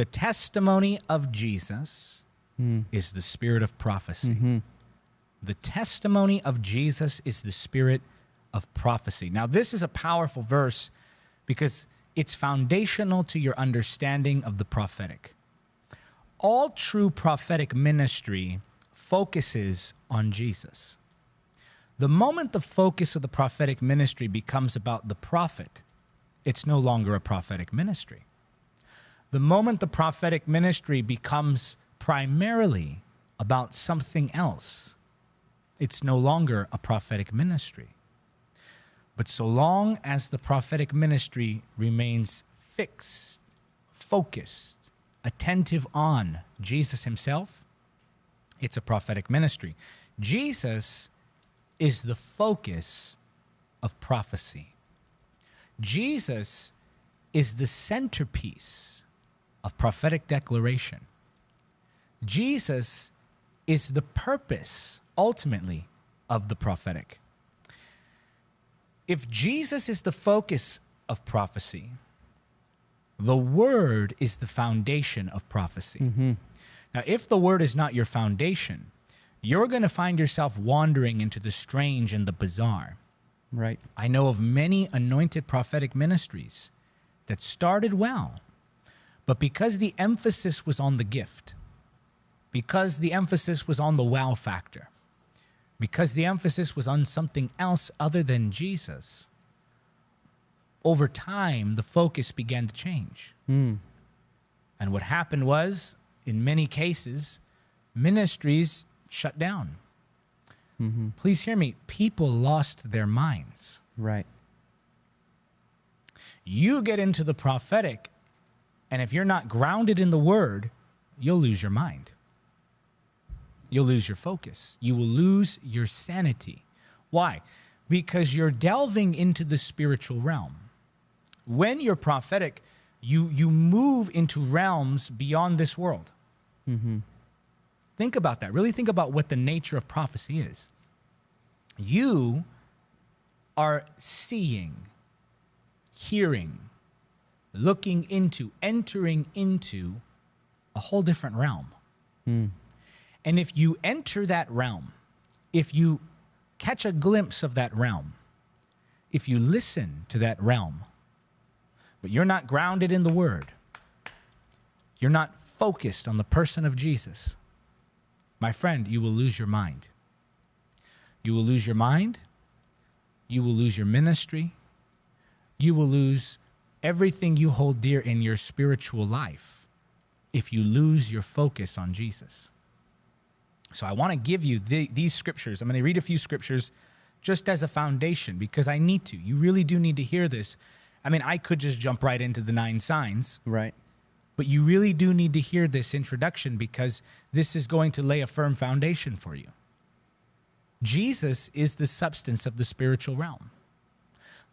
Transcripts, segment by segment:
The testimony of Jesus hmm. is the spirit of prophecy. Mm-hmm. The testimony of Jesus is the spirit of prophecy. Now, this is a powerful verse because it's foundational to your understanding of the prophetic. All true prophetic ministry focuses on Jesus. The moment the focus of the prophetic ministry becomes about the prophet, it's no longer a prophetic ministry. The moment the prophetic ministry becomes primarily about something else, it's no longer a prophetic ministry. But so long as the prophetic ministry remains fixed, focused, attentive on Jesus himself, it's a prophetic ministry. Jesus is the focus of prophecy. Jesus is the centerpiece of prophetic declaration. Jesus is the purpose, ultimately, of the prophetic. If Jesus is the focus of prophecy, the word is the foundation of prophecy. Mm-hmm. Now, if the word is not your foundation, you're going to find yourself wandering into the strange and the bizarre. Right. I know of many anointed prophetic ministries that started well, but because the emphasis was on the gift, because the emphasis was on the wow factor, because the emphasis was on something else other than Jesus, over time the focus began to change. Hmm. And what happened was, in many cases, ministries shut down. Mm-hmm. Please hear me. People lost their minds. Right. You get into the prophetic, and if you're not grounded in the word, you'll lose your mind. You'll lose your focus. You will lose your sanity. Why? Because you're delving into the spiritual realm. When you're prophetic, you, you move into realms beyond this world. Mm-hmm. Think about that. Really think about what the nature of prophecy is. You are seeing, hearing, looking into, entering into a whole different realm. Hmm. And if you enter that realm, if you catch a glimpse of that realm, if you listen to that realm, but you're not grounded in the word, you're not focused on the person of Jesus, my friend, you will lose your mind. You will lose your mind. You will lose your ministry. You will lose everything you hold dear in your spiritual life if you lose your focus on Jesus. So I want to give you the, these scriptures. I'm going to read a few scriptures just as a foundation because I need to. You really do need to hear this. I mean, I could just jump right into the nine signs, Right. but you really do need to hear this introduction because this is going to lay a firm foundation for you. Jesus is the substance of the spiritual realm.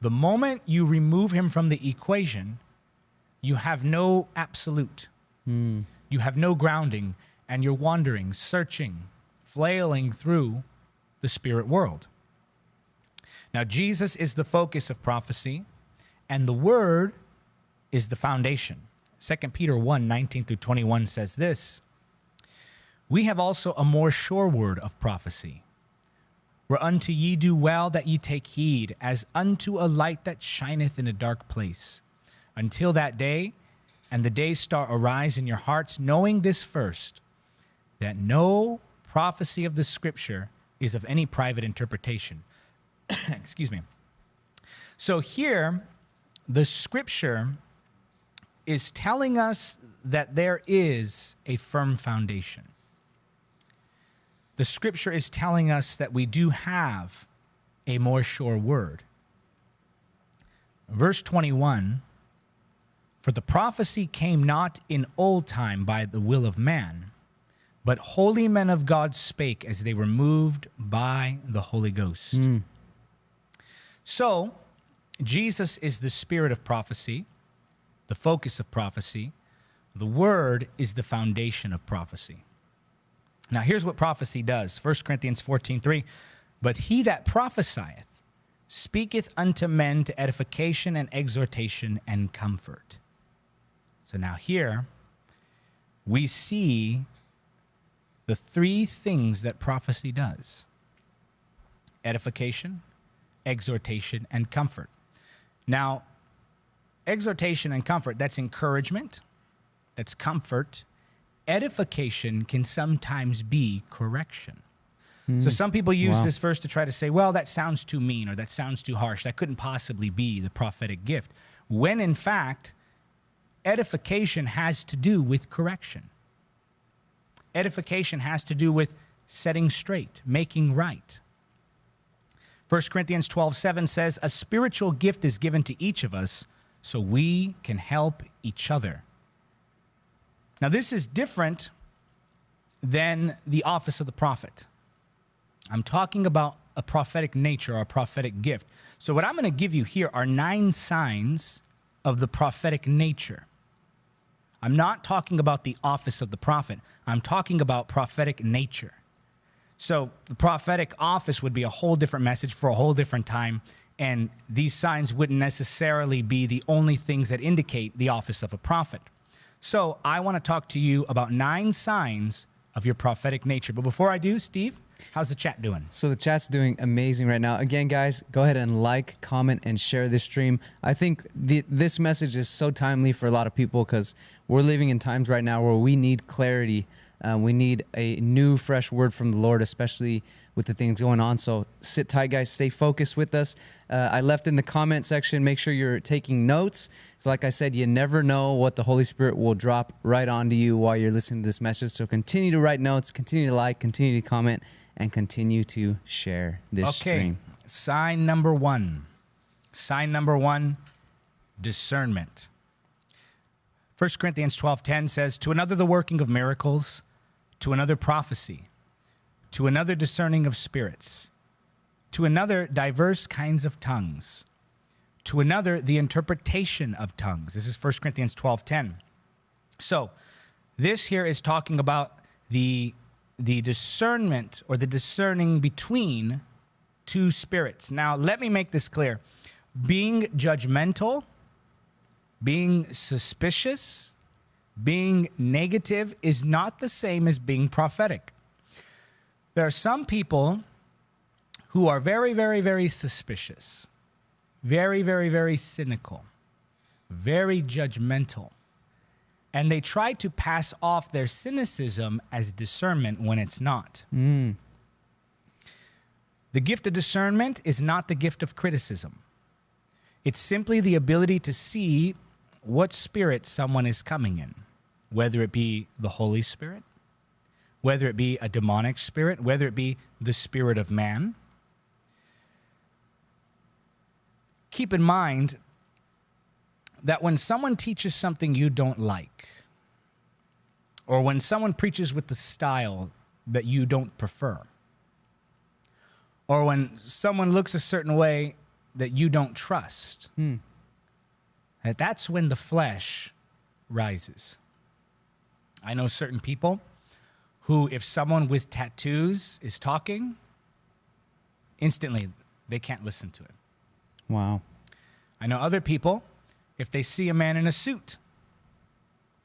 The moment you remove him from the equation, you have no absolute. Hmm. You have no grounding, and you're wandering, searching, flailing through the spirit world. Now, Jesus is the focus of prophecy, and the word is the foundation. 2 Peter 1 19 through 21 says this We have also a more sure word of prophecy, whereunto ye do well that ye take heed, as unto a light that shineth in a dark place, until that day and the day star arise in your hearts, knowing this first, that no prophecy of the scripture is of any private interpretation. Excuse me. So here, the scripture is telling us that there is a firm foundation. The scripture is telling us that we do have a more sure word. Verse 21 For the prophecy came not in old time by the will of man, but holy men of God spake as they were moved by the Holy Ghost. Hmm. So, Jesus is the spirit of prophecy, the focus of prophecy. The word is the foundation of prophecy. Now, here's what prophecy does 1 Corinthians 14 3. But he that prophesieth speaketh unto men to edification and exhortation and comfort. So now, here, we see the three things that prophecy does edification, exhortation, and comfort. Now, exhortation and comfort, that's encouragement, that's comfort. Edification can sometimes be correction. Hmm. So some people use Wow. this verse to try to say, well, that sounds too mean or that sounds too harsh. That couldn't possibly be the prophetic gift. When in fact, edification has to do with correction. Edification has to do with setting straight, making right. 1 Corinthians 12, 7 says, A spiritual gift is given to each of us so we can help each other. Now, this is different than the office of the prophet. I'm talking about a prophetic nature or a prophetic gift. So, what I'm going to give you here are nine signs of the prophetic nature. I'm not talking about the office of the prophet, I'm talking about prophetic nature. So, the prophetic office would be a whole different message for a whole different time. And these signs wouldn't necessarily be the only things that indicate the office of a prophet. So, I want to talk to you about nine signs of your prophetic nature. But before I do, Steve, how's the chat doing? So the chat's doing amazing right now. Again, guys, go ahead and like, comment, and share this stream. I think the, this message is so timely for a lot of people because we're living in times right now where we need clarity. Uh, we need a new, fresh word from the Lord, especially with the things going on. So sit tight, guys. Stay focused with us. Uh, I left in the comment section. Make sure you're taking notes. So, like I said, you never know what the Holy Spirit will drop right onto you while you're listening to this message. So continue to write notes, continue to like, continue to comment, and continue to share this Okay. stream. Sign number one. Sign number one discernment. 1 Corinthians 12:10 says, To another the working of miracles, to another prophecy, to another discerning of spirits, to another diverse kinds of tongues, to another the interpretation of tongues. This is 1 Corinthians 12:10. So, this here is talking about the the discernment or the discerning between two spirits. Now, let me make this clear. Being judgmental, being suspicious, being negative is not the same as being prophetic. There are some people who are very, very, very suspicious, very, very, very cynical, very judgmental. And they try to pass off their cynicism as discernment when it's not. Mm. The gift of discernment is not the gift of criticism. It's simply the ability to see what spirit someone is coming in, whether it be the Holy Spirit, whether it be a demonic spirit, whether it be the spirit of man. Keep in mind that when someone teaches something you don't like, or when someone preaches with the style that you don't prefer, or when someone looks a certain way that you don't trust, hmm. that that's when the flesh rises. I know certain people who, if someone with tattoos is talking, instantly they can't listen to it. Wow. I know other people, if they see a man in a suit,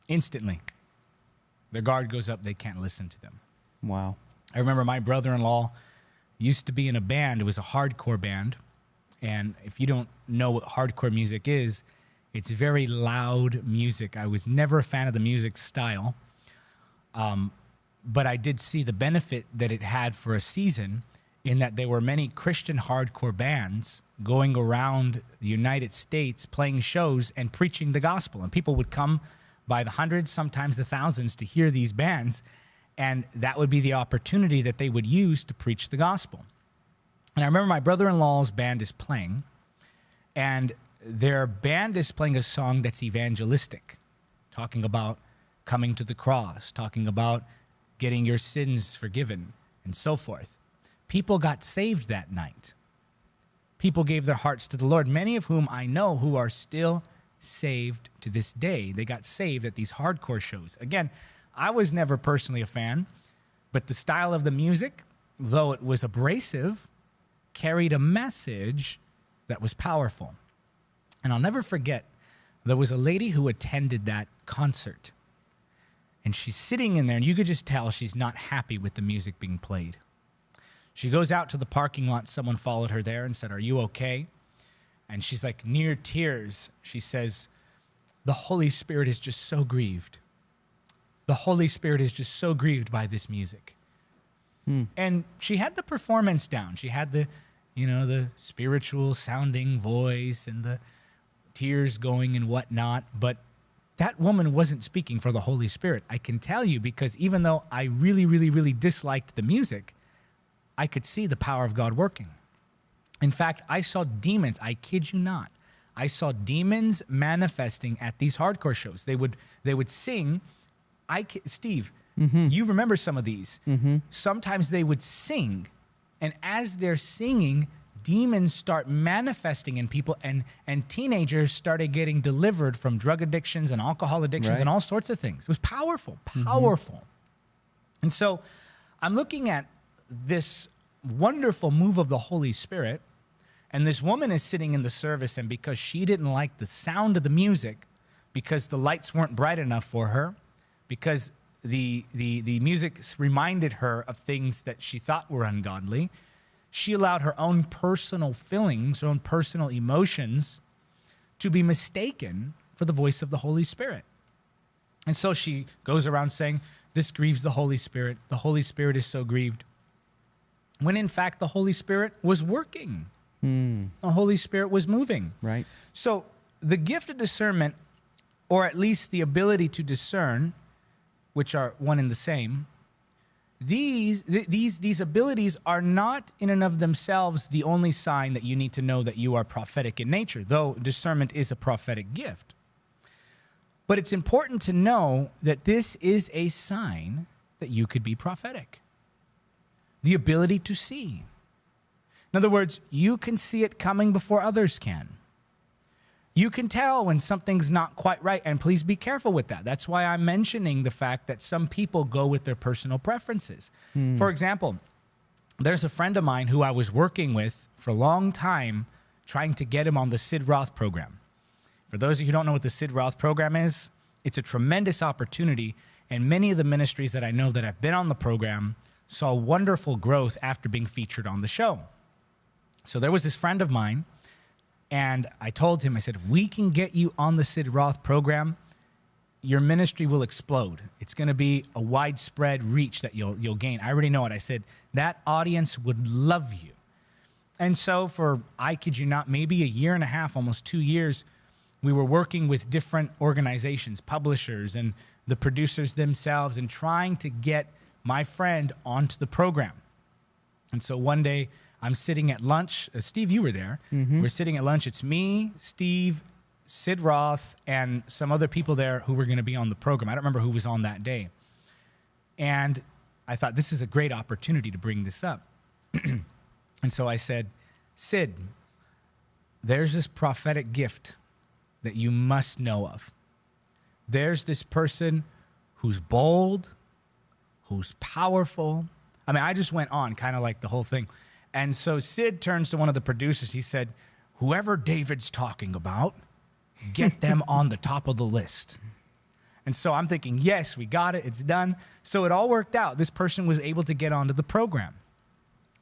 instantly their guard goes up, they can't listen to them. Wow. I remember my brother in law used to be in a band, it was a hardcore band. And if you don't know what hardcore music is, it's very loud music. I was never a fan of the music style, um, but I did see the benefit that it had for a season in that there were many Christian hardcore bands going around the United States playing shows and preaching the gospel. And people would come by the hundreds, sometimes the thousands, to hear these bands. And that would be the opportunity that they would use to preach the gospel. And I remember my brother in law's band is playing, and their band is playing a song that's evangelistic, talking about coming to the cross, talking about getting your sins forgiven, and so forth. People got saved that night. People gave their hearts to the Lord, many of whom I know who are still saved to this day. They got saved at these hardcore shows. Again, I was never personally a fan, but the style of the music, though it was abrasive, carried a message that was powerful. And I'll never forget, there was a lady who attended that concert. And she's sitting in there, and you could just tell she's not happy with the music being played. She goes out to the parking lot. Someone followed her there and said, Are you okay? And she's like, near tears, she says, The Holy Spirit is just so grieved. The Holy Spirit is just so grieved by this music. Hmm. And she had the performance down. She had the, you know, the spiritual sounding voice and the tears going and whatnot. But that woman wasn't speaking for the Holy Spirit. I can tell you because even though I really, really, really disliked the music, I could see the power of God working. In fact, I saw demons, I kid you not. I saw demons manifesting at these hardcore shows. They would they would sing. I Steve, mm-hmm. you remember some of these. Mm-hmm. Sometimes they would sing, and as they're singing, demons start manifesting in people, and and teenagers started getting delivered from drug addictions and alcohol addictions Right. and all sorts of things. It was powerful, mm-hmm. powerful. And so I'm looking at this wonderful move of the Holy Spirit, and this woman is sitting in the service, and because she didn't like the sound of the music, because the lights weren't bright enough for her, because the, the, the music reminded her of things that she thought were ungodly, she allowed her own personal feelings, her own personal emotions to be mistaken for the voice of the Holy Spirit. And so she goes around saying, This grieves the Holy Spirit. The Holy Spirit is so grieved. When in fact, the Holy Spirit was working, hmm. the Holy Spirit was moving. Right. So the gift of discernment, or at least the ability to discern, which are one and the same, these th- these these abilities are not in and of themselves the only sign that you need to know that you are prophetic in nature, though discernment is a prophetic gift. But it's important to know that this is a sign that you could be prophetic. The ability to see. In other words, you can see it coming before others can. You can tell when something's not quite right, and please be careful with that. That's why I'm mentioning the fact that some people go with their personal preferences. Hmm. For example, there's a friend of mine who I was working with for a long time trying to get him on the Sid Roth program. For those of you who don't know what the Sid Roth program is, it's a tremendous opportunity. And many of the ministries that I know that have been on the program saw wonderful growth after being featured on the show. So there was this friend of mine, and I told him, I said, if we can get you on the Sid Roth program, your ministry will explode. It's going to be a widespread reach that you'll you'll gain. I already know it. I said that audience would love you. And so for I kid you not, maybe a year and a half, almost 2 years, we were working with different organizations, publishers and the producers themselves and trying to get my friend onto the program. And so one day I'm sitting at lunch. Uh, Steve, you were there. We're sitting at lunch. It's me, Steve, Sid Roth, and some other people there who were going to be on the program. I don't remember who was on that day. And I thought this is a great opportunity to bring this up. and so I said, Sid, there's this prophetic gift that you must know of. There's this person who's bold, who's powerful. I mean, I just went on kind of like the whole thing. And so Sid turns to one of the producers. He said, Whoever David's talking about, get them on the top of the list. And so I'm thinking, yes, we got it. It's done. So it all worked out. This person was able to get onto the program.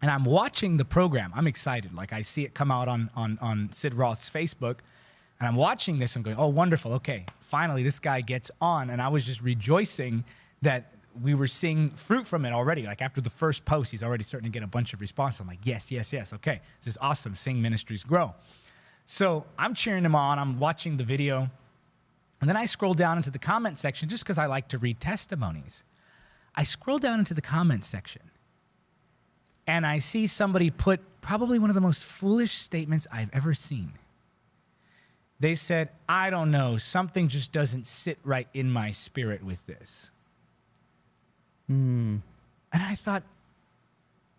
And I'm watching the program. I'm excited. Like I see it come out on, on, on Sid Roth's Facebook. And I'm watching this. I'm going, oh, wonderful. Okay. Finally, this guy gets on. And I was just rejoicing that we were seeing fruit from it already. Like after the first post, he's already starting to get a bunch of response. I'm like, yes, yes, yes. Okay. This is awesome. Seeing ministries grow. So I'm cheering him on. I'm watching the video. And then I scroll down into the comment section just because I like to read testimonies. I scroll down into the comment section and I see somebody put probably one of the most foolish statements I've ever seen. They said, I don't know, something just doesn't sit right in my spirit with this. Hmm. And I thought,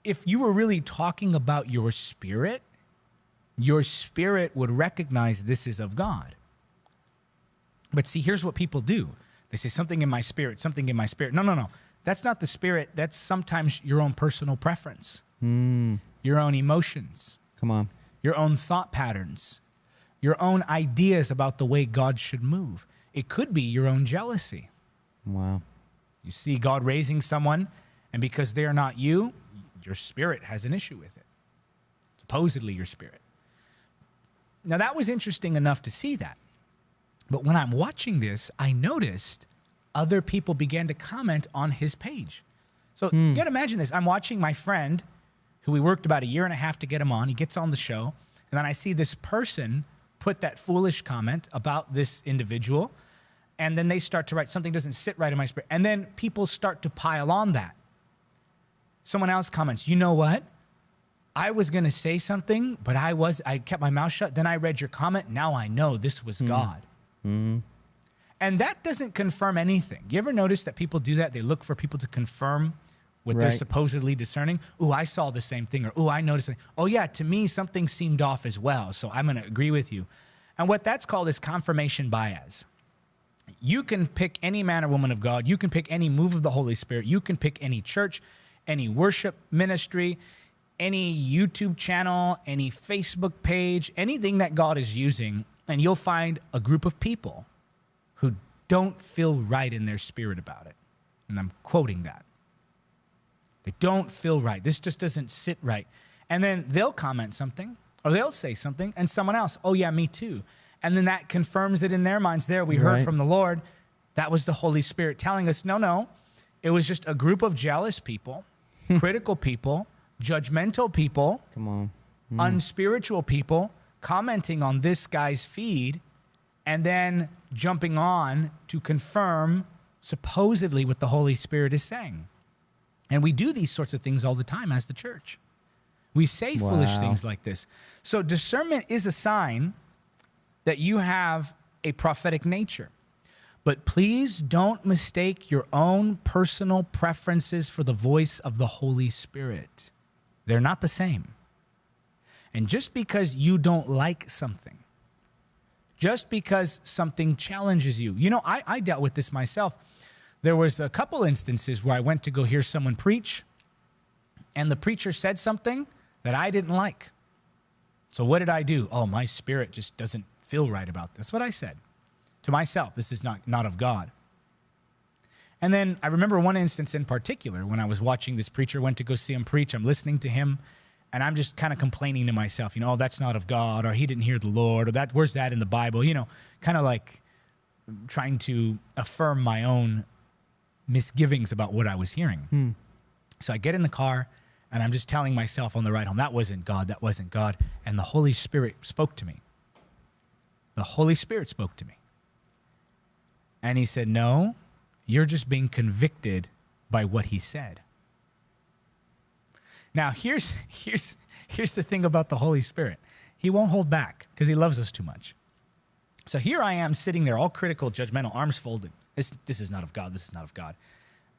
if you were really talking about your spirit, your spirit would recognize this is of God. But see, here's what people do they say, something in my spirit, something in my spirit. No, no, no. That's not the spirit. That's sometimes your own personal preference, hmm. your own emotions, Come on. your own thought patterns, your own ideas about the way God should move. It could be your own jealousy. Wow. You see God raising someone, and because they're not you, your spirit has an issue with it. Supposedly, your spirit. Now, that was interesting enough to see that. But when I'm watching this, I noticed other people began to comment on his page. So hmm. you got to imagine this. I'm watching my friend, who we worked about a year and a half to get him on. He gets on the show, and then I see this person put that foolish comment about this individual, and then they start to write something doesn't sit right in my spirit, and then people start to pile on that. Someone else comments, "You know what? I was going to say something, but I was I kept my mouth shut. Then I read your comment. Now I know this was hmm. God." Hmm. And that doesn't confirm anything. You ever notice that people do that? They look for people to confirm what they're supposedly discerning. Oh, I saw the same thing, or oh, I noticed. it. Oh, yeah, to me something seemed off as well. So I'm going to agree with you. And what that's called is confirmation bias. You can pick any man or woman of God. You can pick any move of the Holy Spirit. You can pick any church, any worship ministry, any YouTube channel, any Facebook page, anything that God is using, and you'll find a group of people who don't feel right in their spirit about it. And I'm quoting that. They don't feel right. This just doesn't sit right. And then they'll comment something or they'll say something, and someone else, oh, yeah, me too. And then that confirms it in their minds. There, we heard Right. from the Lord. That was the Holy Spirit telling us, no, no. It was just a group of jealous people, hmm. critical people, judgmental people, Come on. Hmm. unspiritual people commenting on this guy's feed and then jumping on to confirm supposedly what the Holy Spirit is saying. And we do these sorts of things all the time as the church. We say foolish things like this. So discernment is a sign that you have a prophetic nature. But please don't mistake your own personal preferences for the voice of the Holy Spirit. They're not the same. And just because you don't like something, just because something challenges you, you know, I, I dealt with this myself. There was a couple instances where I went to go hear someone preach, and the preacher said something that I didn't like. So what did I do? Oh, my spirit just doesn't feel right about this. What I said to myself, this is not, not of God. And then I remember one instance in particular when I was watching this preacher, went to go see him preach. I'm listening to him, and I'm just kind of complaining to myself, you know, oh, that's not of God, or he didn't hear the Lord, or that where's that in the Bible? You know, kind of like trying to affirm my own misgivings about what I was hearing. Hmm. So I get in the car and I'm just telling myself on the ride home, that wasn't God, that wasn't God. And the Holy Spirit spoke to me. The Holy Spirit spoke to me. And he said, No, you're just being convicted by what he said. Now, here's, here's, here's the thing about the Holy Spirit He won't hold back because he loves us too much. So here I am sitting there, all critical, judgmental, arms folded. This, this is not of God. This is not of God.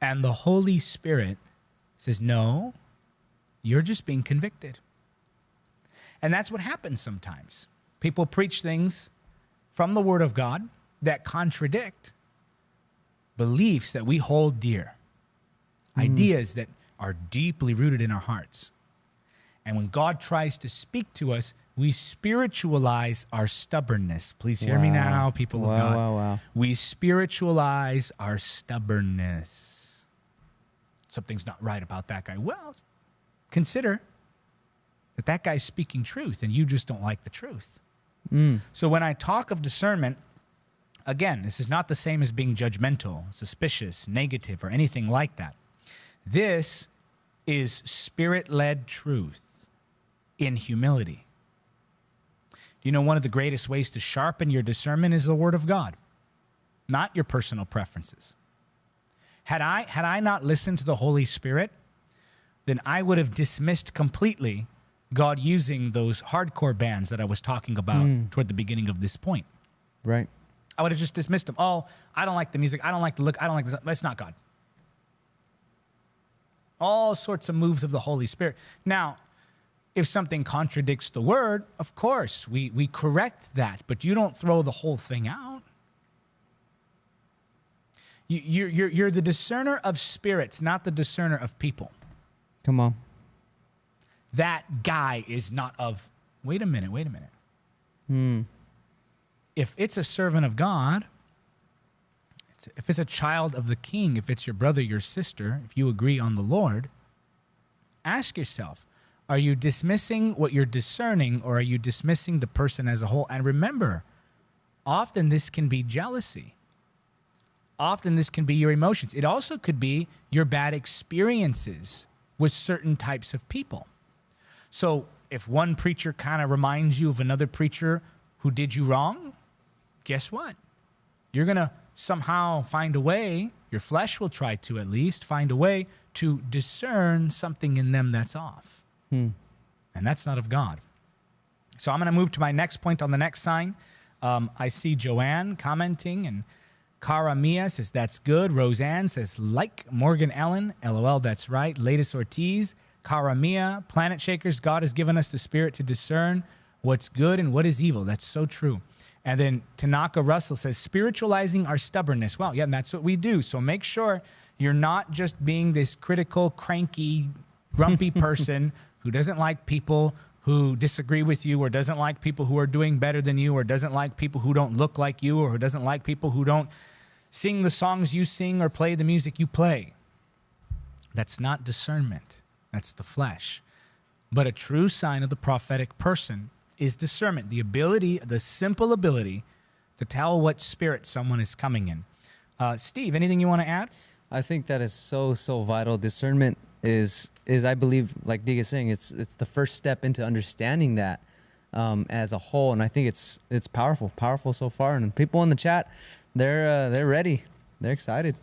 And the Holy Spirit says, No, you're just being convicted. And that's what happens sometimes. People preach things from the Word of God that contradict beliefs that we hold dear, hmm. ideas that are deeply rooted in our hearts. And when God tries to speak to us, we spiritualize our stubbornness. Please hear me now, people Wow, of God. wow, wow. We spiritualize our stubbornness. Something's not right about that guy. Well, consider that that guy's speaking truth and you just don't like the truth. Mm. So when I talk of discernment, again, this is not the same as being judgmental, suspicious, negative, or anything like that. This is spirit led truth in humility. You know, one of the greatest ways to sharpen your discernment is the Word of God, not your personal preferences. Had I, had I not listened to the Holy Spirit, then I would have dismissed completely God using those hardcore bands that I was talking about mm. toward the beginning of this point. Right. I would have just dismissed them. Oh, I don't like the music. I don't like the look. I don't like this. That's not God. All sorts of moves of the Holy Spirit. Now, if something contradicts the word, of course, we, we correct that, but you don't throw the whole thing out. You, you're, you're, you're the discerner of spirits, not the discerner of people. Come on. That guy is not of, wait a minute, wait a minute. Hmm. If it's a servant of God, if it's a child of the king, if it's your brother, your sister, if you agree on the Lord, ask yourself, are you dismissing what you're discerning or are you dismissing the person as a whole? And remember, often this can be jealousy. Often this can be your emotions. It also could be your bad experiences with certain types of people. So if one preacher kind of reminds you of another preacher who did you wrong, guess what? You're going to somehow find a way, your flesh will try to at least find a way to discern something in them that's off. Hmm. And that's not of God. So I'm going to move to my next point on the next sign. Um, I see Joanne commenting, and Cara Mia says, That's good. Roseanne says, Like Morgan Ellen, LOL, that's right. Latest Ortiz, Cara Mia, Planet Shakers, God has given us the spirit to discern what's good and what is evil. That's so true. And then Tanaka Russell says, spiritualizing our stubbornness. Well, yeah, and that's what we do. So make sure you're not just being this critical, cranky, grumpy person who doesn't like people who disagree with you or doesn't like people who are doing better than you or doesn't like people who don't look like you or who doesn't like people who don't sing the songs you sing or play the music you play. That's not discernment. That's the flesh. But a true sign of the prophetic person is discernment, the ability, the simple ability to tell what spirit someone is coming in. Uh, Steve, anything you want to add? I think that is so so vital. Discernment is is I believe, like Dig is saying, it's it's the first step into understanding that um, as a whole, and I think it's it's powerful, powerful so far. And people in the chat, they're uh, they're ready, they're excited.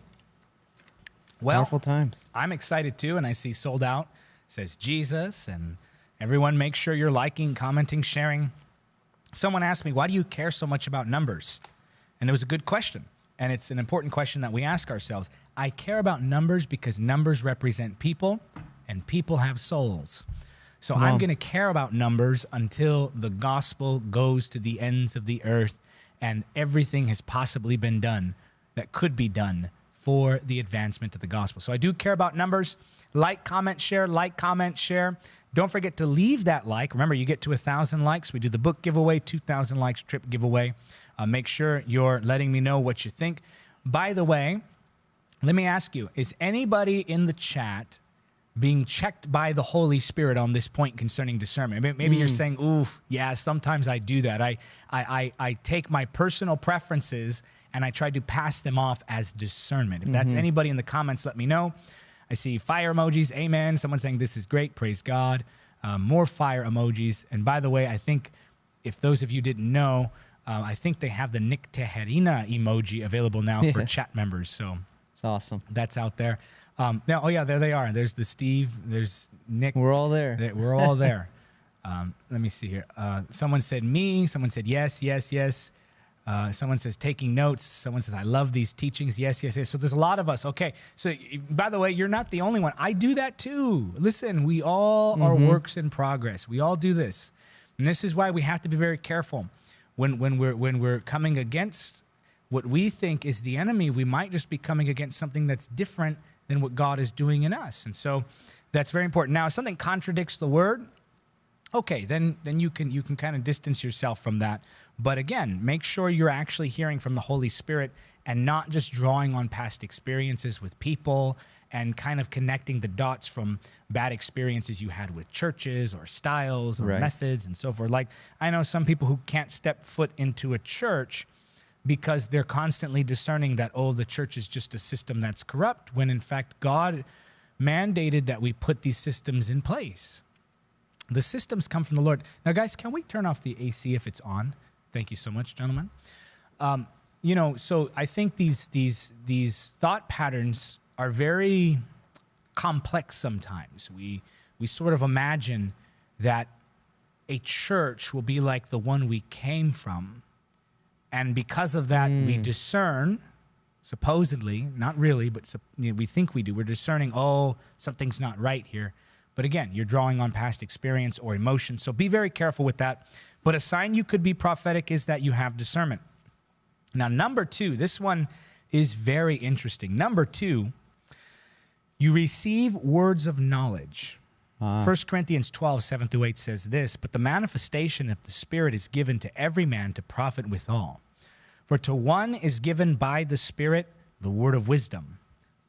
Well, powerful times. I'm excited too, and I see sold out says Jesus, and everyone make sure you're liking, commenting, sharing. Someone asked me, why do you care so much about numbers? And it was a good question. And it's an important question that we ask ourselves. I care about numbers because numbers represent people and people have souls. So I'm going to care about numbers until the gospel goes to the ends of the earth and everything has possibly been done that could be done for the advancement of the gospel. So I do care about numbers. Like, comment, share, like, comment, share. Don't forget to leave that like. Remember, you get to a thousand likes. We do the book giveaway, 2,000 likes trip giveaway. Uh, make sure you're letting me know what you think. By the way, let me ask you is anybody in the chat being checked by the Holy Spirit on this point concerning discernment? Maybe mm. you're saying, ooh, yeah, sometimes I do that. I, I, I, I take my personal preferences and I tried to pass them off as discernment. If that's mm-hmm. anybody in the comments, let me know. I see fire emojis. Amen. Someone saying this is great. Praise God. Um, more fire emojis. And by the way, I think if those of you didn't know, uh, I think they have the Nick Tejerina emoji available now yes. for chat members. So it's awesome. That's out there. Um, now, oh yeah, there they are. There's the Steve. There's Nick. We're all there. We're all there. um, let me see here. Uh, someone said me. Someone said yes, yes, yes. Uh, someone says taking notes. Someone says I love these teachings. Yes, yes, yes. So there's a lot of us. Okay. So by the way, you're not the only one. I do that too. Listen, we all mm-hmm. are works in progress. We all do this, and this is why we have to be very careful when when we're when we're coming against what we think is the enemy. We might just be coming against something that's different than what God is doing in us, and so that's very important. Now, if something contradicts the word, okay, then then you can you can kind of distance yourself from that. But again, make sure you're actually hearing from the Holy Spirit and not just drawing on past experiences with people and kind of connecting the dots from bad experiences you had with churches or styles or right. methods and so forth. Like, I know some people who can't step foot into a church because they're constantly discerning that, oh, the church is just a system that's corrupt, when in fact, God mandated that we put these systems in place. The systems come from the Lord. Now, guys, can we turn off the AC if it's on? Thank you so much, gentlemen. Um, you know, so I think these these these thought patterns are very complex sometimes. We we sort of imagine that a church will be like the one we came from. And because of that, mm. we discern, supposedly, not really, but you know, we think we do. We're discerning, oh, something's not right here. But again, you're drawing on past experience or emotion. So be very careful with that. But a sign you could be prophetic is that you have discernment. Now, number two, this one is very interesting. Number two, you receive words of knowledge. Uh. 1 Corinthians 12, 7 through 8 says this, but the manifestation of the Spirit is given to every man to profit withal. For to one is given by the Spirit the word of wisdom,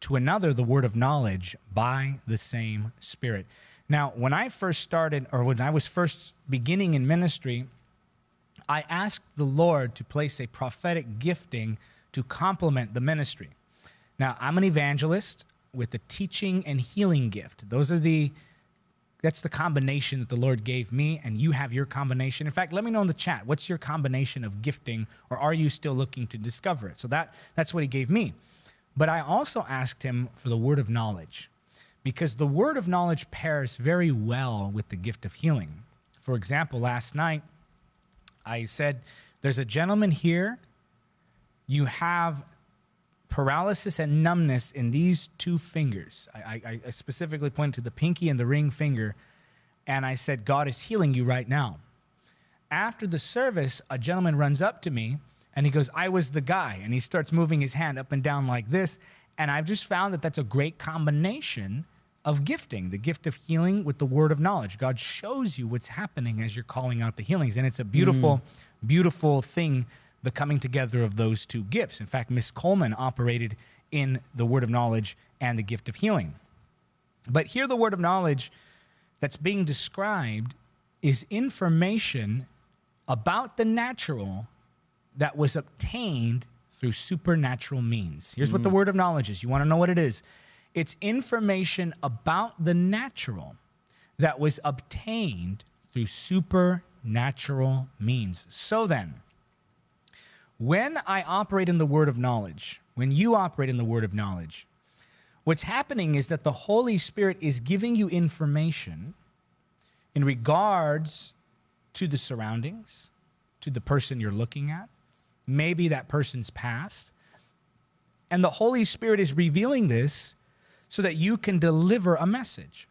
to another, the word of knowledge by the same Spirit. Now, when I first started, or when I was first beginning in ministry, I asked the Lord to place a prophetic gifting to complement the ministry. Now, I'm an evangelist with a teaching and healing gift. Those are the that's the combination that the Lord gave me, and you have your combination. In fact, let me know in the chat what's your combination of gifting, or are you still looking to discover it? So that that's what He gave me. But I also asked Him for the word of knowledge, because the word of knowledge pairs very well with the gift of healing. For example, last night I said, "There's a gentleman here. You have paralysis and numbness in these two fingers. I, I, I, specifically pointed to the pinky and the ring finger, and I said, God is healing you right now. After the service, a gentleman runs up to me and he goes, I was the guy. And he starts moving his hand up and down like this. And I've just found that that's a great combination of gifting the gift of healing with the word of knowledge. God shows you what's happening as you're calling out the healings. And it's a beautiful, mm. beautiful thing the coming together of those two gifts. In fact, Miss Kuhlman operated in the word of knowledge and the gift of healing. But here, the word of knowledge that's being described is information about the natural that was obtained through supernatural means. Here's mm. what the mm. word of knowledge is. You want to know what it is? It's information about the natural that was obtained through supernatural means. So then, when I operate in the word of knowledge, when you operate in the word of knowledge, what's happening is that the Holy Spirit is giving you information in regards to the surroundings, to the person you're looking at, maybe that person's past. And the Holy Spirit is revealing this so that you can deliver a message.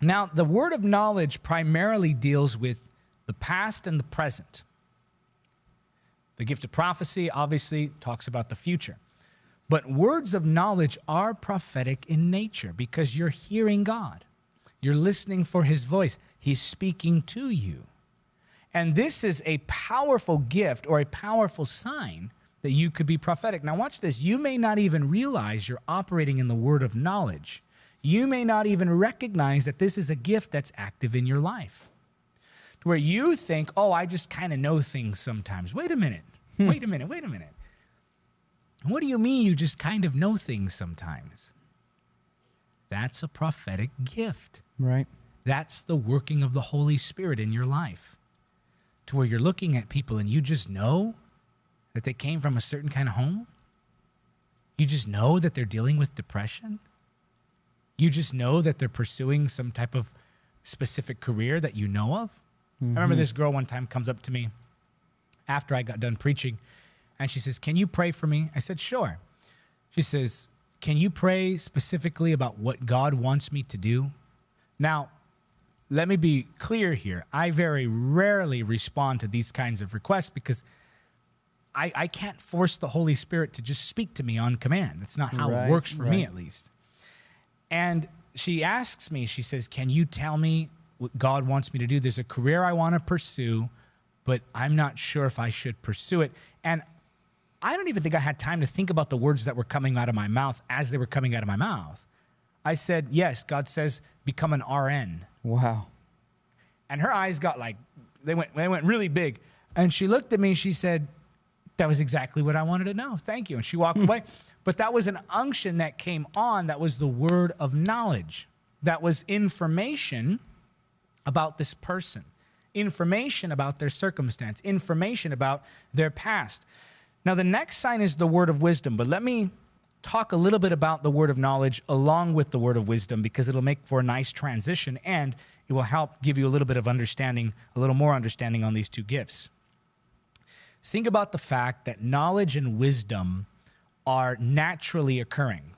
Now, the word of knowledge primarily deals with the past and the present. The gift of prophecy obviously talks about the future. But words of knowledge are prophetic in nature because you're hearing God. You're listening for his voice. He's speaking to you. And this is a powerful gift or a powerful sign that you could be prophetic. Now, watch this. You may not even realize you're operating in the word of knowledge. You may not even recognize that this is a gift that's active in your life to where you think, oh, I just kind of know things sometimes. Wait a minute. Hmm. Wait a minute. Wait a minute. What do you mean you just kind of know things sometimes? That's a prophetic gift. Right. That's the working of the Holy Spirit in your life. To where you're looking at people and you just know that they came from a certain kind of home. You just know that they're dealing with depression. You just know that they're pursuing some type of specific career that you know of. Mm-hmm. I remember mm-hmm. this girl one time comes up to me after I got done preaching and she says, Can you pray for me? I said, Sure. She says, Can you pray specifically about what God wants me to do? Now, let me be clear here. I very rarely respond to these kinds of requests because I, I can't force the Holy Spirit to just speak to me on command. That's not how right, it works for right. me, at least. And she asks me, she says, Can you tell me what God wants me to do. There's a career I want to pursue, but I'm not sure if I should pursue it. And I don't even think I had time to think about the words that were coming out of my mouth as they were coming out of my mouth. I said, Yes, God says, become an RN. Wow. And her eyes got like, they went, they went really big. And she looked at me and she said, That was exactly what I wanted to know. Thank you. And she walked away. But that was an unction that came on that was the word of knowledge, that was information about this person, information about their circumstance, information about their past. Now, the next sign is the word of wisdom, but let me talk a little bit about the word of knowledge along with the word of wisdom because it'll make for a nice transition and it will help give you a little bit of understanding, a little more understanding on these two gifts. Think about the fact that knowledge and wisdom are naturally occurring.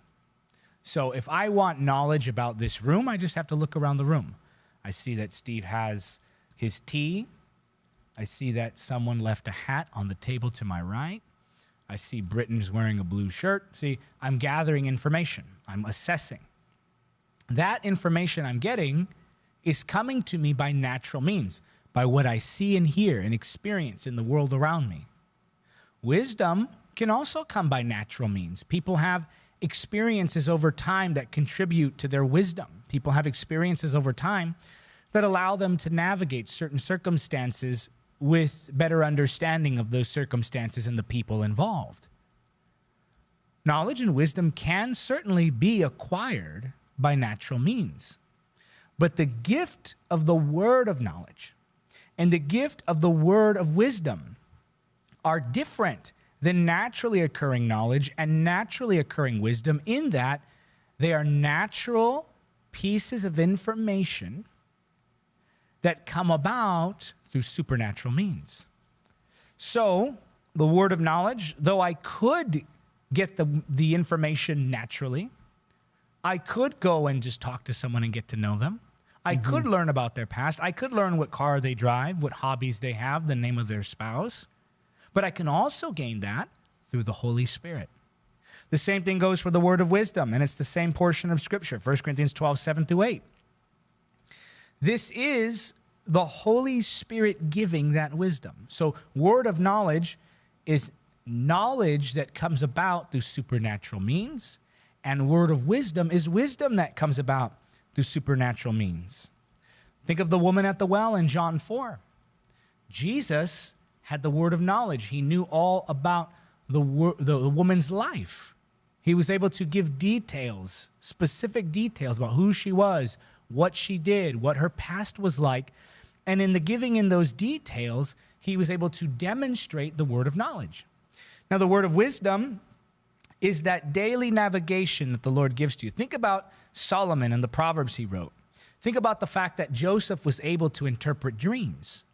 So if I want knowledge about this room, I just have to look around the room. I see that Steve has his tea. I see that someone left a hat on the table to my right. I see Britton's wearing a blue shirt. See, I'm gathering information, I'm assessing. That information I'm getting is coming to me by natural means, by what I see and hear and experience in the world around me. Wisdom can also come by natural means. People have experiences over time that contribute to their wisdom. People have experiences over time that allow them to navigate certain circumstances with better understanding of those circumstances and the people involved. Knowledge and wisdom can certainly be acquired by natural means. But the gift of the word of knowledge and the gift of the word of wisdom are different than naturally occurring knowledge and naturally occurring wisdom in that they are natural pieces of information that come about through supernatural means. So, the word of knowledge, though I could get the, the information naturally, I could go and just talk to someone and get to know them. I mm-hmm. could learn about their past. I could learn what car they drive, what hobbies they have, the name of their spouse. But I can also gain that through the Holy Spirit. The same thing goes for the word of wisdom, and it's the same portion of Scripture, 1 Corinthians 12, 7 through 8. This is the Holy Spirit giving that wisdom. So, word of knowledge is knowledge that comes about through supernatural means, and word of wisdom is wisdom that comes about through supernatural means. Think of the woman at the well in John 4. Jesus had the word of knowledge, he knew all about the, the, the woman's life. He was able to give details, specific details about who she was, what she did, what her past was like. And in the giving in those details, he was able to demonstrate the word of knowledge. Now, the word of wisdom is that daily navigation that the Lord gives to you. Think about Solomon and the Proverbs he wrote. Think about the fact that Joseph was able to interpret dreams.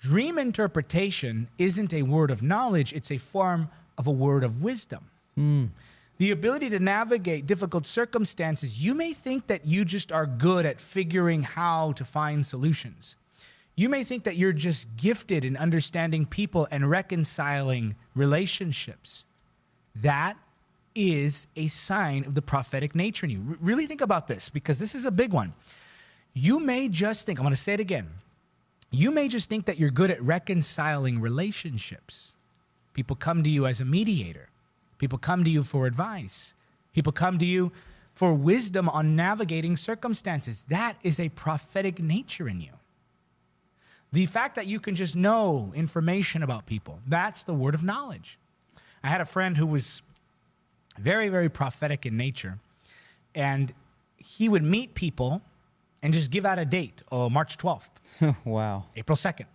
Dream interpretation isn't a word of knowledge, it's a form of a word of wisdom. Mm. The ability to navigate difficult circumstances, you may think that you just are good at figuring how to find solutions. You may think that you're just gifted in understanding people and reconciling relationships. That is a sign of the prophetic nature in you. R- really think about this because this is a big one. You may just think, I'm going to say it again. You may just think that you're good at reconciling relationships. People come to you as a mediator, people come to you for advice, people come to you for wisdom on navigating circumstances. That is a prophetic nature in you. The fact that you can just know information about people, that's the word of knowledge. I had a friend who was very, very prophetic in nature, and he would meet people and just give out a date, oh, March 12th. wow. April 2nd.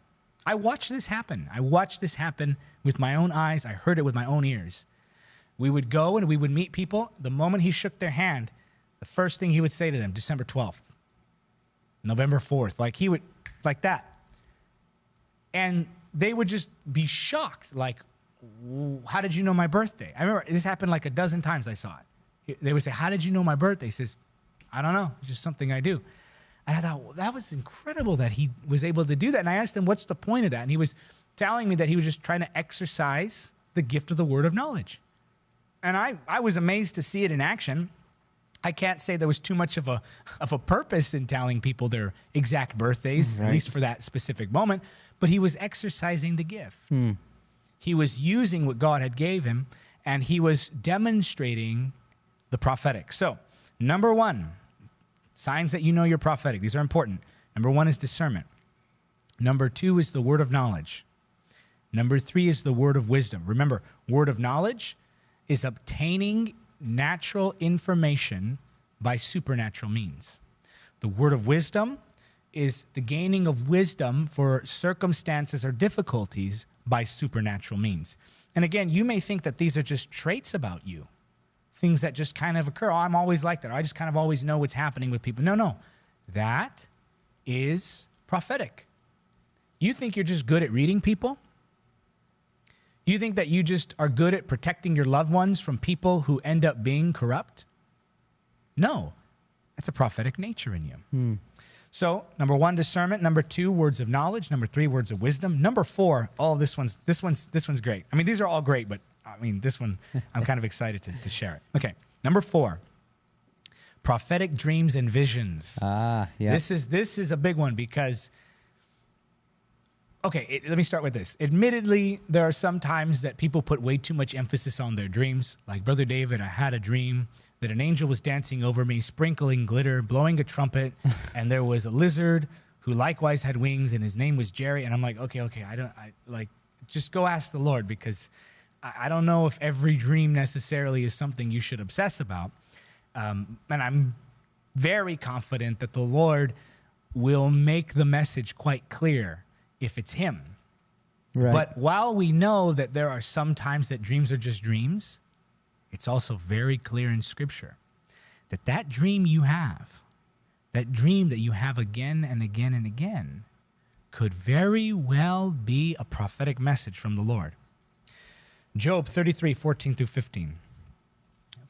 I watched this happen. I watched this happen with my own eyes. I heard it with my own ears. We would go and we would meet people. The moment he shook their hand, the first thing he would say to them, December 12th, November 4th, like he would, like that. And they would just be shocked like how did you know my birthday? I remember this happened like a dozen times i saw it. They would say how did you know my birthday? He says i don't know. It's just something i do. And i thought well, that was incredible that he was able to do that. And i asked him what's the point of that? And he was telling me that he was just trying to exercise the gift of the word of knowledge and i, I was amazed to see it in action I can't say there was too much of a of a purpose in telling people their exact birthdays, right. at least for that specific moment but he was exercising the gift. Hmm. He was using what God had gave him and he was demonstrating the prophetic. So, number 1, signs that you know you're prophetic. These are important. Number 1 is discernment. Number 2 is the word of knowledge. Number 3 is the word of wisdom. Remember, word of knowledge is obtaining natural information by supernatural means. The word of wisdom is the gaining of wisdom for circumstances or difficulties by supernatural means. And again, you may think that these are just traits about you, things that just kind of occur. Oh, I'm always like that. I just kind of always know what's happening with people. No, no. That is prophetic. You think you're just good at reading people? You think that you just are good at protecting your loved ones from people who end up being corrupt? No, that's a prophetic nature in you. Hmm. So, number one, discernment. Number two, words of knowledge. Number three, words of wisdom. Number four, all this one's this one's this one's great. I mean, these are all great, but I mean, this one I'm kind of excited to, to share it. Okay, number four, prophetic dreams and visions. Ah, yeah. This is this is a big one because okay, it, let me start with this. Admittedly, there are some times that people put way too much emphasis on their dreams. Like, Brother David, I had a dream that an angel was dancing over me, sprinkling glitter, blowing a trumpet, and there was a lizard who likewise had wings, and his name was Jerry. And I'm like, okay, okay, I don't, I like, just go ask the Lord because I, I don't know if every dream necessarily is something you should obsess about. Um, and I'm very confident that the Lord will make the message quite clear if it's Him. Right. But while we know that there are some times that dreams are just dreams, it's also very clear in Scripture that that dream you have, that dream that you have again and again and again, could very well be a prophetic message from the Lord. Job 33, 14 through 15.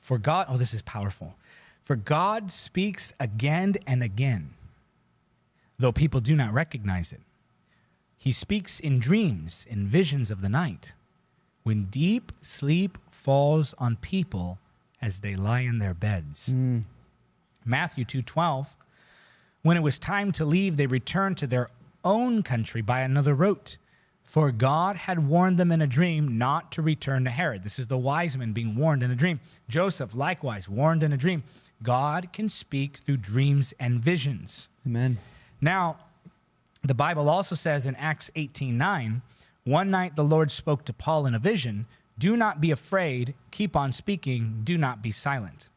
For God, oh, this is powerful. For God speaks again and again, though people do not recognize it. He speaks in dreams, in visions of the night, when deep sleep falls on people as they lie in their beds. Mm. Matthew 2:12 When it was time to leave they returned to their own country by another route for God had warned them in a dream not to return to Herod. This is the wise men being warned in a dream. Joseph likewise warned in a dream. God can speak through dreams and visions. Amen. Now, the Bible also says in Acts 18 9, one night the Lord spoke to Paul in a vision Do not be afraid, keep on speaking, do not be silent.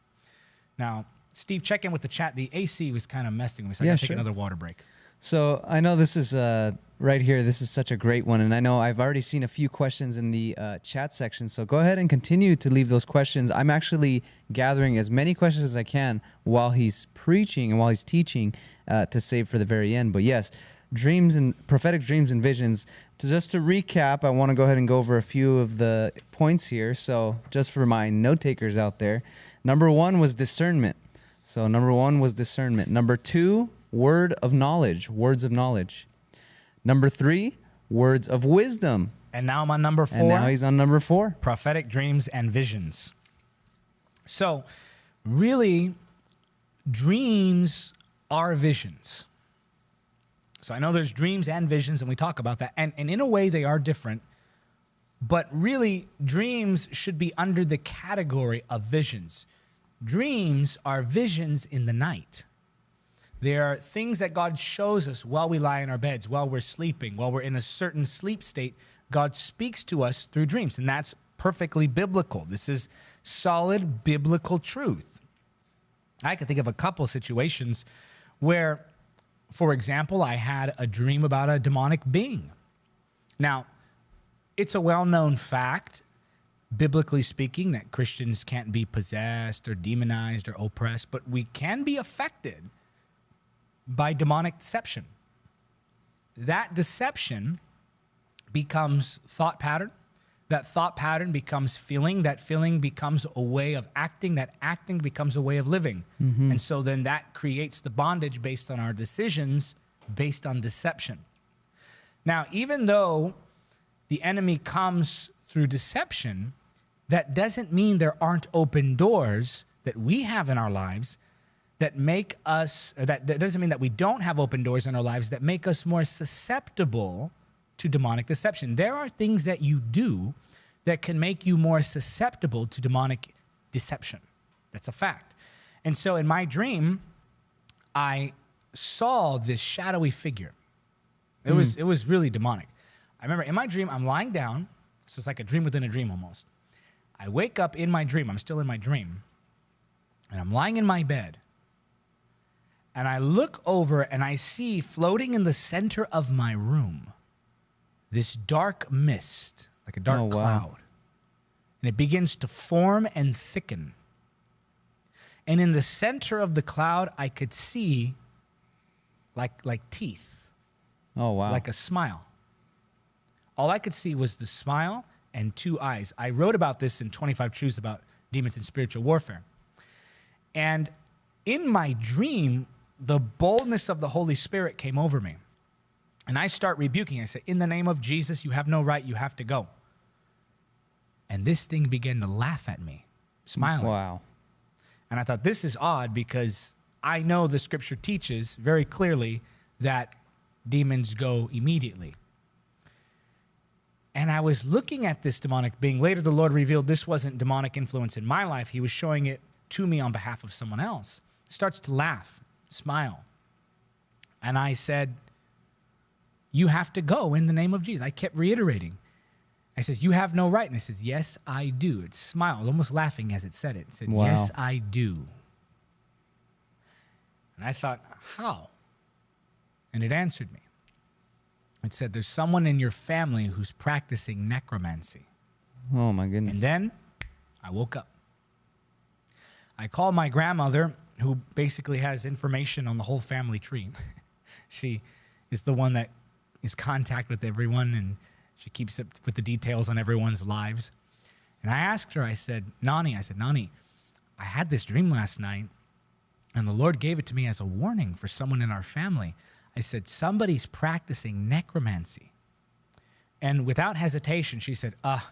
Now, Steve, check in with the chat. The AC was kind of messing with me, so I Yeah, gotta take sure. another water break. So I know this is uh, right here. This is such a great one, and I know I've already seen a few questions in the uh, chat section. So go ahead and continue to leave those questions. I'm actually gathering as many questions as I can while he's preaching and while he's teaching uh, to save for the very end. But yes, dreams and prophetic dreams and visions. To, just to recap, I want to go ahead and go over a few of the points here. So just for my note takers out there, number one was discernment. So number one was discernment. Number two, word of knowledge, words of knowledge. Number three, words of wisdom. And now I'm on number four. And now he's on number four. prophetic dreams and visions. So, really, dreams are visions. So, I know there's dreams and visions, and we talk about that. And, and in a way, they are different. But really, dreams should be under the category of visions. Dreams are visions in the night. They are things that God shows us while we lie in our beds, while we're sleeping, while we're in a certain sleep state. God speaks to us through dreams, and that's perfectly biblical. This is solid biblical truth. I could think of a couple situations where, for example, I had a dream about a demonic being. Now, it's a well known fact, biblically speaking, that Christians can't be possessed or demonized or oppressed, but we can be affected by demonic deception. That deception becomes thought pattern. That thought pattern becomes feeling. That feeling becomes a way of acting. That acting becomes a way of living. Mm-hmm. And so then that creates the bondage based on our decisions, based on deception. Now, even though the enemy comes through deception, that doesn't mean there aren't open doors that we have in our lives that make us, that, that doesn't mean that we don't have open doors in our lives that make us more susceptible to demonic deception. There are things that you do that can make you more susceptible to demonic deception. That's a fact. And so in my dream, I saw this shadowy figure. It was hmm. it was really demonic. I remember in my dream, I'm lying down. So it's like a dream within a dream almost. I wake up in my dream. I'm still in my dream. And I'm lying in my bed. And I look over and I see floating in the center of my room this dark mist, like a dark Oh, wow. cloud. And it begins to form and thicken. And in the center of the cloud, I could see like, like teeth Oh, wow. like a smile. All I could see was the smile and two eyes. I wrote about this in 25 Truths about demons and spiritual warfare. And in my dream, the boldness of the Holy Spirit came over me. And I start rebuking. I say, In the name of Jesus, you have no right. You have to go. And this thing began to laugh at me, smiling. wow. And I thought, this is odd because I know the scripture teaches very clearly that demons go immediately. And I was looking at this demonic being. Later, the Lord revealed this wasn't demonic influence in my life. He was showing it to me on behalf of someone else. Starts to laugh, smile. And I said, You have to go in the name of Jesus. I kept reiterating. I says, You have no right. And he says, Yes, I do. It smiled, almost laughing as it said it. It said, Wow. Yes, I do. And I thought, How? And it answered me. It said, There's someone in your family who's practicing necromancy. Oh my goodness. And then I woke up. I called my grandmother, who basically has information on the whole family tree. she is the one that is contact with everyone and she keeps up with the details on everyone's lives. And I asked her, I said, Nani, I said, Nani, I had this dream last night and the Lord gave it to me as a warning for someone in our family. I said, somebody's practicing necromancy. And without hesitation, she said, ah,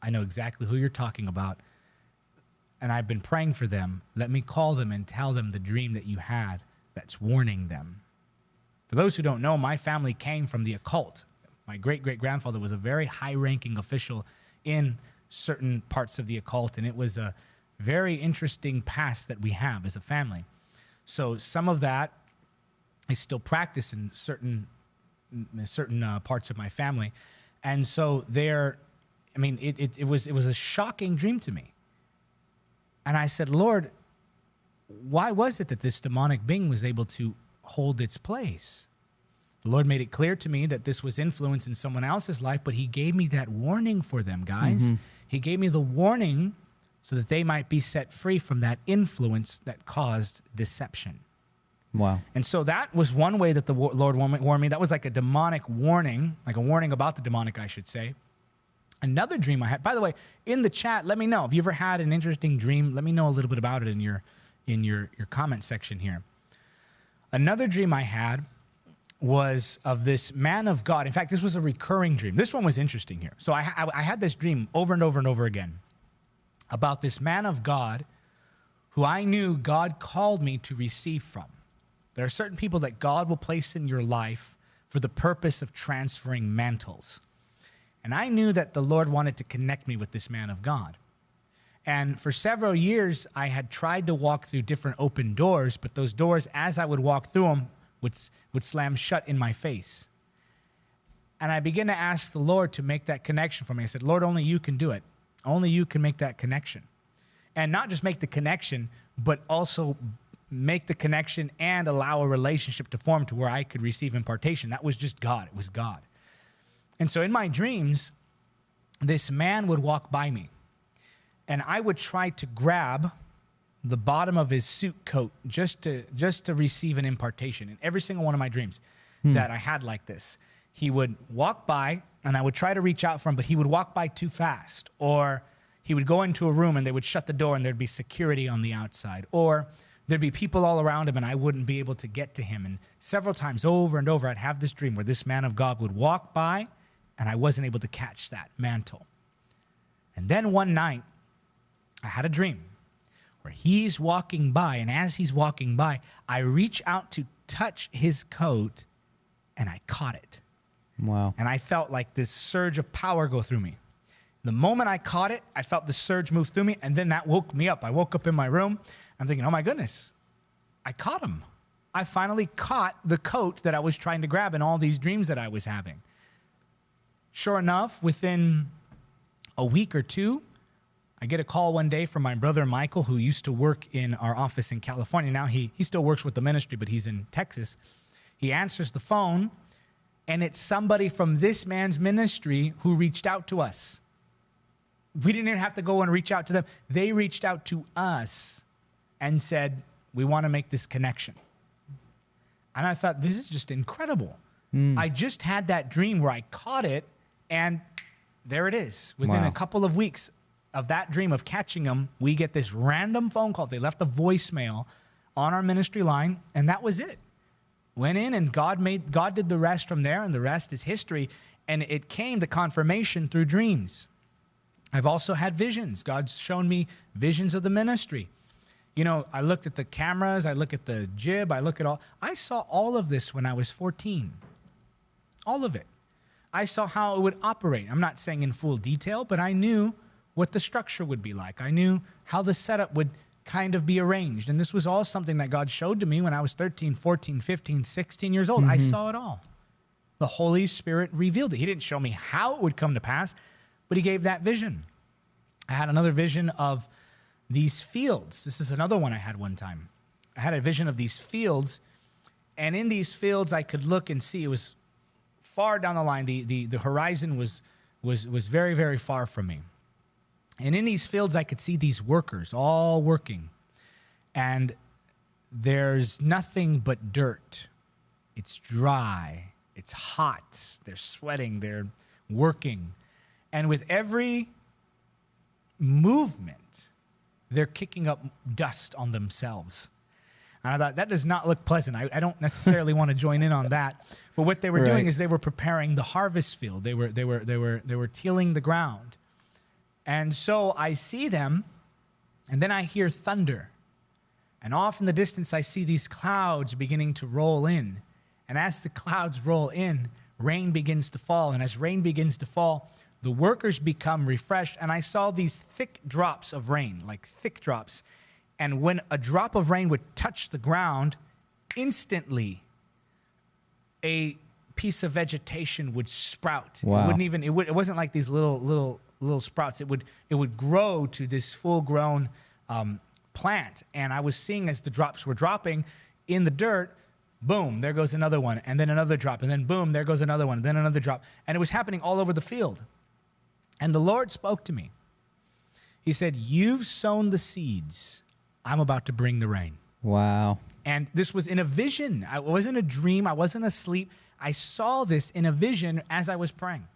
I know exactly who you're talking about. And I've been praying for them. Let me call them and tell them the dream that you had that's warning them. For those who don't know, my family came from the occult. My great great grandfather was a very high ranking official in certain parts of the occult, and it was a very interesting past that we have as a family. So some of that I still practice in certain in certain uh, parts of my family, and so there, I mean, it, it it was it was a shocking dream to me. And I said, Lord, why was it that this demonic being was able to hold its place? The Lord made it clear to me that this was influence in someone else's life, but He gave me that warning for them, guys. Mm-hmm. He gave me the warning so that they might be set free from that influence that caused deception. wow. And so that was one way that the Lord warned warned me. That was like a demonic warning, like a warning about the demonic, I should say. Another dream I had. By the way, in the chat, let me know if you ever had an interesting dream. Let me know a little bit about it in your in your your comment section here. Another dream I had was of this man of God. In fact, this was a recurring dream. This one was interesting here. So I, I, I had this dream over and over and over again about this man of God who I knew God called me to receive from. There are certain people that God will place in your life for the purpose of transferring mantles. And I knew that the Lord wanted to connect me with this man of God. And for several years, I had tried to walk through different open doors, but those doors, as I would walk through them, would, would slam shut in my face. And I began to ask the Lord to make that connection for me. I said, Lord, only you can do it. Only you can make that connection. And not just make the connection, but also make the connection and allow a relationship to form to where I could receive impartation. That was just God. It was God. And so in my dreams, this man would walk by me and I would try to grab the bottom of his suit coat just to just to receive an impartation in every single one of my dreams hmm. that I had like this. He would walk by and I would try to reach out for him, but he would walk by too fast. Or he would go into a room and they would shut the door and there'd be security on the outside. Or there'd be people all around him and I wouldn't be able to get to him. And several times over and over, I'd have this dream where this man of God would walk by and I wasn't able to catch that mantle. And then one night, I had a dream where he's walking by, and as he's walking by, I reach out to touch his coat and I caught it. Wow. And I felt like this surge of power go through me. The moment I caught it, I felt the surge move through me, and then that woke me up. I woke up in my room. I'm thinking, oh my goodness, I caught him. I finally caught the coat that I was trying to grab in all these dreams that I was having. Sure enough, within a week or two, I get a call one day from my brother Michael, who used to work in our office in California. Now he, he still works with the ministry, but he's in Texas. He answers the phone, and it's somebody from this man's ministry who reached out to us. We didn't even have to go and reach out to them. They reached out to us and said, We want to make this connection. And I thought, This is just incredible. Hmm. I just had that dream where I caught it, and there it is. Within Wow. a couple of weeks of that dream of catching them, we get this random phone call. They left a voicemail on our ministry line, and that was it. Went in and God made God did the rest from there, and the rest is history. And it came to confirmation through dreams. I've also had visions. God's shown me visions of the ministry. You know, I looked at the cameras, I look at the jib, I look at all. I saw all of this when I was 14. All of it. I saw how it would operate. I'm not saying in full detail, but I knew what the structure would be like. I knew how the setup would kind of be arranged. And this was all something that God showed to me when I was 13, 14, 15, 16 years old. Mm-hmm. I saw it all. The Holy Spirit revealed it. He didn't show me how it would come to pass, but He gave that vision. I had another vision of these fields. This is another one I had one time. I had a vision of these fields, and in these fields, I could look and see it was far down the line. The, the, the horizon was, was, was very, very far from me. And in these fields, I could see these workers all working. And there's nothing but dirt. It's dry, it's hot, they're sweating, they're working. And with every movement, they're kicking up dust on themselves. And I thought that does not look pleasant. I, I don't necessarily want to join in on that. But what they were right. doing is they were preparing the harvest field. They were they were they were they were tilling the ground. And so I see them, and then I hear thunder. And off in the distance, I see these clouds beginning to roll in. And as the clouds roll in, rain begins to fall. And as rain begins to fall, the workers become refreshed. And I saw these thick drops of rain, like thick drops. And when a drop of rain would touch the ground, instantly a piece of vegetation would sprout. Wow. It wouldn't even, it, would, it wasn't like these little, little, little sprouts. It would, it would grow to this full grown um, plant. And I was seeing as the drops were dropping in the dirt, boom, there goes another one, and then another drop, and then boom, there goes another one, then another drop. And it was happening all over the field. And the Lord spoke to me. He said, You've sown the seeds. I'm about to bring the rain. Wow. And this was in a vision. I wasn't a dream. I wasn't asleep. I saw this in a vision as I was praying.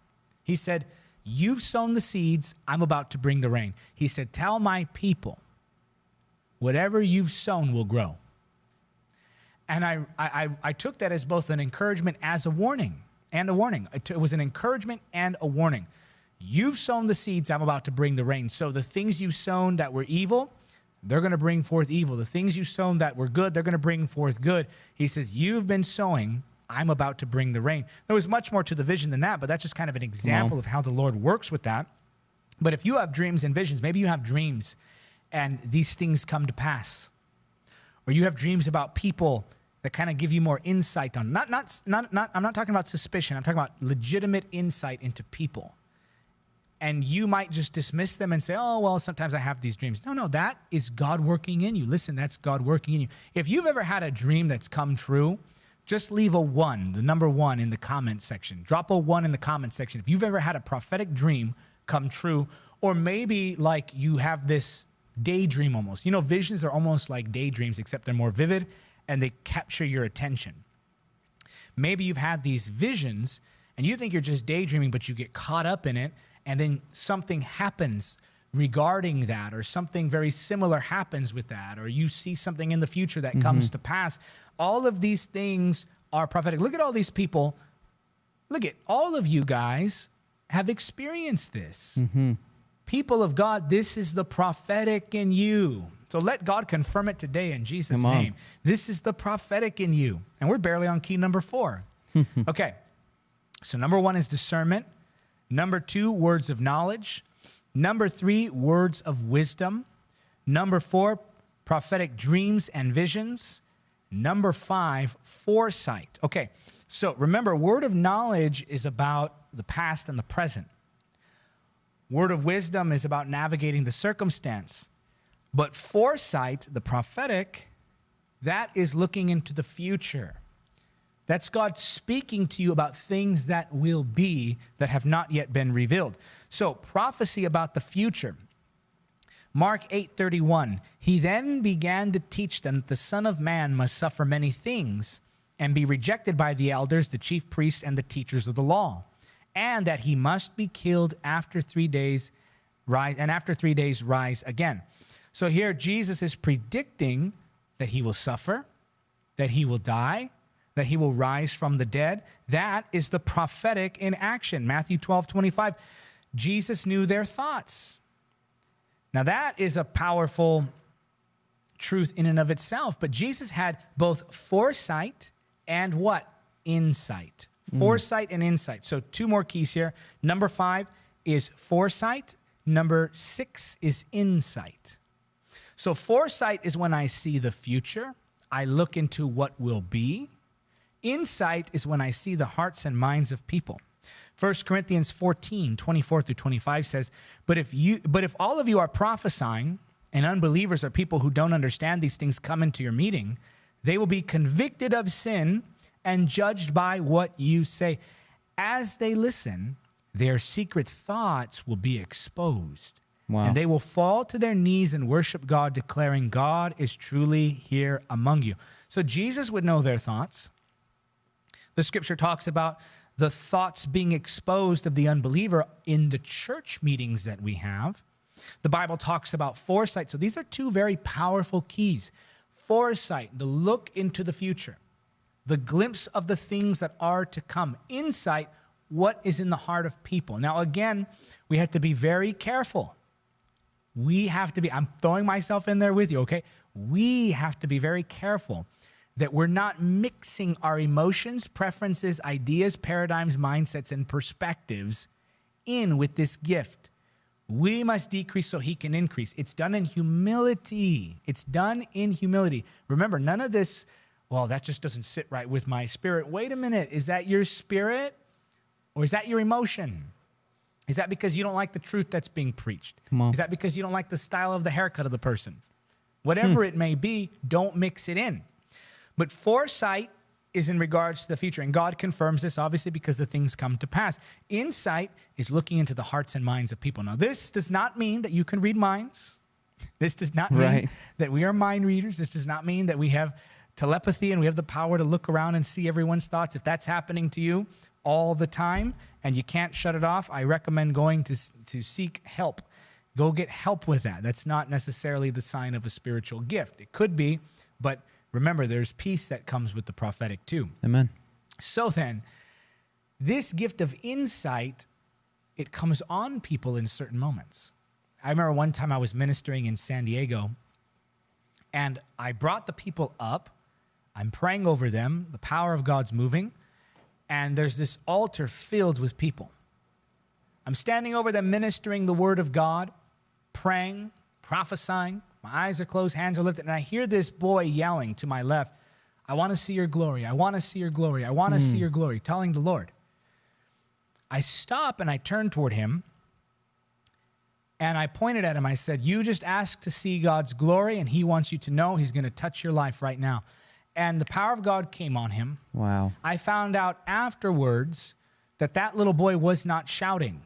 He said, You've sown the seeds. I'm about to bring the rain. He said, Tell my people, whatever you've sown will grow. And I, I, I took that as both an encouragement as a warning and a warning. It was an encouragement and a warning. You've sown the seeds, I'm about to bring the rain. So the things you've sown that were evil, they're going to bring forth evil. The things you've sown that were good, they're going to bring forth good. He says, You've been sowing, I'm about to bring the rain. There was much more to the vision than that, but that's just kind of an example of how the Lord works with that. But if you have dreams and visions, maybe you have dreams and these things come to pass, or you have dreams about people that kind of give you more insight on not not not not I'm not talking about suspicion. I'm talking about legitimate insight into people and you might just dismiss them and say, oh, well, sometimes I have these dreams. No, no, that is God working in you. Listen, that's God working in you. If you've ever had a dream that's come true, just leave a one, the number one in the comment section. Drop a one in the comment section. If you've ever had a prophetic dream come true, or maybe like you have this daydream almost. You know, visions are almost like daydreams, except they're more vivid and they capture your attention. Maybe you've had these visions and you think you're just daydreaming, but you get caught up in it and then something happens regarding that or something very similar happens with that or you see something in the future that mm-hmm. comes to pass all of these things are prophetic. Look at all these people. Look at all of you guys have experienced this. Mm-hmm. people of god this is the prophetic in you. So let god confirm it today in jesus name. This is the prophetic in you. And we're barely on key number four. Okay. So number one is discernment. Number two, words of knowledge. Number three, words of wisdom. Number four, prophetic dreams and visions. Number five, foresight. Okay, so remember, word of knowledge is about the past and the present. Word of wisdom is about navigating the circumstance. But foresight, the prophetic, that is looking into the future. That's God speaking to you about things that will be that have not yet been revealed. So, prophecy about the future. Mark 8:31 He then began to teach them that the son of man must suffer many things and be rejected by the elders, the chief priests and the teachers of the law, and that he must be killed after 3 days rise and after 3 days rise again. So here Jesus is predicting that he will suffer, that he will die, that he will rise from the dead. That is the prophetic in action. Matthew 12, 25. Jesus knew their thoughts. Now, that is a powerful truth in and of itself, but Jesus had both foresight and what? Insight. Mm. foresight and insight. So, two more keys here. Number five is foresight, number six is insight. So, foresight is when I see the future, I look into what will be. Insight is when I see the hearts and minds of people. 1 Corinthians 14, 24 through 25 says, But if you but if all of you are prophesying, and unbelievers or people who don't understand these things come into your meeting, they will be convicted of sin and judged by what you say. As they listen, their secret thoughts will be exposed. Wow. And they will fall to their knees and worship God, declaring, God is truly here among you. So Jesus would know their thoughts. The scripture talks about the thoughts being exposed of the unbeliever in the church meetings that we have. The Bible talks about foresight. So these are two very powerful keys foresight, the look into the future, the glimpse of the things that are to come, insight, what is in the heart of people. Now, again, we have to be very careful. We have to be, I'm throwing myself in there with you, okay? We have to be very careful that we're not mixing our emotions, preferences, ideas, paradigms, mindsets, and perspectives in with this gift. We must decrease so he can increase. It's done in humility. It's done in humility. Remember, none of this, well, that just doesn't sit right with my spirit. Wait a minute. Is that your spirit or is that your emotion? Is that because you don't like the truth that's being preached? Is that because you don't like the style of the haircut of the person? Hmm. Whatever it may be, don't mix it in. But foresight is in regards to the future. And God confirms this, obviously, because the things come to pass. Insight is looking into the hearts and minds of people. Now, this does not mean that you can read minds. This does not mean Right. that we are mind readers. This does not mean that we have telepathy and we have the power to look around and see everyone's thoughts. If that's happening to you all the time and you can't shut it off, I recommend going to, to seek help. Go get help with that. That's not necessarily the sign of a spiritual gift. It could be, but remember, there's peace that comes with the prophetic too. Amen. So then, this gift of insight, it comes on people in certain moments. I remember one time I was ministering in San Diego and I brought the people up. I'm praying over them. The power of God's moving. And there's this altar filled with people. I'm standing over them ministering the word of God, praying, prophesying. My eyes are closed, hands are lifted, and I hear this boy yelling to my left, I want to see your glory. I want to see your glory. I want to see hmm. your glory, telling the Lord. I stop and I turn toward him and I pointed at him. I said, You just asked to see God's glory, and he wants you to know he's going to touch your life right now. And the power of God came on him. Wow. I found out afterwards that that little boy was not shouting.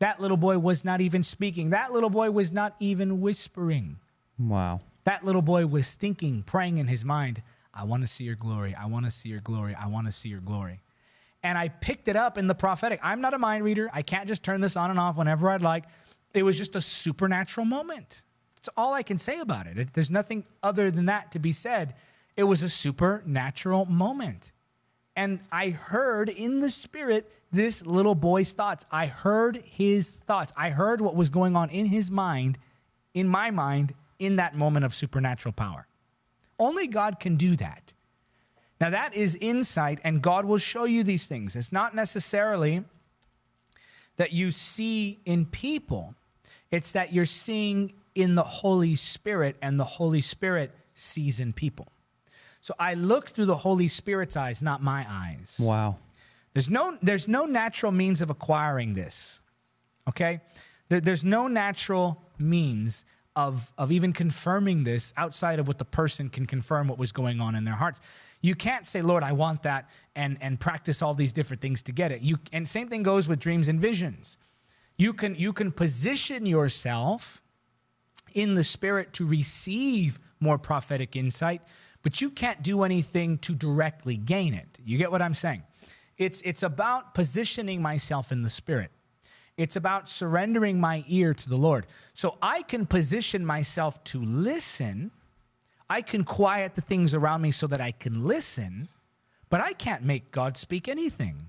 That little boy was not even speaking. That little boy was not even whispering. Wow. That little boy was thinking, praying in his mind, I want to see your glory. I want to see your glory. I want to see your glory. And I picked it up in the prophetic. I'm not a mind reader. I can't just turn this on and off whenever I'd like. It was just a supernatural moment. That's all I can say about it. it. There's nothing other than that to be said. It was a supernatural moment. And I heard in the spirit this little boy's thoughts. I heard his thoughts. I heard what was going on in his mind, in my mind, in that moment of supernatural power. Only God can do that. Now, that is insight, and God will show you these things. It's not necessarily that you see in people, it's that you're seeing in the Holy Spirit, and the Holy Spirit sees in people. So I look through the Holy Spirit's eyes, not my eyes. Wow. There's no, there's no natural means of acquiring this. Okay? There, there's no natural means of, of even confirming this outside of what the person can confirm what was going on in their hearts. You can't say, Lord, I want that, and, and practice all these different things to get it. You, and same thing goes with dreams and visions. You can, you can position yourself in the spirit to receive more prophetic insight, but you can't do anything to directly gain it. You get what I'm saying? It's, it's about positioning myself in the spirit. It's about surrendering my ear to the Lord. So I can position myself to listen. I can quiet the things around me so that I can listen, but I can't make God speak anything.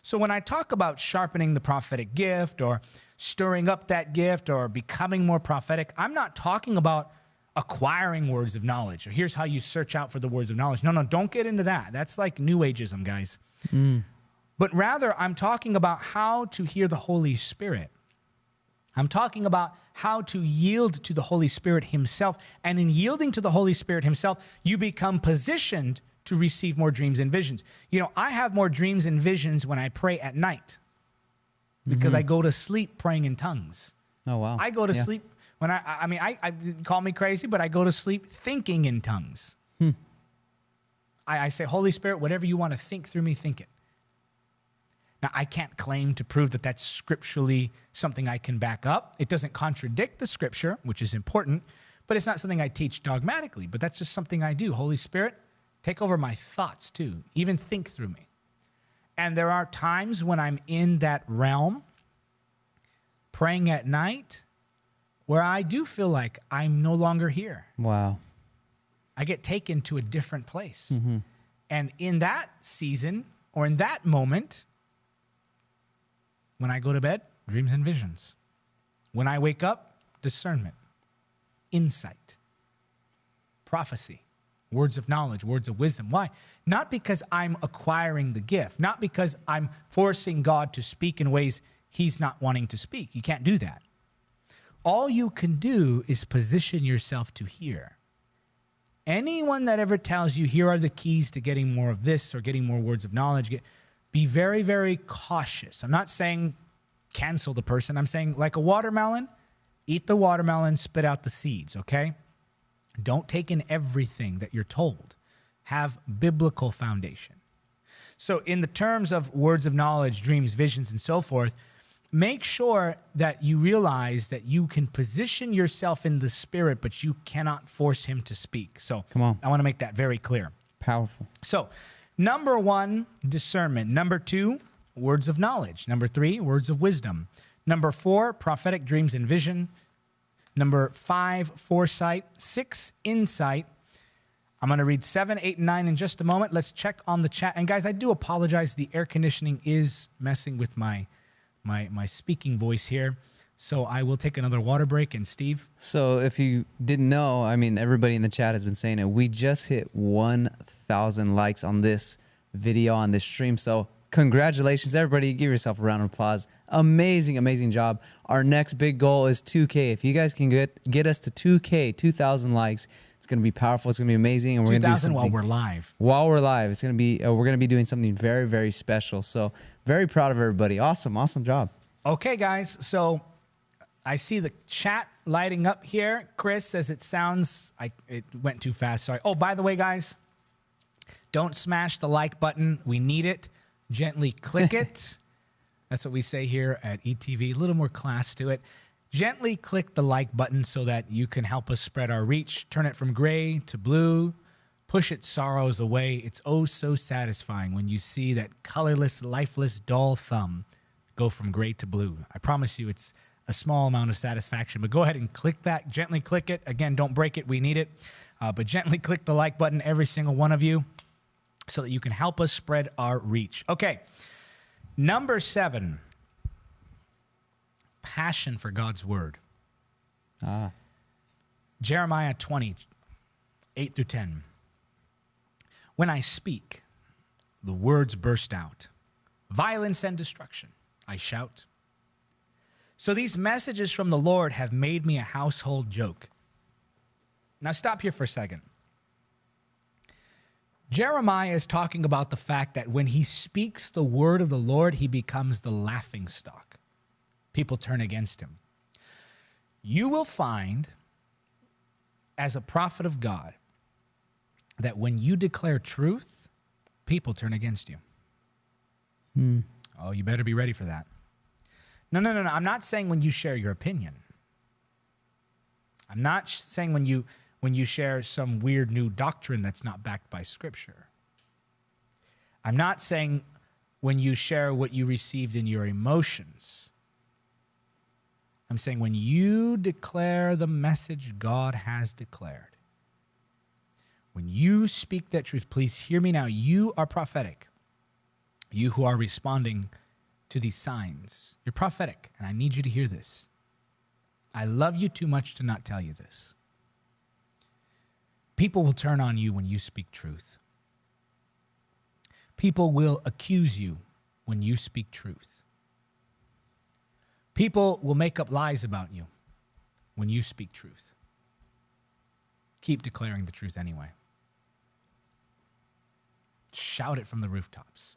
So when I talk about sharpening the prophetic gift or stirring up that gift or becoming more prophetic, I'm not talking about acquiring words of knowledge or here's how you search out for the words of knowledge. No, no, don't get into that. That's like new ageism, guys. Mm. But rather, I'm talking about how to hear the Holy Spirit. I'm talking about how to yield to the Holy Spirit Himself. And in yielding to the Holy Spirit Himself, you become positioned to receive more dreams and visions. You know, I have more dreams and visions when I pray at night because mm-hmm. I go to sleep praying in tongues. Oh wow. I go to Yeah. sleep when I, I mean, I, I call me crazy, but I go to sleep thinking in tongues. Hmm. I, I say, Holy Spirit, whatever you want to think through me, think it. Now, I can't claim to prove that that's scripturally something I can back up. It doesn't contradict the scripture, which is important, but it's not something I teach dogmatically. But that's just something I do. Holy Spirit, take over my thoughts too, even think through me. And there are times when I'm in that realm, praying at night, where I do feel like I'm no longer here. Wow. I get taken to a different place. Mm-hmm. And in that season or in that moment, when I go to bed, dreams and visions. When I wake up, discernment, insight, prophecy, words of knowledge, words of wisdom. Why? Not because I'm acquiring the gift, not because I'm forcing God to speak in ways he's not wanting to speak. You can't do that. All you can do is position yourself to hear. Anyone that ever tells you here are the keys to getting more of this or getting more words of knowledge, get, be very, very cautious. I'm not saying cancel the person. I'm saying like a watermelon, eat the watermelon, spit out the seeds, okay? Don't take in everything that you're told. Have biblical foundation. So, in the terms of words of knowledge, dreams, visions, and so forth, make sure that you realize that you can position yourself in the spirit, but you cannot force him to speak. So, Come on. I want to make that very clear. Powerful. So, number one, discernment. Number two, words of knowledge. Number three, words of wisdom. Number four, prophetic dreams and vision. Number five, foresight. Six, insight. I'm going to read seven, eight, and nine in just a moment. Let's check on the chat. And guys, I do apologize. The air conditioning is messing with my my my speaking voice here. So I will take another water break. And Steve, So if you didn't know, I mean, everybody in the chat has been saying it. We just hit 1,000 likes on this video on this stream. So congratulations, everybody! Give yourself a round of applause. Amazing, amazing job. Our next big goal is 2K. If you guys can get get us to 2K, 2,000 likes, it's gonna be powerful. It's gonna be amazing, and we're gonna do 2000 while we're live. while we're live. It's gonna be uh, we're gonna be doing something very, very special. So very proud of everybody. Awesome, awesome job. Okay, guys. So I see the chat lighting up here. Chris says it sounds like it went too fast. Sorry. Oh, by the way, guys, don't smash the like button. We need it. Gently click it. That's what we say here at ETV. A little more class to it. Gently click the like button so that you can help us spread our reach. Turn it from gray to blue. Push its sorrows away. It's oh so satisfying when you see that colorless, lifeless, dull thumb go from gray to blue. I promise you, it's a small amount of satisfaction. But go ahead and click that. Gently click it. Again, don't break it. We need it. Uh, but gently click the like button, every single one of you, so that you can help us spread our reach. Okay. Number seven passion for God's word. Ah, Jeremiah 20, 8 through 10. When I speak, the words burst out. Violence and destruction, I shout. So these messages from the Lord have made me a household joke. Now, stop here for a second. Jeremiah is talking about the fact that when he speaks the word of the Lord, he becomes the laughing stock. People turn against him. You will find as a prophet of God that when you declare truth, people turn against you. Hmm. Oh, you better be ready for that. No, no, no, no. I'm not saying when you share your opinion. I'm not saying when you when you share some weird new doctrine that's not backed by scripture. I'm not saying when you share what you received in your emotions. I'm saying when you declare the message God has declared. When you speak that truth, please hear me now. You are prophetic. You who are responding to these signs, you're prophetic, and I need you to hear this. I love you too much to not tell you this. People will turn on you when you speak truth. People will accuse you when you speak truth. People will make up lies about you when you speak truth. Keep declaring the truth anyway. Shout it from the rooftops.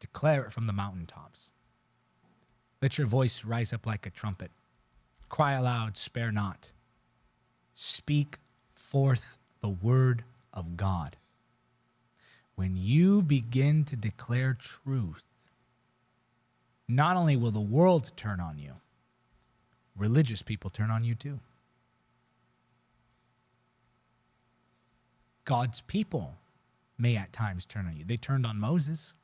Declare it from the mountaintops. Let your voice rise up like a trumpet. Cry aloud, spare not. Speak forth the word of God. When you begin to declare truth, not only will the world turn on you, religious people turn on you too. God's people may at times turn on you. They turned on Moses.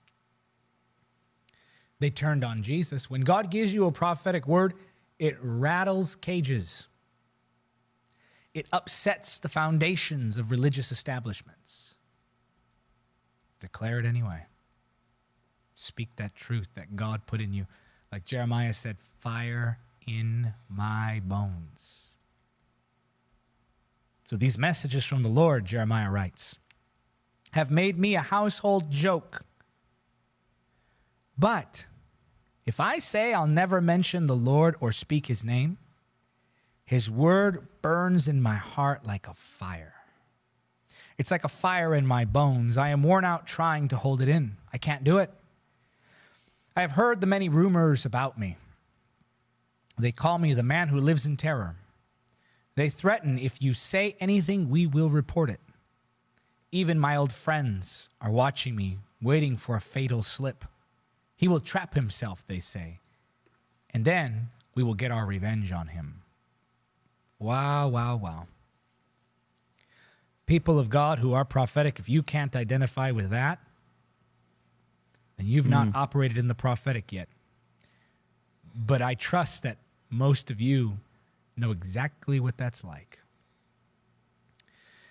They turned on Jesus. When God gives you a prophetic word, it rattles cages. It upsets the foundations of religious establishments. Declare it anyway. Speak that truth that God put in you. Like Jeremiah said, fire in my bones. So these messages from the Lord, Jeremiah writes, have made me a household joke. But if I say I'll never mention the Lord or speak his name, his word burns in my heart like a fire. It's like a fire in my bones. I am worn out trying to hold it in. I can't do it. I have heard the many rumors about me. They call me the man who lives in terror. They threaten if you say anything, we will report it. Even my old friends are watching me, waiting for a fatal slip. He will trap himself, they say, and then we will get our revenge on him. Wow, wow, wow. People of God who are prophetic, if you can't identify with that, then you've not mm. operated in the prophetic yet. But I trust that most of you know exactly what that's like.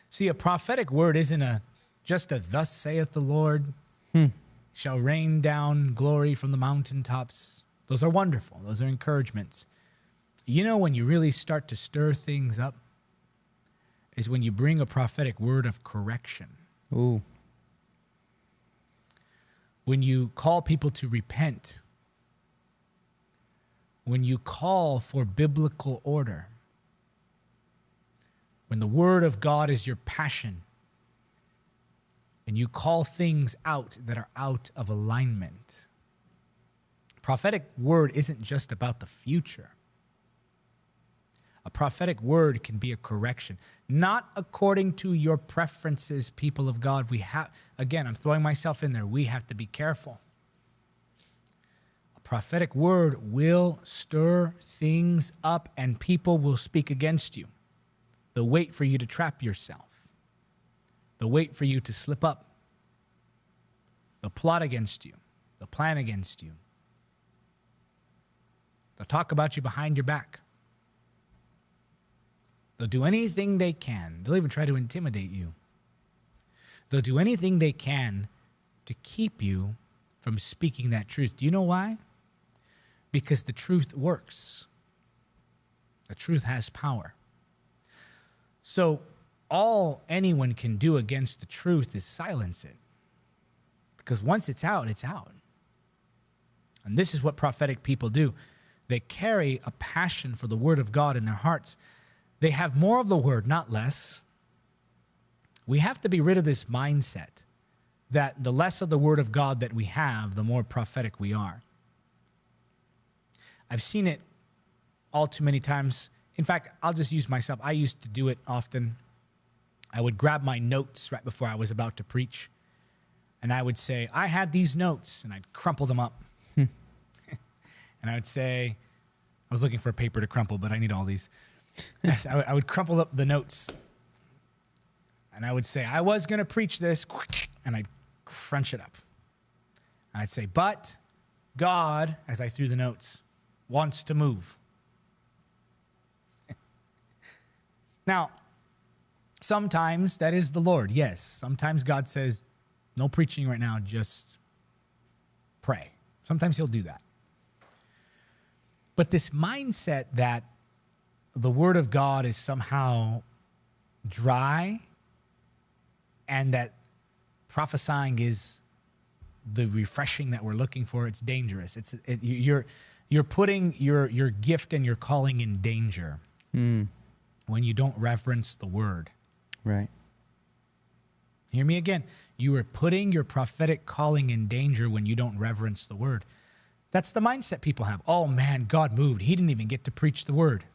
See, a prophetic word isn't a just a thus saith the Lord hmm. shall rain down glory from the mountaintops. Those are wonderful. Those are encouragements. You know when you really start to stir things up is when you bring a prophetic word of correction. Ooh. When you call people to repent. When you call for biblical order when the Word of God is your passion and you call things out that are out of alignment. Prophetic word isn't just about the future. A prophetic word can be a correction, not according to your preferences, people of God. We have, again, I'm throwing myself in there. We have to be careful. A prophetic word will stir things up and people will speak against you. They'll wait for you to trap yourself. They'll wait for you to slip up. They'll plot against you. They'll plan against you. They'll talk about you behind your back. They'll do anything they can. They'll even try to intimidate you. They'll do anything they can to keep you from speaking that truth. Do you know why? Because the truth works. The truth has power. So all anyone can do against the truth is silence it. Because once it's out, it's out. And this is what prophetic people do. They carry a passion for the word of God in their hearts. They have more of the word, not less. We have to be rid of this mindset that the less of the word of God that we have, the more prophetic we are. I've seen it all too many times in fact, I'll just use myself. I used to do it often. I would grab my notes right before I was about to preach, and I would say, I had these notes, and I'd crumple them up. and I would say, I was looking for a paper to crumple, but I need all these. I would crumple up the notes, and I would say, I was going to preach this, and I'd crunch it up. And I'd say, but God, as I threw the notes, wants to move. Now, sometimes that is the Lord, yes. Sometimes God says, no preaching right now, just pray. Sometimes He'll do that. But this mindset that the Word of God is somehow dry and that prophesying is the refreshing that we're looking for. It's dangerous. It's it, you're you're putting your your gift and your calling in danger Hmm. when you don't reverence the word. Right. Hear me again. You are putting your prophetic calling in danger when you don't reverence the word. That's the mindset people have. Oh man, God moved. He didn't even get to preach the word.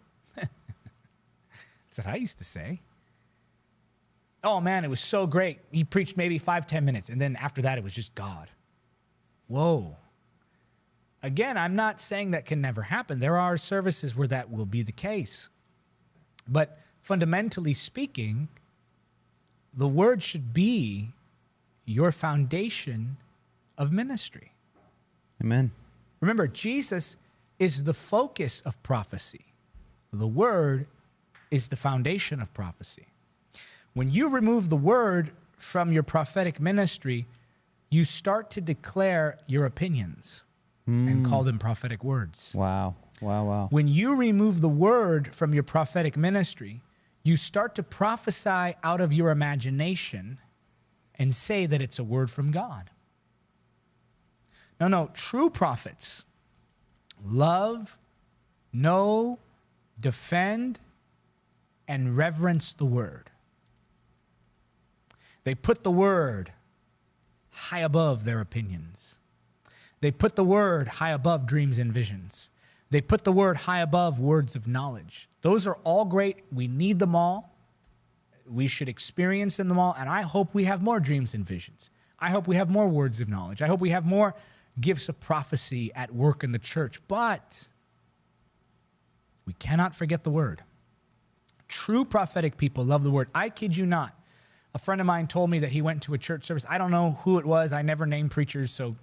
That's what I used to say. Oh man, it was so great. He preached maybe five, ten minutes, and then after that, it was just God. Whoa. Again, I'm not saying that can never happen. There are services where that will be the case. But fundamentally speaking, the word should be your foundation of ministry. Amen. Remember, Jesus is the focus of prophecy, the word is the foundation of prophecy. When you remove the word from your prophetic ministry, you start to declare your opinions and hmm. call them prophetic words. Wow. Wow. Wow. When you remove the word from your prophetic ministry, you start to prophesy out of your imagination and say that it's a word from God. No, no, true prophets love, know, defend, and reverence the word. They put the word high above their opinions. They put the word high above dreams and visions. They put the word high above words of knowledge. Those are all great. We need them all. We should experience them all. And I hope we have more dreams and visions. I hope we have more words of knowledge. I hope we have more gifts of prophecy at work in the church. But we cannot forget the word. True prophetic people love the word. I kid you not. A friend of mine told me that he went to a church service. I don't know who it was. I never name preachers, so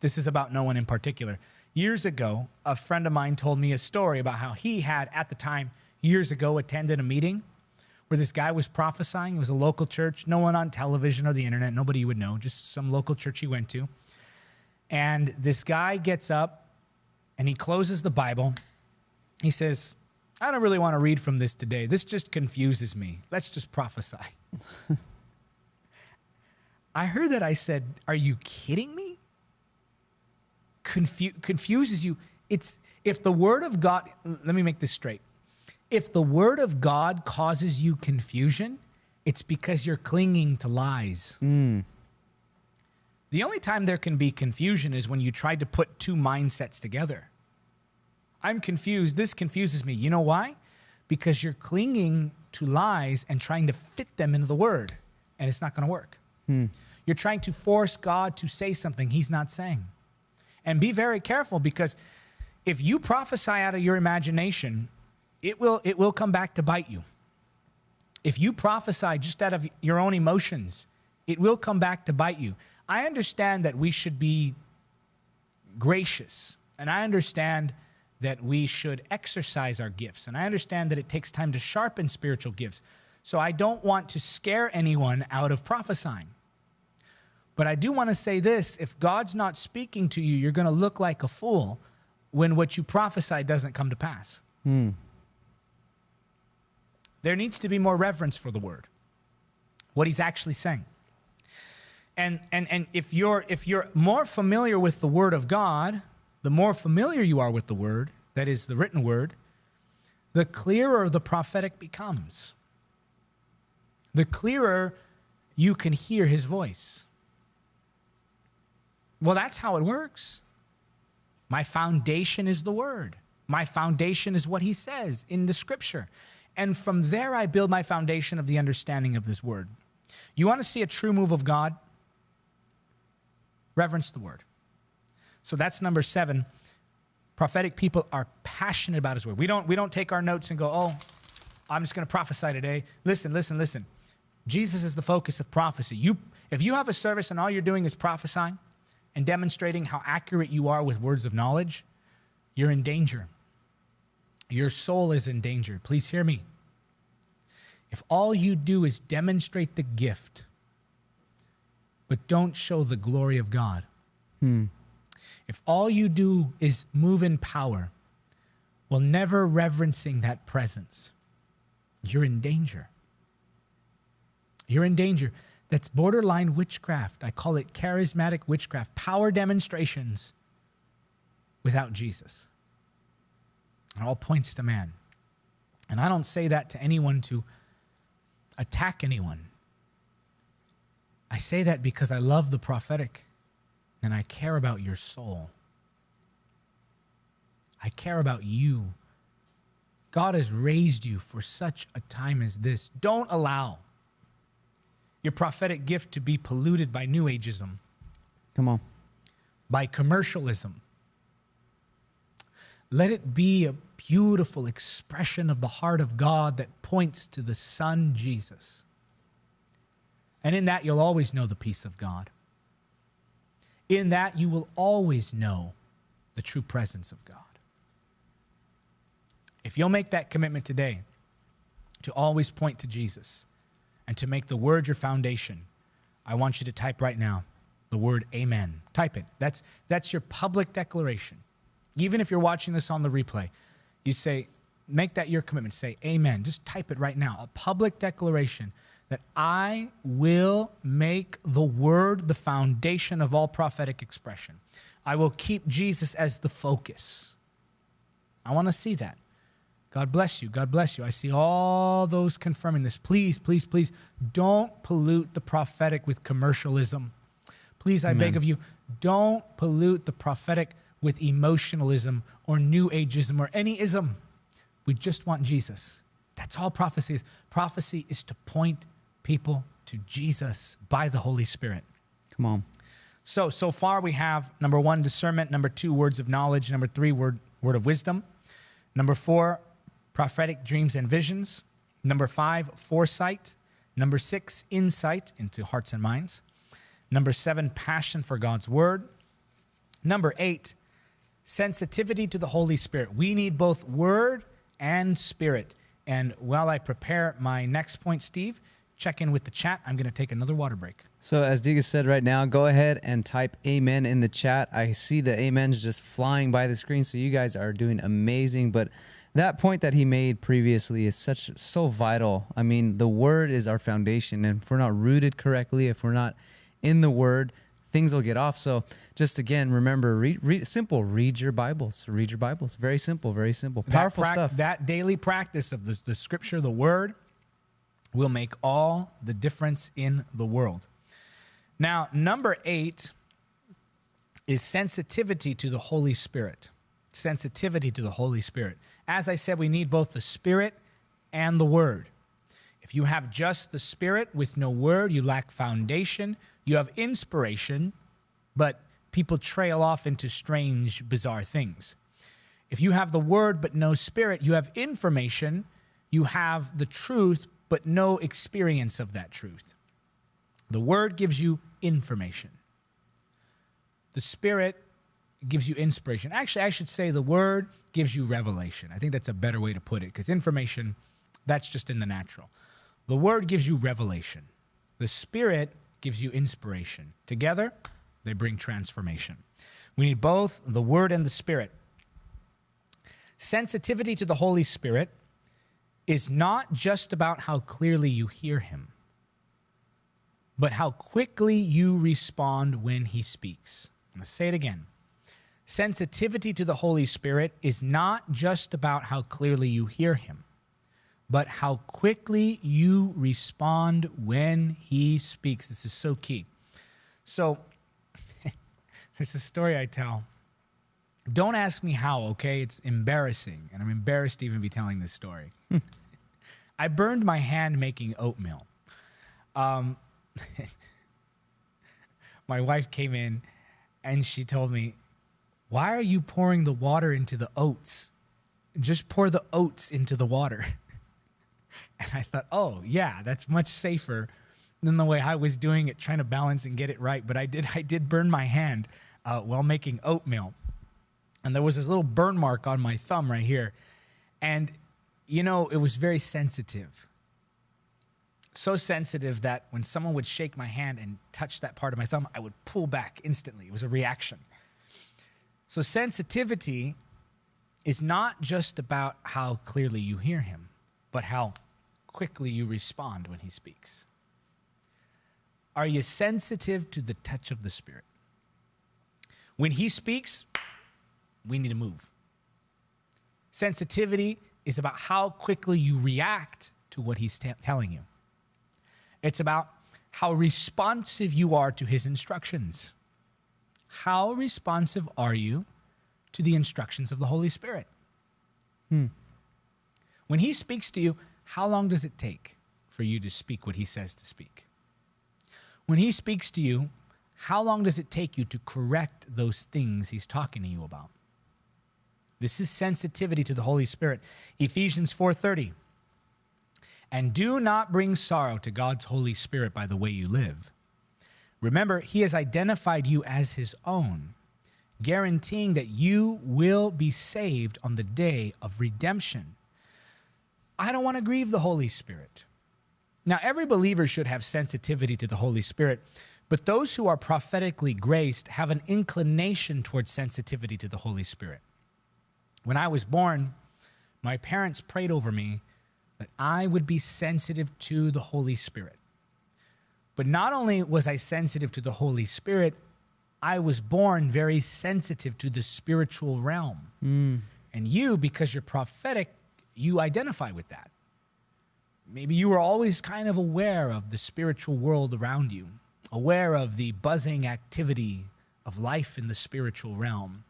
this is about no one in particular. Years ago, a friend of mine told me a story about how he had, at the time, years ago, attended a meeting where this guy was prophesying. It was a local church, no one on television or the internet, nobody would know, just some local church he went to. And this guy gets up and he closes the Bible. He says, I don't really want to read from this today. This just confuses me. Let's just prophesy. I heard that I said, Are you kidding me? Confu- confuses you. It's if the word of God, let me make this straight. If the word of God causes you confusion, it's because you're clinging to lies. Mm. The only time there can be confusion is when you try to put two mindsets together. I'm confused. This confuses me. You know why? Because you're clinging to lies and trying to fit them into the word, and it's not going to work. Hmm. You're trying to force God to say something he's not saying. And be very careful because if you prophesy out of your imagination, it will it will come back to bite you. If you prophesy just out of your own emotions, it will come back to bite you. I understand that we should be gracious, and I understand that we should exercise our gifts, and I understand that it takes time to sharpen spiritual gifts. So I don't want to scare anyone out of prophesying. But I do want to say this if God's not speaking to you, you're going to look like a fool when what you prophesy doesn't come to pass. Hmm. There needs to be more reverence for the word, what he's actually saying. And, and, and if, you're, if you're more familiar with the word of God, the more familiar you are with the word, that is the written word, the clearer the prophetic becomes. The clearer you can hear his voice. Well, that's how it works. My foundation is the word. My foundation is what he says in the scripture. And from there, I build my foundation of the understanding of this word. You want to see a true move of God? Reverence the word. So that's number seven. Prophetic people are passionate about his word. We don't, we don't take our notes and go, oh, I'm just going to prophesy today. Listen, listen, listen. Jesus is the focus of prophecy. You, if you have a service and all you're doing is prophesying and demonstrating how accurate you are with words of knowledge, you're in danger. Your soul is in danger. Please hear me. If all you do is demonstrate the gift, but don't show the glory of God, hmm. If all you do is move in power while never reverencing that presence, you're in danger. You're in danger. that's borderline witchcraft. I call it charismatic witchcraft, power demonstrations without Jesus. It all points to man. And I don't say that to anyone to attack anyone. I say that because I love the prophetic and I care about your soul. I care about you. God has raised you for such a time as this. Don't allow your prophetic gift to be polluted by New Ageism, Come on. by commercialism. Let it be a beautiful expression of the heart of God that points to the Son Jesus. And in that, you'll always know the peace of God. In that, you will always know the true presence of God. If you'll make that commitment today to always point to Jesus and to make the word your foundation, I want you to type right now the word amen. Type it. That's, that's your public declaration. Even if you're watching this on the replay, you say, make that your commitment. Say amen. Just type it right now. A public declaration that I will make the word the foundation of all prophetic expression. I will keep Jesus as the focus. I want to see that. God bless you. God bless you. I see all those confirming this. Please, please, please don't pollute the prophetic with commercialism. Please, I beg of you, don't pollute the prophetic with emotionalism or new ageism or any ism. We just want Jesus. That's all prophecy is. Prophecy is to point people to Jesus by the Holy Spirit. Come on. So, so far we have number one, discernment. Number two, words of knowledge. Number three, word, word of wisdom. Number four, prophetic dreams and visions. Number five, foresight. Number six, insight into hearts and minds. Number seven, passion for God's word. Number eight, sensitivity to the Holy Spirit. We need both word and spirit. And while I prepare my next point, Steve, check in with the chat. I'm going to take another water break. So as Diga said right now, go ahead and type amen in the chat. I see the amens just flying by the screen, so you guys are doing amazing. But that point that he made previously is such so vital. I mean, the word is our foundation, and if we're not rooted correctly, if we're not in the word, things will get off. So just again, remember, read, read simple. Read your Bibles. Read your Bibles. Very simple. Very simple. Powerful that stuff. That daily practice of the, the scripture, the word, will make all the difference in the world. Now, number eight is sensitivity to the Holy Spirit. Sensitivity to the Holy Spirit. As I said, we need both the Spirit and the Word. If you have just the Spirit with no Word, you lack foundation. You have inspiration, but people trail off into strange, bizarre things. If you have the Word but no Spirit, you have information, you have the truth, but no experience of that truth. The Word gives you information. The Spirit gives you inspiration. Actually, I should say the Word gives you revelation. I think that's a better way to put it because information, that's just in the natural. The Word gives you revelation. The Spirit gives you inspiration. Together, they bring transformation. We need both the Word and the Spirit. Sensitivity to the Holy Spirit is not just about how clearly you hear Him but how quickly you respond when he speaks. I'm going to say it again. Sensitivity to the Holy Spirit is not just about how clearly you hear him, but how quickly you respond when he speaks. This is so key. So, there's a story I tell. Don't ask me how, okay? It's embarrassing, and I'm embarrassed to even be telling this story. I burned my hand making oatmeal. Um, my wife came in and she told me, Why are you pouring the water into the oats? Just pour the oats into the water. And I thought, Oh, yeah, that's much safer than the way I was doing it, trying to balance and get it right. But I did, I did burn my hand uh, while making oatmeal. And there was this little burn mark on my thumb right here. And, you know, it was very sensitive so sensitive that when someone would shake my hand and touch that part of my thumb, I would pull back instantly. It was a reaction. So, sensitivity is not just about how clearly you hear him, but how quickly you respond when he speaks. Are you sensitive to the touch of the Spirit? When He speaks, we need to move. Sensitivity is about how quickly you react to what He's telling you, it's about how responsive you are to His instructions. How responsive are you to the instructions of the Holy Spirit? Hmm. When He speaks to you, how long does it take for you to speak what He says to speak? When He speaks to you, how long does it take you to correct those things He's talking to you about? This is sensitivity to the Holy Spirit. Ephesians 4:30. And do not bring sorrow to God's Holy Spirit by the way you live. Remember, he has identified you as his own, guaranteeing that you will be saved on the day of redemption. I don't want to grieve the Holy Spirit. Now, every believer should have sensitivity to the Holy Spirit, but those who are prophetically graced have an inclination towards sensitivity to the Holy Spirit. When I was born, my parents prayed over me that I would be sensitive to the Holy Spirit. But not only was I sensitive to the Holy Spirit, I was born very sensitive to the spiritual realm. Mm. And you, because you're prophetic, you identify with that. Maybe you were always kind of aware of the spiritual world around you, aware of the buzzing activity of life in the spiritual realm.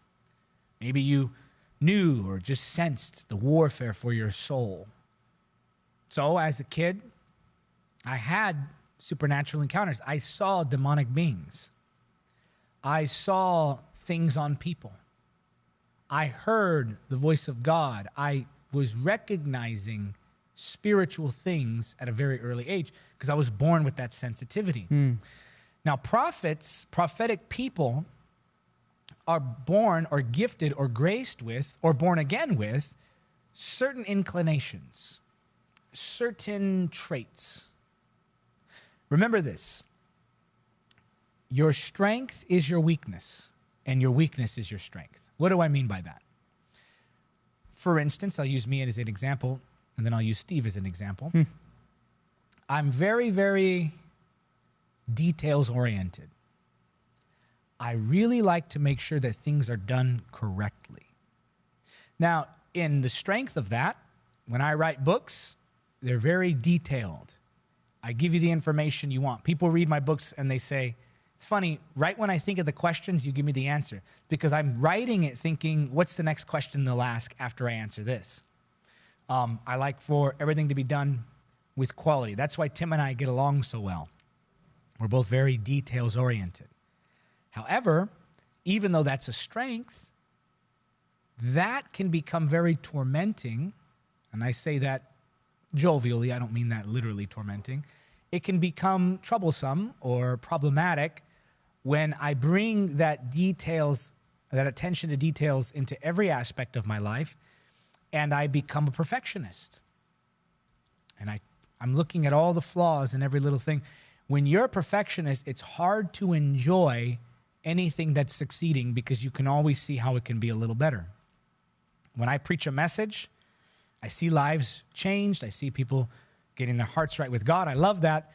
Maybe you knew or just sensed the warfare for your soul. So, as a kid, I had supernatural encounters. I saw demonic beings. I saw things on people. I heard the voice of God. I was recognizing spiritual things at a very early age because I was born with that sensitivity. Mm. Now, prophets, prophetic people, are born or gifted or graced with or born again with certain inclinations, certain traits. Remember this your strength is your weakness, and your weakness is your strength. What do I mean by that? For instance, I'll use me as an example, and then I'll use Steve as an example. Hmm. I'm very, very details oriented. I really like to make sure that things are done correctly. Now, in the strength of that, when I write books, they're very detailed. I give you the information you want. People read my books and they say, it's funny, right when I think of the questions, you give me the answer because I'm writing it thinking, what's the next question they'll ask after I answer this? Um, I like for everything to be done with quality. That's why Tim and I get along so well. We're both very details oriented. However, even though that's a strength, that can become very tormenting. And I say that jovially, I don't mean that literally tormenting. It can become troublesome or problematic when I bring that details, that attention to details into every aspect of my life and I become a perfectionist. And I, I'm looking at all the flaws in every little thing. When you're a perfectionist, it's hard to enjoy anything that's succeeding because you can always see how it can be a little better. When I preach a message, I see lives changed. I see people getting their hearts right with God. I love that.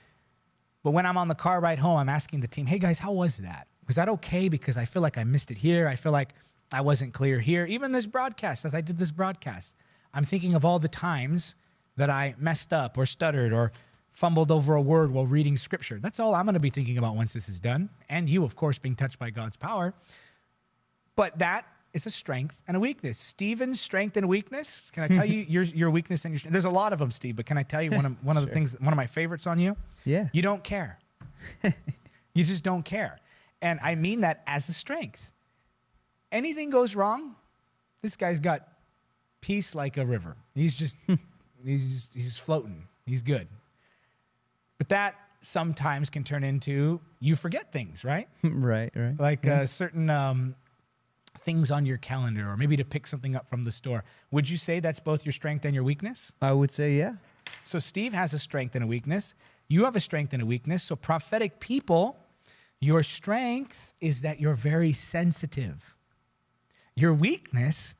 But when I'm on the car ride home, I'm asking the team, hey guys, how was that? Was that okay? Because I feel like I missed it here. I feel like I wasn't clear here. Even this broadcast, as I did this broadcast, I'm thinking of all the times that I messed up or stuttered or fumbled over a word while reading scripture. That's all I'm going to be thinking about once this is done. And you, of course, being touched by God's power. But that is a strength and a weakness. Stephen's strength and weakness. Can I tell you your your weakness and your strength? There's a lot of them, Steve. But can I tell you one of one of the things, one of my favorites on you? Yeah. You don't care. you just don't care, and I mean that as a strength. Anything goes wrong, this guy's got peace like a river. He's just he's just, he's floating. He's good. But that sometimes can turn into you forget things, right? right, right. Like yeah. uh, certain um, things on your calendar or maybe to pick something up from the store. Would you say that's both your strength and your weakness? I would say, yeah. So Steve has a strength and a weakness. You have a strength and a weakness. So prophetic people, your strength is that you're very sensitive. Your weakness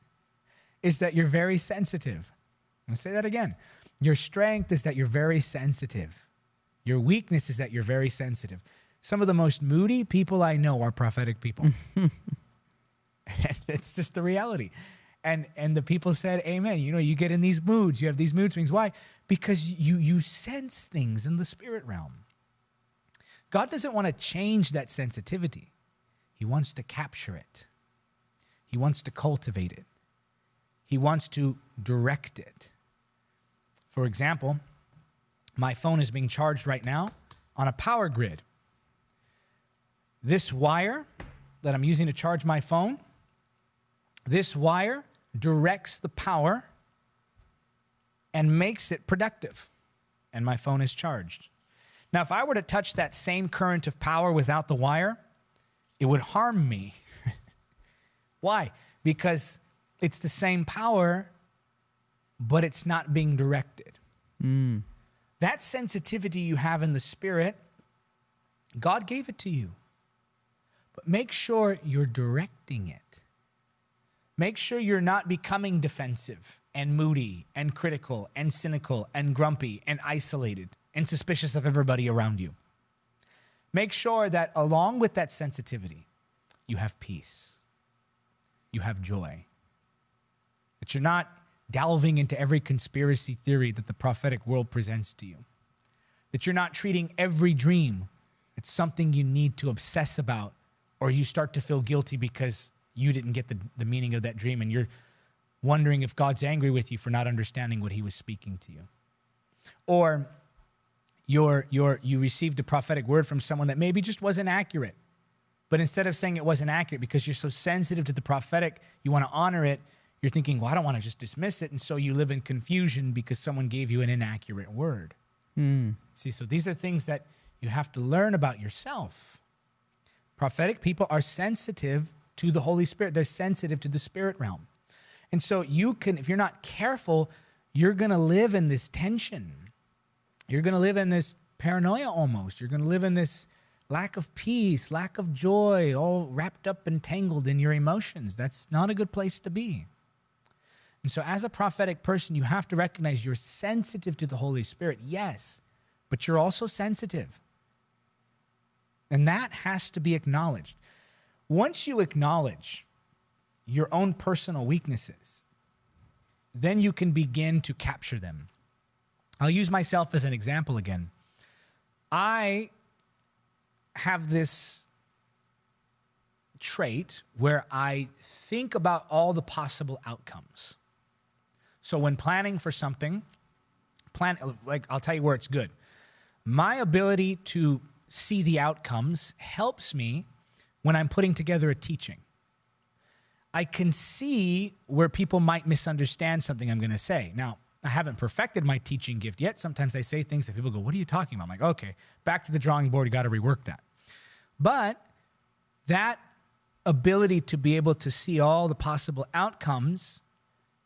is that you're very sensitive. I'll say that again. Your strength is that you're very sensitive. Your weakness is that you're very sensitive. Some of the most moody people I know are prophetic people. and it's just the reality. And and the people said, Amen. You know, you get in these moods, you have these mood swings. Why? Because you you sense things in the spirit realm. God doesn't want to change that sensitivity. He wants to capture it. He wants to cultivate it. He wants to direct it. For example, my phone is being charged right now on a power grid. This wire that I'm using to charge my phone, this wire directs the power and makes it productive, and my phone is charged. Now, if I were to touch that same current of power without the wire, it would harm me. Why? Because it's the same power, but it's not being directed. Mm. That sensitivity you have in the spirit, God gave it to you. But make sure you're directing it. Make sure you're not becoming defensive and moody and critical and cynical and grumpy and isolated and suspicious of everybody around you. Make sure that along with that sensitivity, you have peace, you have joy, that you're not delving into every conspiracy theory that the prophetic world presents to you, that you're not treating every dream as something you need to obsess about or you start to feel guilty because you didn't get the, the meaning of that dream and you're wondering if God's angry with you for not understanding what he was speaking to you. Or you're, you're, you received a prophetic word from someone that maybe just wasn't accurate. But instead of saying it wasn't accurate because you're so sensitive to the prophetic, you want to honor it, you're thinking, well, I don't want to just dismiss it. And so you live in confusion because someone gave you an inaccurate word. Mm. See, so these are things that you have to learn about yourself. Prophetic people are sensitive to the Holy Spirit, they're sensitive to the spirit realm. And so you can, if you're not careful, you're going to live in this tension. You're going to live in this paranoia almost. You're going to live in this lack of peace, lack of joy, all wrapped up and tangled in your emotions. That's not a good place to be. And so, as a prophetic person, you have to recognize you're sensitive to the Holy Spirit, yes, but you're also sensitive. And that has to be acknowledged. Once you acknowledge your own personal weaknesses, then you can begin to capture them. I'll use myself as an example again. I have this trait where I think about all the possible outcomes. So when planning for something, plan like I'll tell you where it's good. My ability to see the outcomes helps me when I'm putting together a teaching. I can see where people might misunderstand something I'm going to say. Now, I haven't perfected my teaching gift yet. Sometimes I say things that people go, What are you talking about? I'm like, Okay, back to the drawing board. You got to rework that. But that ability to be able to see all the possible outcomes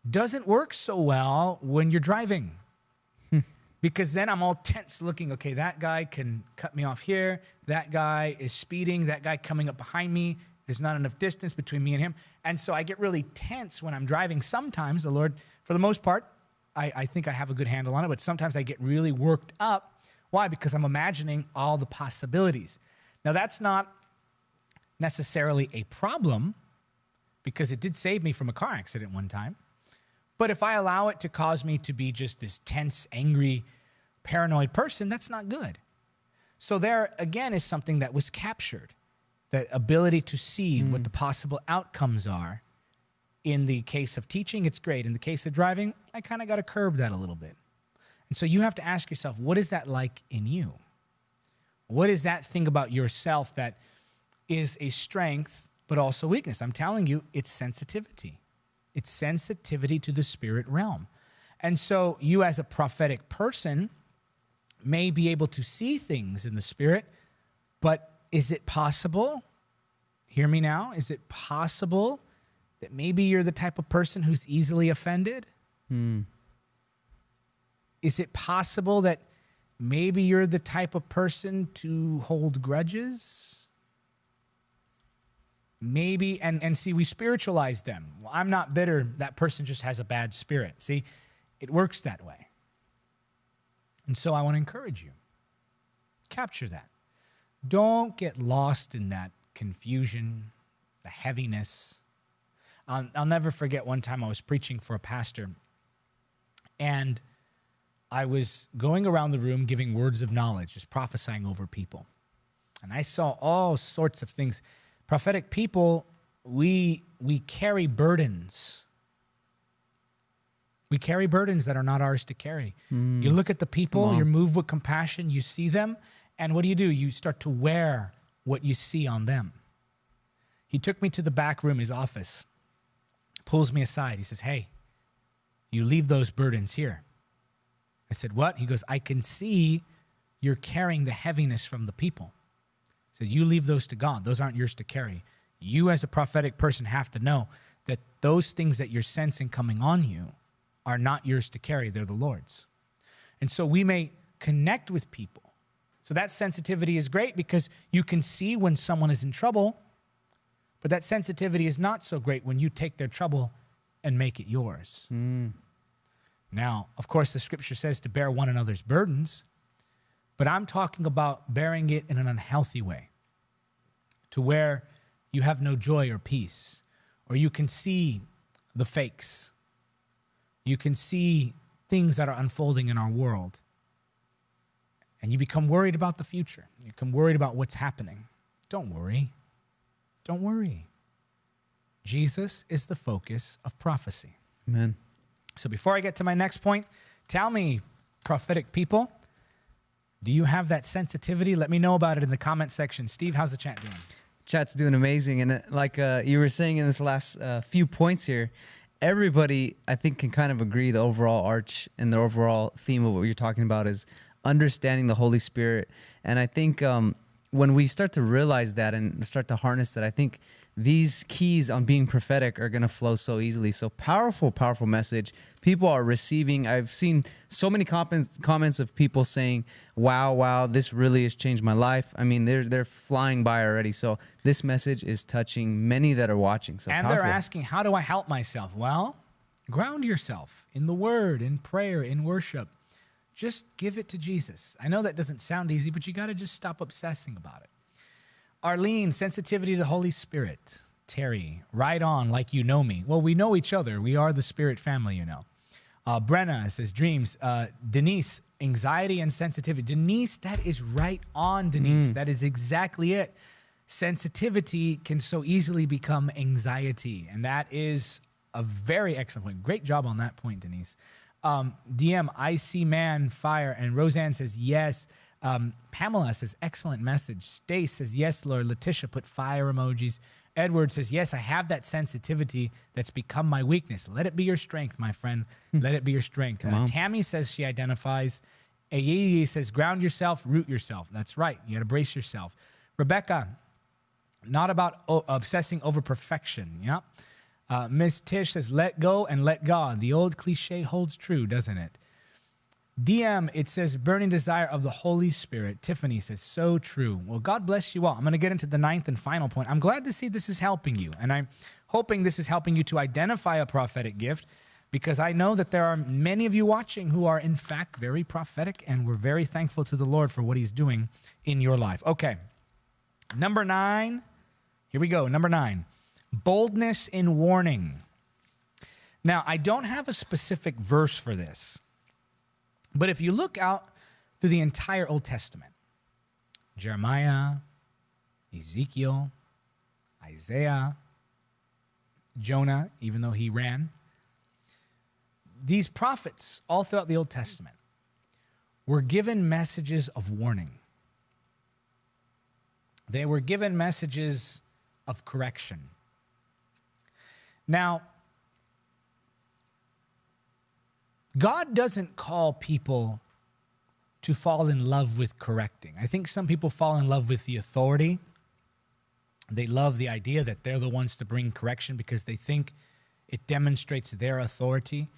doesn't work so well when you're driving. because then I'm all tense looking, okay, that guy can cut me off here. That guy is speeding. That guy coming up behind me. There's not enough distance between me and him. And so I get really tense when I'm driving. Sometimes the Lord, for the most part, I, I think I have a good handle on it, but sometimes I get really worked up. Why? Because I'm imagining all the possibilities. Now, that's not necessarily a problem because it did save me from a car accident one time. But if I allow it to cause me to be just this tense, angry, paranoid person, that's not good. So, there again is something that was captured that ability to see mm. what the possible outcomes are. In the case of teaching, it's great. In the case of driving, I kind of got to curb that a little bit. And so you have to ask yourself, what is that like in you? What is that thing about yourself that is a strength but also weakness? I'm telling you, it's sensitivity. It's sensitivity to the spirit realm. And so you, as a prophetic person, may be able to see things in the spirit, but is it possible? Hear me now. Is it possible that maybe you're the type of person who's easily offended? Hmm. Is it possible that maybe you're the type of person to hold grudges? Maybe and and see we spiritualize them well i'm not bitter that person just has a bad spirit see it works that way and so i want to encourage you capture that Don't get lost in that confusion, the heaviness. I'll, I'll never forget one time I was preaching for a pastor, and I was going around the room giving words of knowledge, just prophesying over people. And I saw all sorts of things. Prophetic people, we we carry burdens. We carry burdens that are not ours to carry. Hmm. You look at the people, you're moved with compassion, you see them, and what do you do? You start to wear what you see on them. He took me to the back room, his office, pulls me aside. He says, Hey, you leave those burdens here. I said, What? He goes, I can see you're carrying the heaviness from the people. Said, You leave those to God. Those aren't yours to carry. You, as a prophetic person, have to know that those things that you're sensing coming on you are not yours to carry, they're the Lord's. And so we may connect with people. So that sensitivity is great because you can see when someone is in trouble, but that sensitivity is not so great when you take their trouble and make it yours. Hmm. Now, of course, the scripture says to bear one another's burdens, but I'm talking about bearing it in an unhealthy way to where you have no joy or peace, or you can see the fakes. You can see things that are unfolding in our world. And you become worried about the future. You become worried about what's happening. Don't worry. Don't worry. Jesus is the focus of prophecy. Amen. So before I get to my next point, tell me, prophetic people, do you have that sensitivity? Let me know about it in the comment section. Steve, how's the chat doing? Chat's doing amazing, and uh, like uh, you were saying in this last uh, few points here, everybody I think can kind of agree the overall arch and the overall theme of what you're talking about is understanding the Holy Spirit, and I think um, when we start to realize that and start to harness that, I think these keys on being prophetic are going to flow so easily. So powerful, powerful message. People are receiving. I've seen so many comments comments of people saying, "Wow, wow, this really has changed my life." I mean, they're they're flying by already. So this message is touching many that are watching. So and powerful. they're asking, how do I help myself? Well, ground yourself in the word, in prayer, in worship. Just give it to Jesus. I know that doesn't sound easy, but you got to just stop obsessing about it. Arlene, sensitivity to the Holy Spirit. Terry, right on, like you know me. Well, we know each other. We are the Spirit family, you know. Uh, Brenna says dreams. Uh, Denise, anxiety and sensitivity. Denise, that is right on, Denise. That is exactly it. Sensitivity can so easily become anxiety. And that is a very excellent point. Great job on that point, Denise. Um, DM, I see man, fire. And Roseanne says, yes. Um, Pamela says, excellent message. Stace says, yes, Lord. Letitia put fire emojis. Edward says, yes, I have that sensitivity that's become my weakness. Let it be your strength, my friend. Let it be your strength. Uh, Tammy says she identifies. Ayeye says, ground yourself, root yourself. That's right. You got to brace yourself. Rebecca, not about obsessing over perfection. Yeah. Uh, Miss Tish says, let go and let God. The old cliche holds true, doesn't it? DM, it says, burning desire of the Holy Spirit. Tiffany says, so true. Well, God bless you all. I'm going to get into the ninth and final point. I'm glad to see this is helping you. And I'm hoping this is helping you to identify a prophetic gift because I know that there are many of you watching who are, in fact, very prophetic. And we're very thankful to the Lord for what he's doing in your life. Okay. Number nine. Here we go. Number nine boldness in warning. Now, I don't have a specific verse for this. But if you look out through the entire Old Testament, Jeremiah, Ezekiel, Isaiah, Jonah, even though he ran, these prophets all throughout the Old Testament were given messages of warning. They were given messages of correction. Now, God doesn't call people to fall in love with correcting. I think some people fall in love with the authority. They love the idea that they're the ones to bring correction because they think it demonstrates their authority.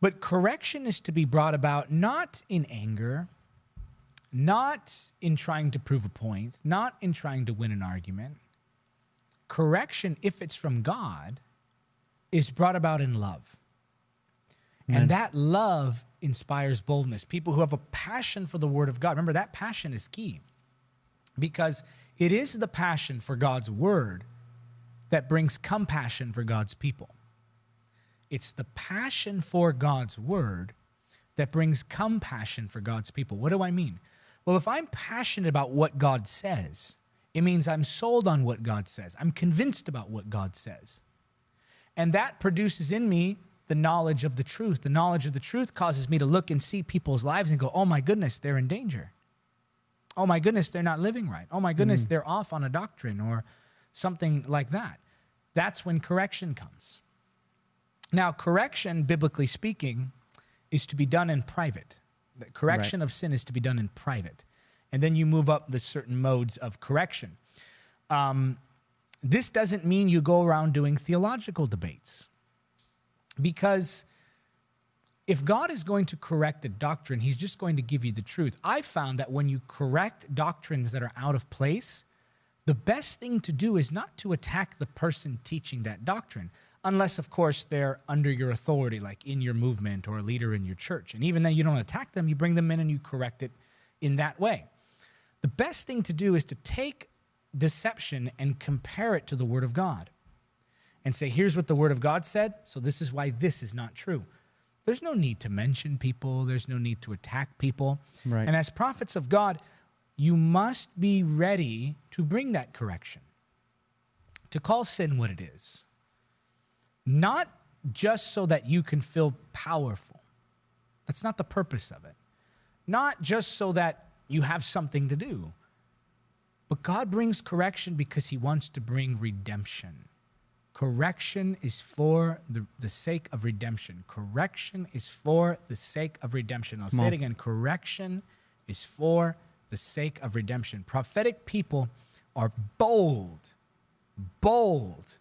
But correction is to be brought about not in anger, not in trying to prove a point, not in trying to win an argument. Correction, if it's from God, is brought about in love. And that love inspires boldness. People who have a passion for the word of God. Remember, that passion is key. Because it is the passion for God's word that brings compassion for God's people. It's the passion for God's word that brings compassion for God's people. What do I mean? Well, if I'm passionate about what God says, it means I'm sold on what God says. I'm convinced about what God says. And that produces in me the knowledge of the truth. The knowledge of the truth causes me to look and see people's lives and go, oh my goodness, they're in danger. Oh my goodness, they're not living right. Oh my goodness, mm. they're off on a doctrine or something like that. That's when correction comes. Now, correction, biblically speaking, is to be done in private. The correction right. of sin is to be done in private. And then you move up the certain modes of correction. Um, this doesn't mean you go around doing theological debates. Because if God is going to correct a doctrine, he's just going to give you the truth. I found that when you correct doctrines that are out of place, the best thing to do is not to attack the person teaching that doctrine, unless, of course, they're under your authority, like in your movement or a leader in your church. And even then, you don't attack them, you bring them in and you correct it in that way. The best thing to do is to take deception and compare it to the Word of God and say, here's what the Word of God said, so this is why this is not true. There's no need to mention people, there's no need to attack people. Right. And as prophets of God, you must be ready to bring that correction, to call sin what it is. Not just so that you can feel powerful. That's not the purpose of it. Not just so that you have something to do. But God brings correction because he wants to bring redemption. Correction is for the, the sake of redemption. Correction is for the sake of redemption. I'll Come say on. it again. Correction is for the sake of redemption. Prophetic people are bold, bold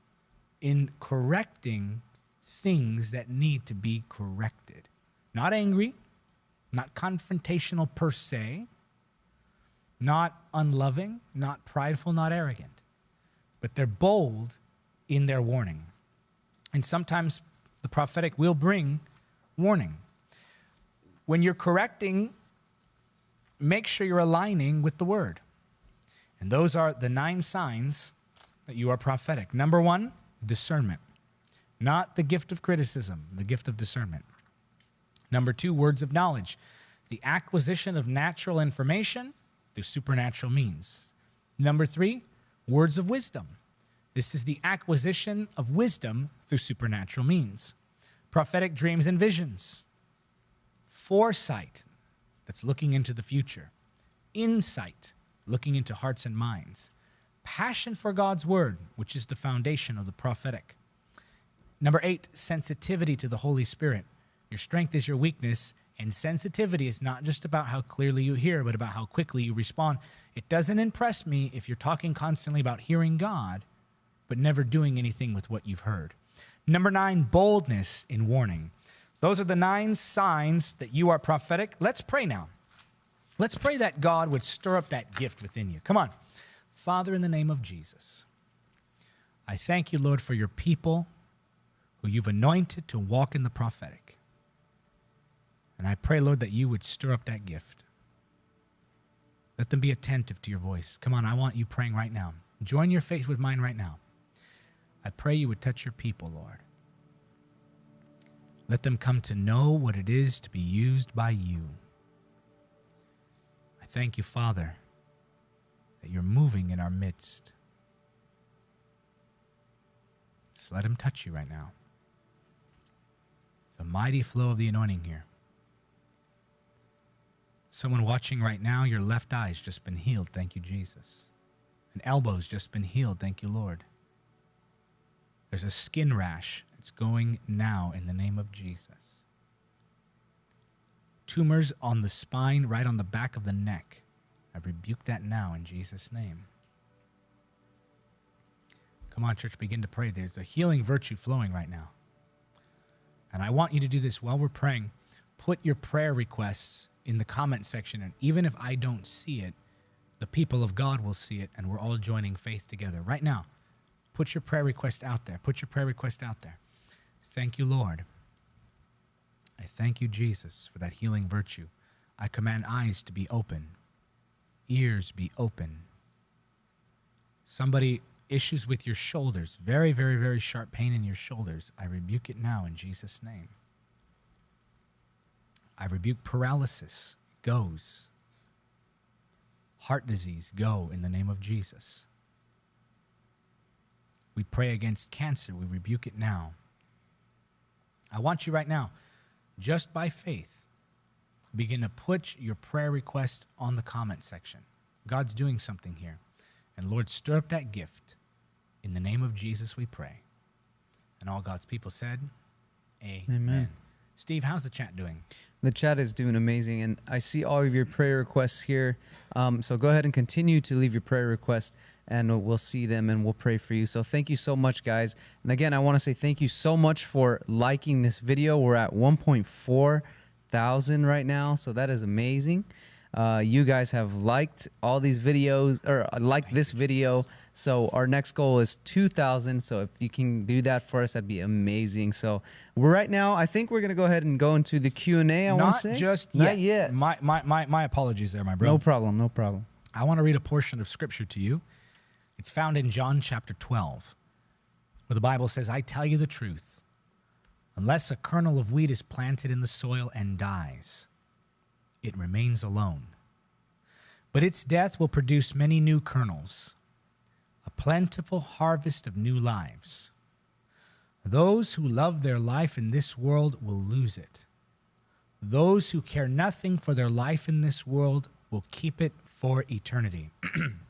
in correcting things that need to be corrected. Not angry, not confrontational per se, not unloving, not prideful, not arrogant, but they're bold in their warning. And sometimes the prophetic will bring warning. When you're correcting, make sure you're aligning with the word. And those are the nine signs that you are prophetic. Number one, discernment, not the gift of criticism, the gift of discernment. Number two, words of knowledge, the acquisition of natural information through supernatural means. Number three, words of wisdom. This is the acquisition of wisdom through supernatural means. Prophetic dreams and visions. Foresight, that's looking into the future. Insight, looking into hearts and minds. Passion for God's word, which is the foundation of the prophetic. Number eight, sensitivity to the Holy Spirit. Your strength is your weakness, and sensitivity is not just about how clearly you hear, but about how quickly you respond. It doesn't impress me if you're talking constantly about hearing God, but never doing anything with what you've heard. Number nine, boldness in warning. Those are the nine signs that you are prophetic. Let's pray now. Let's pray that God would stir up that gift within you. Come on. Father, in the name of Jesus, I thank you, Lord, for your people who you've anointed to walk in the prophetic. And I pray, Lord, that you would stir up that gift. Let them be attentive to your voice. Come on, I want you praying right now. Join your faith with mine right now. I pray you would touch your people, Lord. Let them come to know what it is to be used by you. I thank you, Father, that you're moving in our midst. Just let him touch you right now. The mighty flow of the anointing here. Someone watching right now, your left eye's just been healed. Thank you, Jesus. An elbow's just been healed. Thank you, Lord. There's a skin rash. It's going now in the name of Jesus. Tumors on the spine, right on the back of the neck. I rebuke that now in Jesus' name. Come on, church, begin to pray. There's a healing virtue flowing right now. And I want you to do this while we're praying. Put your prayer requests in the comment section. And even if I don't see it, the people of God will see it, and we're all joining faith together. Right now, put your prayer request out there. Put your prayer request out there. Thank you, Lord. I thank you, Jesus, for that healing virtue. I command eyes to be open, ears be open, Somebody issues with your shoulders, very, very, very sharp pain in your shoulders. I rebuke it now in Jesus' name. I rebuke paralysis. Goes. Heart disease, go in the name of Jesus. We pray against cancer. We rebuke it now. I want you right now, just by faith, begin to put your prayer request on the comment section. God's doing something here. And Lord, stir up that gift. In the name of Jesus, we pray. And all God's people said, Amen. Amen. Steve, how's the chat doing? The chat is doing amazing, and I see all of your prayer requests here. Um, so go ahead and continue to leave your prayer requests, and we'll see them and we'll pray for you. So thank you so much, guys. And again, I want to say thank you so much for liking this video. We're at 1.4 thousand right now, so that is amazing. Uh, you guys have liked all these videos or uh, liked this video. So our next goal is 2,000. So if you can do that for us, that'd be amazing. So right now, I think we're gonna go ahead and go into the Q and A. I want to say just not yet. yet. My, my, my, my apologies there, my bro. No problem. No problem. I want to read a portion of scripture to you. It's found in John chapter 12, where the Bible says, I tell you the truth. Unless a kernel of wheat is planted in the soil and dies, it remains alone. But its death will produce many new kernels, a plentiful harvest of new lives. Those who love their life in this world will lose it. Those who care nothing for their life in this world will keep it for eternity.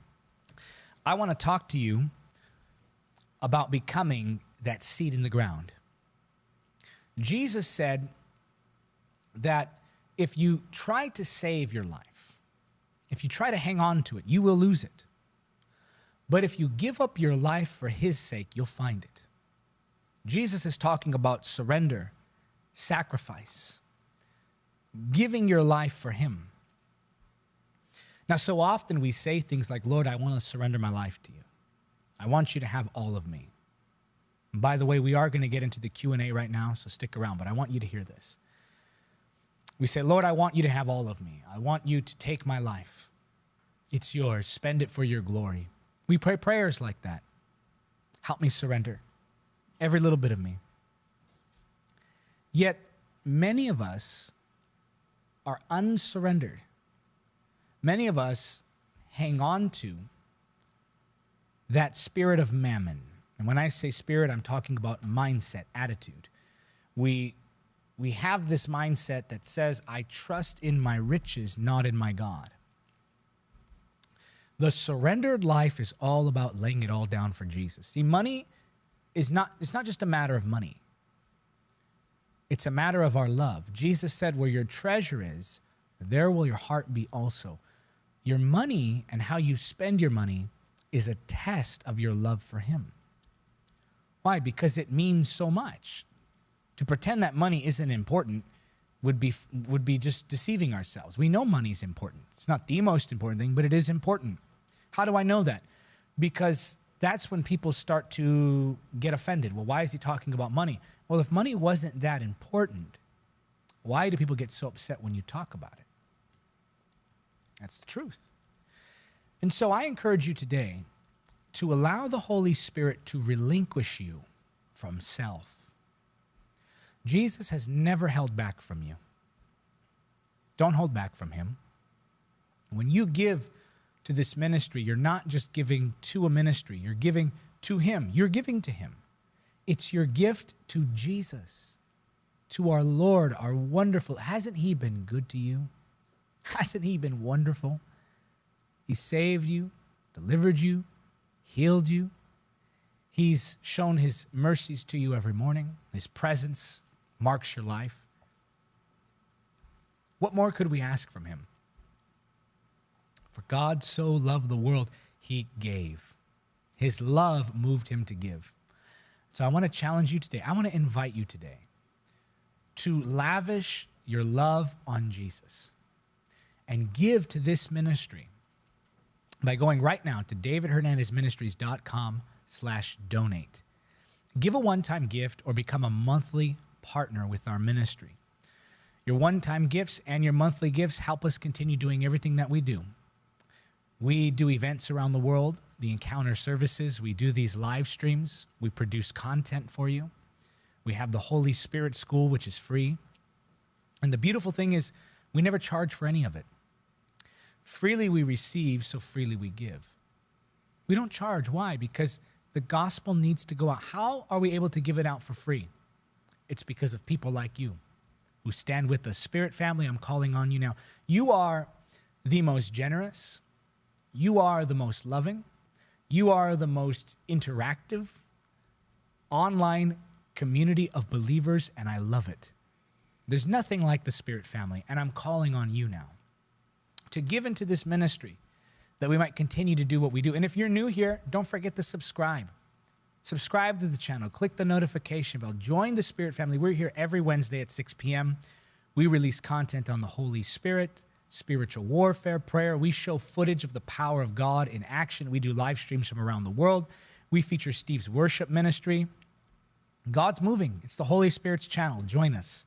I want to talk to you about becoming that seed in the ground. Jesus said that if you try to save your life, if you try to hang on to it, you will lose it. But if you give up your life for his sake, you'll find it. Jesus is talking about surrender, sacrifice, giving your life for him. Now, so often we say things like, Lord, I want to surrender my life to you. I want you to have all of me. And by the way, we are going to get into the Q&A right now, so stick around, but I want you to hear this. We say, Lord, I want you to have all of me. I want you to take my life. It's yours. Spend it for your glory. We pray prayers like that. Help me surrender every little bit of me. Yet, many of us are unsurrendered. Many of us hang on to that spirit of mammon. And when I say spirit, I'm talking about mindset, attitude. We, we have this mindset that says, I trust in my riches, not in my God. The surrendered life is all about laying it all down for Jesus. See, money is not, it's not just a matter of money. It's a matter of our love. Jesus said, Where your treasure is, there will your heart be also. Your money and how you spend your money is a test of your love for Him. Why? Because it means so much. To pretend that money isn't important would be would be just deceiving ourselves. We know money is important. It's not the most important thing, but it is important. How do I know that? Because that's when people start to get offended. Well, why is he talking about money? Well, if money wasn't that important, why do people get so upset when you talk about it? That's the truth. And so I encourage you today to allow the Holy Spirit to relinquish you from self. Jesus has never held back from you. Don't hold back from him. When you give to this ministry, you're not just giving to a ministry, you're giving to him. You're giving to him. It's your gift to Jesus, to our Lord, our wonderful. Hasn't he been good to you? Hasn't he been wonderful? He saved you, delivered you, healed you. He's shown his mercies to you every morning. His presence marks your life. What more could we ask from him? For God so loved the world, he gave. His love moved him to give. So I want to challenge you today. I want to invite you today to lavish your love on Jesus and give to this ministry by going right now to davidhernandezministries.com slash donate. Give a one-time gift or become a monthly partner with our ministry. Your one-time gifts and your monthly gifts help us continue doing everything that we do. We do events around the world. the encounter services. We do these live streams. We produce content for you. We have the Holy Spirit School, which is free. And the beautiful thing is, we never charge for any of it. Freely we receive, so freely we give. We don't charge. Why? Because the gospel needs to go out. How are we able to give it out for free? It's because of people like you who stand with the Spirit family. I'm calling on you now. You are the most generous, you are the most loving, you are the most interactive online community of believers, and I love it. There's nothing like the Spirit family, and I'm calling on you now to give into this ministry that we might continue to do what we do. And if you're new here, don't forget to subscribe. Subscribe to the channel, click the notification bell, join the Spirit family. We're here every Wednesday at 6 p.m. We release content on the Holy Spirit, spiritual warfare, prayer. We show footage of the power of God in action. We do live streams from around the world. We feature Steve's worship ministry. God's moving. It's the Holy Spirit's channel. Join us.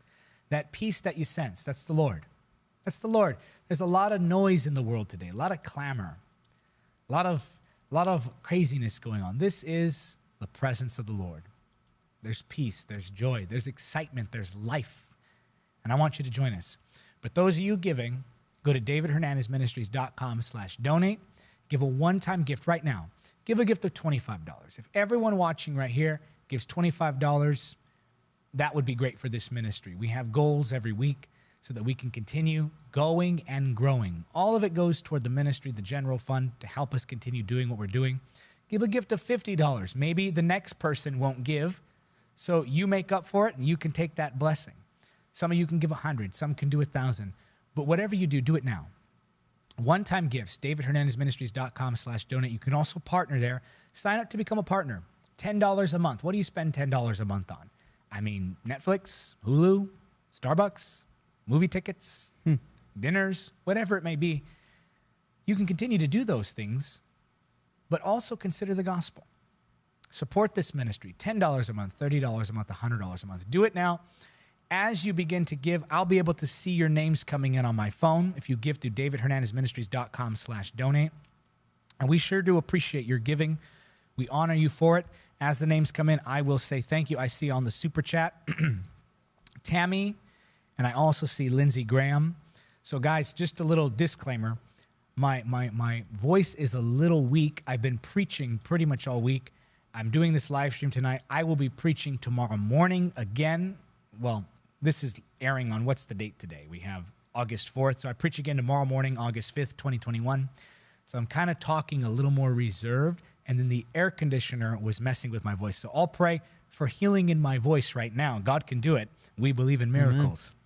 That peace that you sense, that's the Lord. That's the Lord. There's a lot of noise in the world today, a lot of clamor, a lot of, a lot of craziness going on. This is the presence of the Lord. There's peace, there's joy, there's excitement, there's life. And I want you to join us. But those of you giving, go to davidhernandezministries.com slash donate. Give a one-time gift right now. Give a gift of $25. If everyone watching right here gives $25, that would be great for this ministry. We have goals every week so that we can continue going and growing. All of it goes toward the ministry, the general fund, to help us continue doing what we're doing. Give a gift of $50. Maybe the next person won't give, so you make up for it and you can take that blessing. Some of you can give a 100, some can do a 1,000. But whatever you do, do it now. One-time gifts, davidhernandezministries.com slash donate. You can also partner there. Sign up to become a partner. $10 a month. What do you spend $10 a month on? I mean, Netflix, Hulu, Starbucks, movie tickets, hmm. dinners, whatever it may be. You can continue to do those things, but also consider the gospel. Support this ministry $10 a month, $30 a month, $100 a month. Do it now. As you begin to give, I'll be able to see your names coming in on my phone if you give to davidhernandezministries.com slash donate. And we sure do appreciate your giving. We honor you for it. As the names come in, I will say thank you. I see on the super chat, Tammy, and I also see Lindsey Graham. So, guys, just a little disclaimer. My, my, my voice is a little weak. I've been preaching pretty much all week. I'm doing this live stream tonight. I will be preaching tomorrow morning again. Well, this is airing on what's the date today? We have August 4th. So I preach again tomorrow morning, August 5th, 2021. So I'm kind of talking a little more reserved and then the air conditioner was messing with my voice. So I'll pray for healing in my voice right now. God can do it. We believe in miracles. Mm-hmm.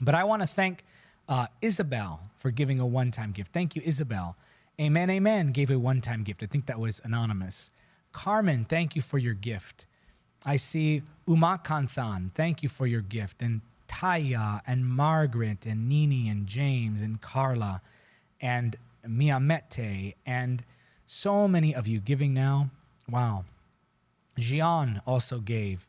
But I want to thank uh, Isabel for giving a one time gift. Thank you, Isabel. Amen, amen gave a one time gift. I think that was anonymous. Carmen, thank you for your gift. I see Umakanthan, thank you for your gift. And Taya and Margaret and Nini and James and Carla and Miamete and so many of you giving now. Wow. Jian also gave.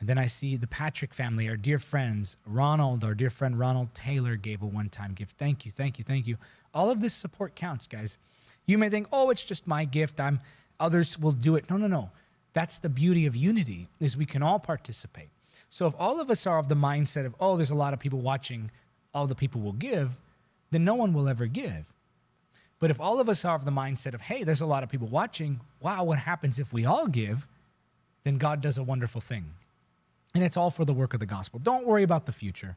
And then I see the Patrick family, our dear friends. Ronald, our dear friend Ronald Taylor, gave a one time gift. Thank you, thank you, thank you. All of this support counts, guys. You may think, oh, it's just my gift. I'm others will do it. No, no, no. That's the beauty of unity, is we can all participate. So if all of us are of the mindset of, oh, there's a lot of people watching, all the people will give, then no one will ever give. But if all of us are of the mindset of, hey, there's a lot of people watching, wow, what happens if we all give? Then God does a wonderful thing. And it's all for the work of the gospel. Don't worry about the future.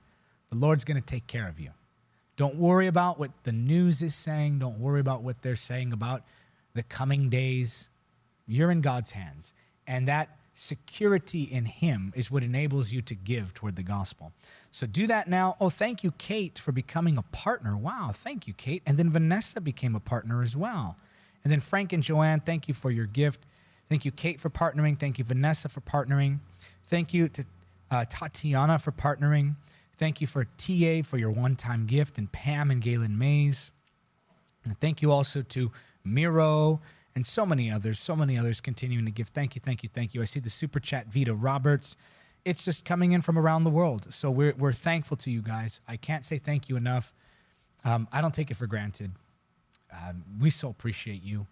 The Lord's going to take care of you. Don't worry about what the news is saying. Don't worry about what they're saying about the coming days. You're in God's hands. And that security in Him is what enables you to give toward the gospel. So do that now. Oh, thank you, Kate, for becoming a partner. Wow, thank you, Kate. And then Vanessa became a partner as well. And then Frank and Joanne, thank you for your gift. Thank you, Kate, for partnering. Thank you, Vanessa, for partnering. Thank you to uh, Tatiana for partnering. Thank you for TA for your one time gift, and Pam and Galen Mays. And thank you also to Miro and so many others, so many others continuing to give. Thank you, thank you, thank you. I see the super chat, Vita Roberts. It's just coming in from around the world. So we're, we're thankful to you guys. I can't say thank you enough. Um, I don't take it for granted. Um, we so appreciate you.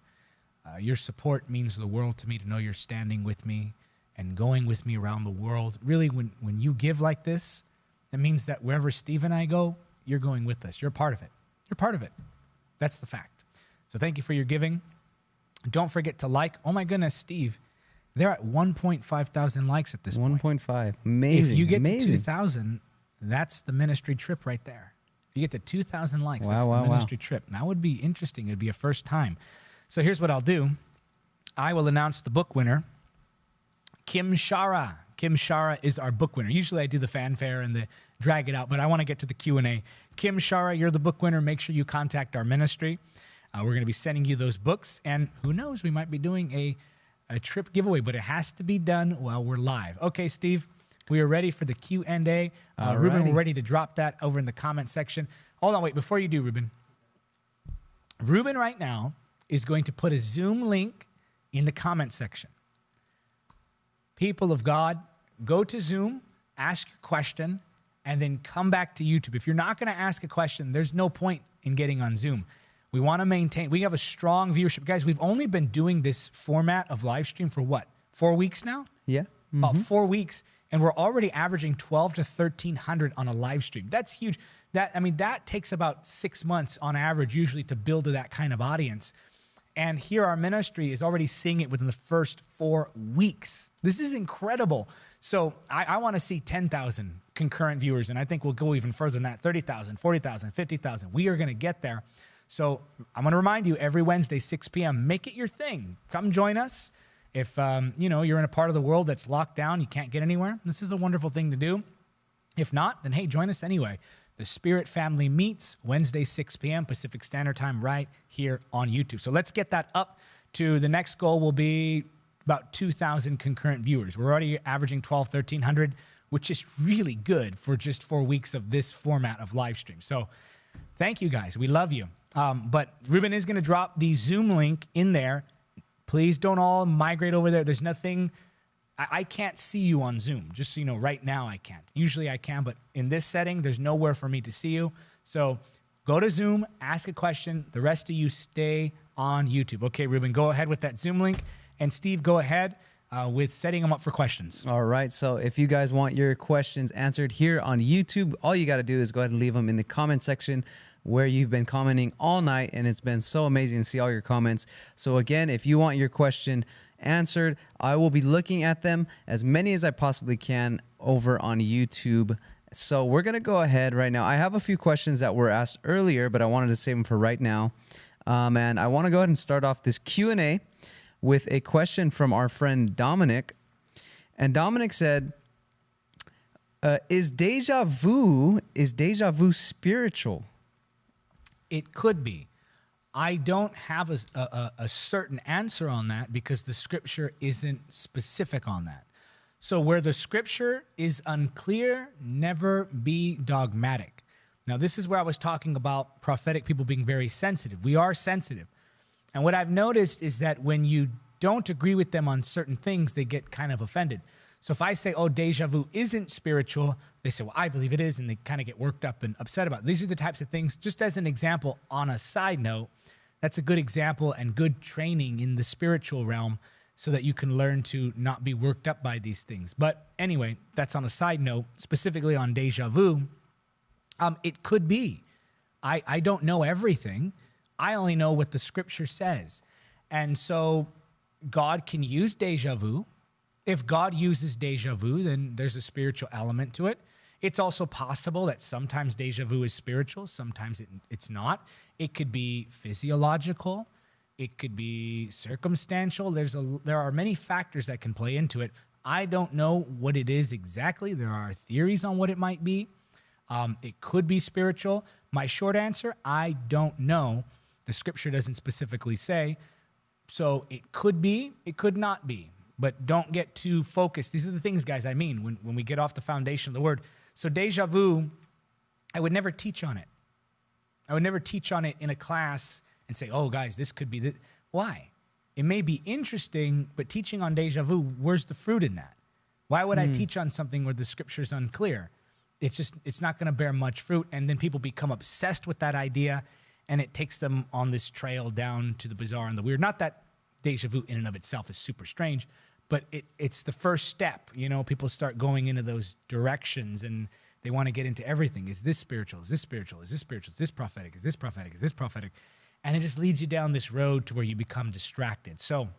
Uh, your support means the world to me to know you're standing with me and going with me around the world. Really, when, when you give like this, it means that wherever Steve and I go, you're going with us. You're part of it. You're part of it. That's the fact. So thank you for your giving. Don't forget to like. Oh my goodness, Steve, they're at 1.5 thousand likes at this point. 1.5. Amazing. If you get Amazing. to 2,000, that's the ministry trip right there. If you get to 2,000 likes, Wow, that's wow, the wow. ministry trip. That would be interesting. It'd be a first time. So here's what I'll do I will announce the book winner. Kim Shara. Kim Shara is our book winner. Usually I do the fanfare and the drag it out, but I want to get to the Q&A. Kim Shara, you're the book winner. Make sure you contact our ministry. Uh, we're going to be sending you those books, and who knows, we might be doing a, a trip giveaway, but it has to be done while we're live. Okay, Steve, we are ready for the Q&A. Uh, Ruben, we're ready to drop that over in the comment section. Hold on, wait, before you do, Ruben. Ruben right now is going to put a Zoom link in the comment section people of God, go to Zoom, ask your question, and then come back to YouTube. If you're not going to ask a question, there's no point in getting on Zoom. We want to maintain, we have a strong viewership. Guys, we've only been doing this format of live stream for what, four weeks now? Yeah. About mm-hmm. four weeks. And we're already averaging 12 to 1300 on a live stream. That's huge. That, I mean, that takes about six months on average, usually, to build to that kind of audience. And here, our ministry is already seeing it within the first four weeks. This is incredible. So, I, I want to see 10,000 concurrent viewers, and I think we'll go even further than that 30,000, 40,000, 50,000. We are going to get there. So, I'm going to remind you every Wednesday, 6 p.m., make it your thing. Come join us. If um, you know you're in a part of the world that's locked down, you can't get anywhere. This is a wonderful thing to do. If not, then hey, join us anyway. The Spirit Family meets Wednesday, 6 p.m. Pacific Standard Time, right here on YouTube. So let's get that up to the next goal will be about 2,000 concurrent viewers. We're already averaging 12, 1,300, which is really good for just four weeks of this format of live stream. So thank you guys. We love you. Um, but Ruben is going to drop the Zoom link in there. Please don't all migrate over there. There's nothing. I, I can't see you on Zoom. Just so you know, right now I can't. Usually I can, but in this setting, there's nowhere for me to see you. So go to Zoom, ask a question. The rest of you stay on YouTube. Okay, Ruben, go ahead with that Zoom link. And Steve, go ahead uh, with setting them up for questions. All right. So if you guys want your questions answered here on YouTube, all you got to do is go ahead and leave them in the comment section where you've been commenting all night. And it's been so amazing to see all your comments. So again, if you want your question answered, I will be looking at them as many as I possibly can over on YouTube. So we're going to go ahead right now. I have a few questions that were asked earlier, but I wanted to save them for right now. Um, and I want to go ahead and start off this Q&A with a question from our friend Dominic. And Dominic said, uh, "Is deja vu is deja vu spiritual?" It could be. I don't have a, a, a certain answer on that because the scripture isn't specific on that. So, where the scripture is unclear, never be dogmatic. Now, this is where I was talking about prophetic people being very sensitive. We are sensitive. And what I've noticed is that when you don't agree with them on certain things, they get kind of offended. So if I say, oh, deja vu isn't spiritual, they say, well, I believe it is. And they kind of get worked up and upset about it. These are the types of things, just as an example, on a side note, that's a good example and good training in the spiritual realm so that you can learn to not be worked up by these things. But anyway, that's on a side note, specifically on deja vu. Um, it could be. I, I don't know everything. I only know what the scripture says. And so God can use deja vu. If God uses deja vu, then there's a spiritual element to it. It's also possible that sometimes deja vu is spiritual, sometimes it, it's not. It could be physiological, it could be circumstantial. There's a, there are many factors that can play into it. I don't know what it is exactly. There are theories on what it might be. Um, it could be spiritual. My short answer I don't know. The scripture doesn't specifically say. So it could be, it could not be. But don't get too focused. These are the things, guys, I mean when, when we get off the foundation of the word. So, deja vu, I would never teach on it. I would never teach on it in a class and say, oh, guys, this could be this. Why? It may be interesting, but teaching on deja vu, where's the fruit in that? Why would I hmm. teach on something where the scripture is unclear? It's just, it's not going to bear much fruit. And then people become obsessed with that idea and it takes them on this trail down to the bizarre and the weird. Not that deja vu in and of itself is super strange, but it, it's the first step. You know, people start going into those directions and they want to get into everything. Is this spiritual? Is this spiritual? Is this spiritual? Is this prophetic? Is this prophetic? Is this prophetic? And it just leads you down this road to where you become distracted. So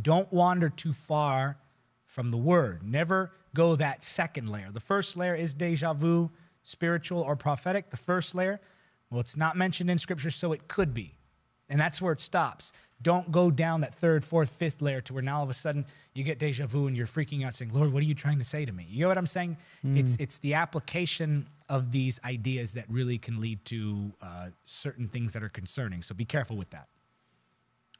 don't wander too far from the word. Never go that second layer. The first layer is deja vu, spiritual or prophetic. The first layer, well, it's not mentioned in scripture, so it could be. And that's where it stops. Don't go down that third, fourth, fifth layer to where now all of a sudden you get deja vu and you're freaking out saying, Lord, what are you trying to say to me? You know what I'm saying? Mm. It's, it's the application of these ideas that really can lead to uh, certain things that are concerning. So be careful with that.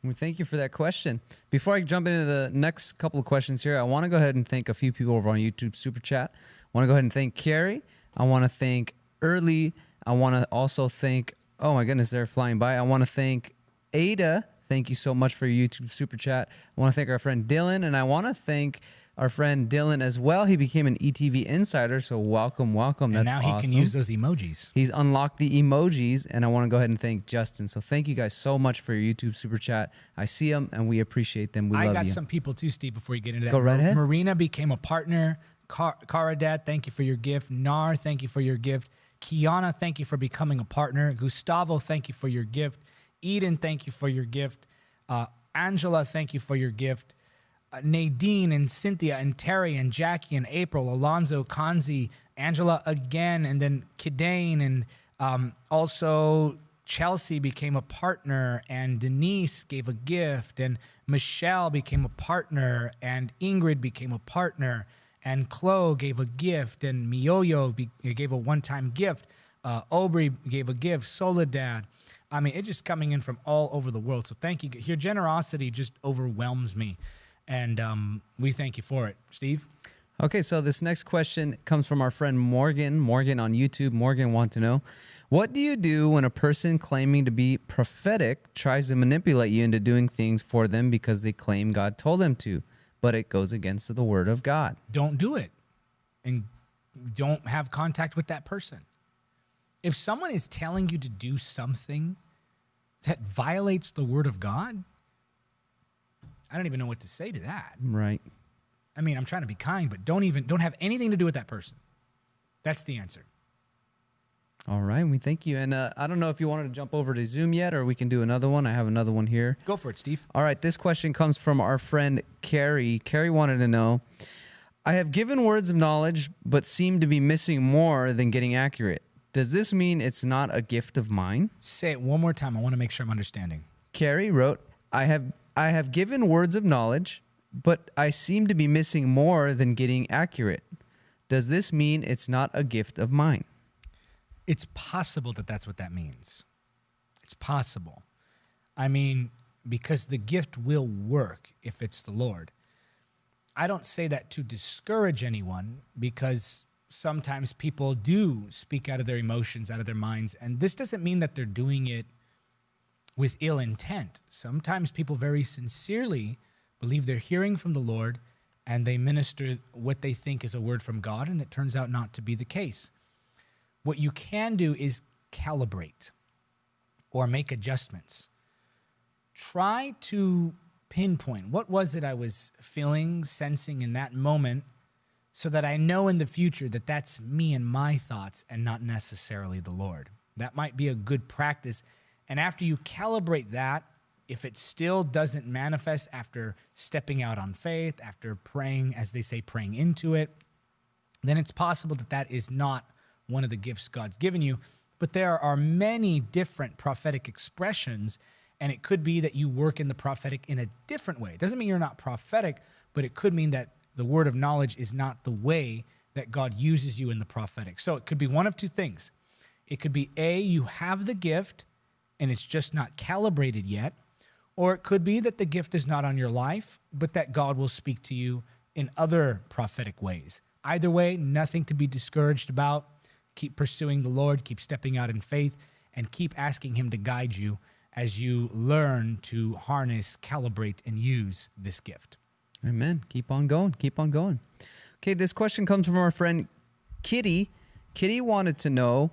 Well, thank you for that question. Before I jump into the next couple of questions here, I want to go ahead and thank a few people over on YouTube Super Chat. I want to go ahead and thank Carrie. I want to thank Early. I want to also thank, oh my goodness, they're flying by. I want to thank Ada. Thank you so much for your YouTube Super Chat. I want to thank our friend Dylan, and I want to thank our friend Dylan as well. He became an ETV insider, so welcome, welcome. And That's now awesome. he can use those emojis. He's unlocked the emojis, and I want to go ahead and thank Justin. So thank you guys so much for your YouTube super chat. I see them, and we appreciate them. We I love got you. some people too, Steve. Before you get into that, Go right ahead. Marina became a partner. Car- Cara Dad, thank you for your gift. Nar, thank you for your gift. Kiana, thank you for becoming a partner. Gustavo, thank you for your gift. Eden, thank you for your gift. Uh, Angela, thank you for your gift. Uh, Nadine and Cynthia and Terry and Jackie and April, Alonzo, Kanzi, Angela again, and then Kidane and um, also Chelsea became a partner, and Denise gave a gift, and Michelle became a partner, and Ingrid became a partner, and Chloe gave a gift, and Mioyo be- gave a one-time gift. Uh, Aubrey gave a gift. Soledad. I mean, it's just coming in from all over the world. So thank you. Your generosity just overwhelms me and um, we thank you for it, Steve. Okay, so this next question comes from our friend Morgan. Morgan on YouTube. Morgan wants to know, what do you do when a person claiming to be prophetic tries to manipulate you into doing things for them because they claim God told them to, but it goes against the word of God? Don't do it, and don't have contact with that person. If someone is telling you to do something that violates the word of God, I don't even know what to say to that. Right. I mean, I'm trying to be kind, but don't even don't have anything to do with that person. That's the answer. All right, we thank you. And uh, I don't know if you wanted to jump over to Zoom yet, or we can do another one. I have another one here. Go for it, Steve. All right, this question comes from our friend Carrie. Carrie wanted to know I have given words of knowledge, but seem to be missing more than getting accurate. Does this mean it's not a gift of mine? Say it one more time. I want to make sure I'm understanding. Carrie wrote, I have I have given words of knowledge, but I seem to be missing more than getting accurate. Does this mean it's not a gift of mine? It's possible that that's what that means. It's possible. I mean, because the gift will work if it's the Lord. I don't say that to discourage anyone because sometimes people do speak out of their emotions, out of their minds. And this doesn't mean that they're doing it with ill intent. Sometimes people very sincerely believe they're hearing from the Lord and they minister what they think is a word from God, and it turns out not to be the case. What you can do is calibrate or make adjustments. Try to pinpoint what was it I was feeling, sensing in that moment so that I know in the future that that's me and my thoughts and not necessarily the Lord. That might be a good practice and after you calibrate that, if it still doesn't manifest after stepping out on faith, after praying, as they say, praying into it, then it's possible that that is not one of the gifts God's given you. But there are many different prophetic expressions, and it could be that you work in the prophetic in a different way. It doesn't mean you're not prophetic, but it could mean that the word of knowledge is not the way that God uses you in the prophetic. So it could be one of two things. It could be A, you have the gift, and it's just not calibrated yet. Or it could be that the gift is not on your life, but that God will speak to you in other prophetic ways. Either way, nothing to be discouraged about. Keep pursuing the Lord, keep stepping out in faith, and keep asking Him to guide you as you learn to harness, calibrate, and use this gift. Amen. Keep on going. Keep on going. Okay, this question comes from our friend Kitty. Kitty wanted to know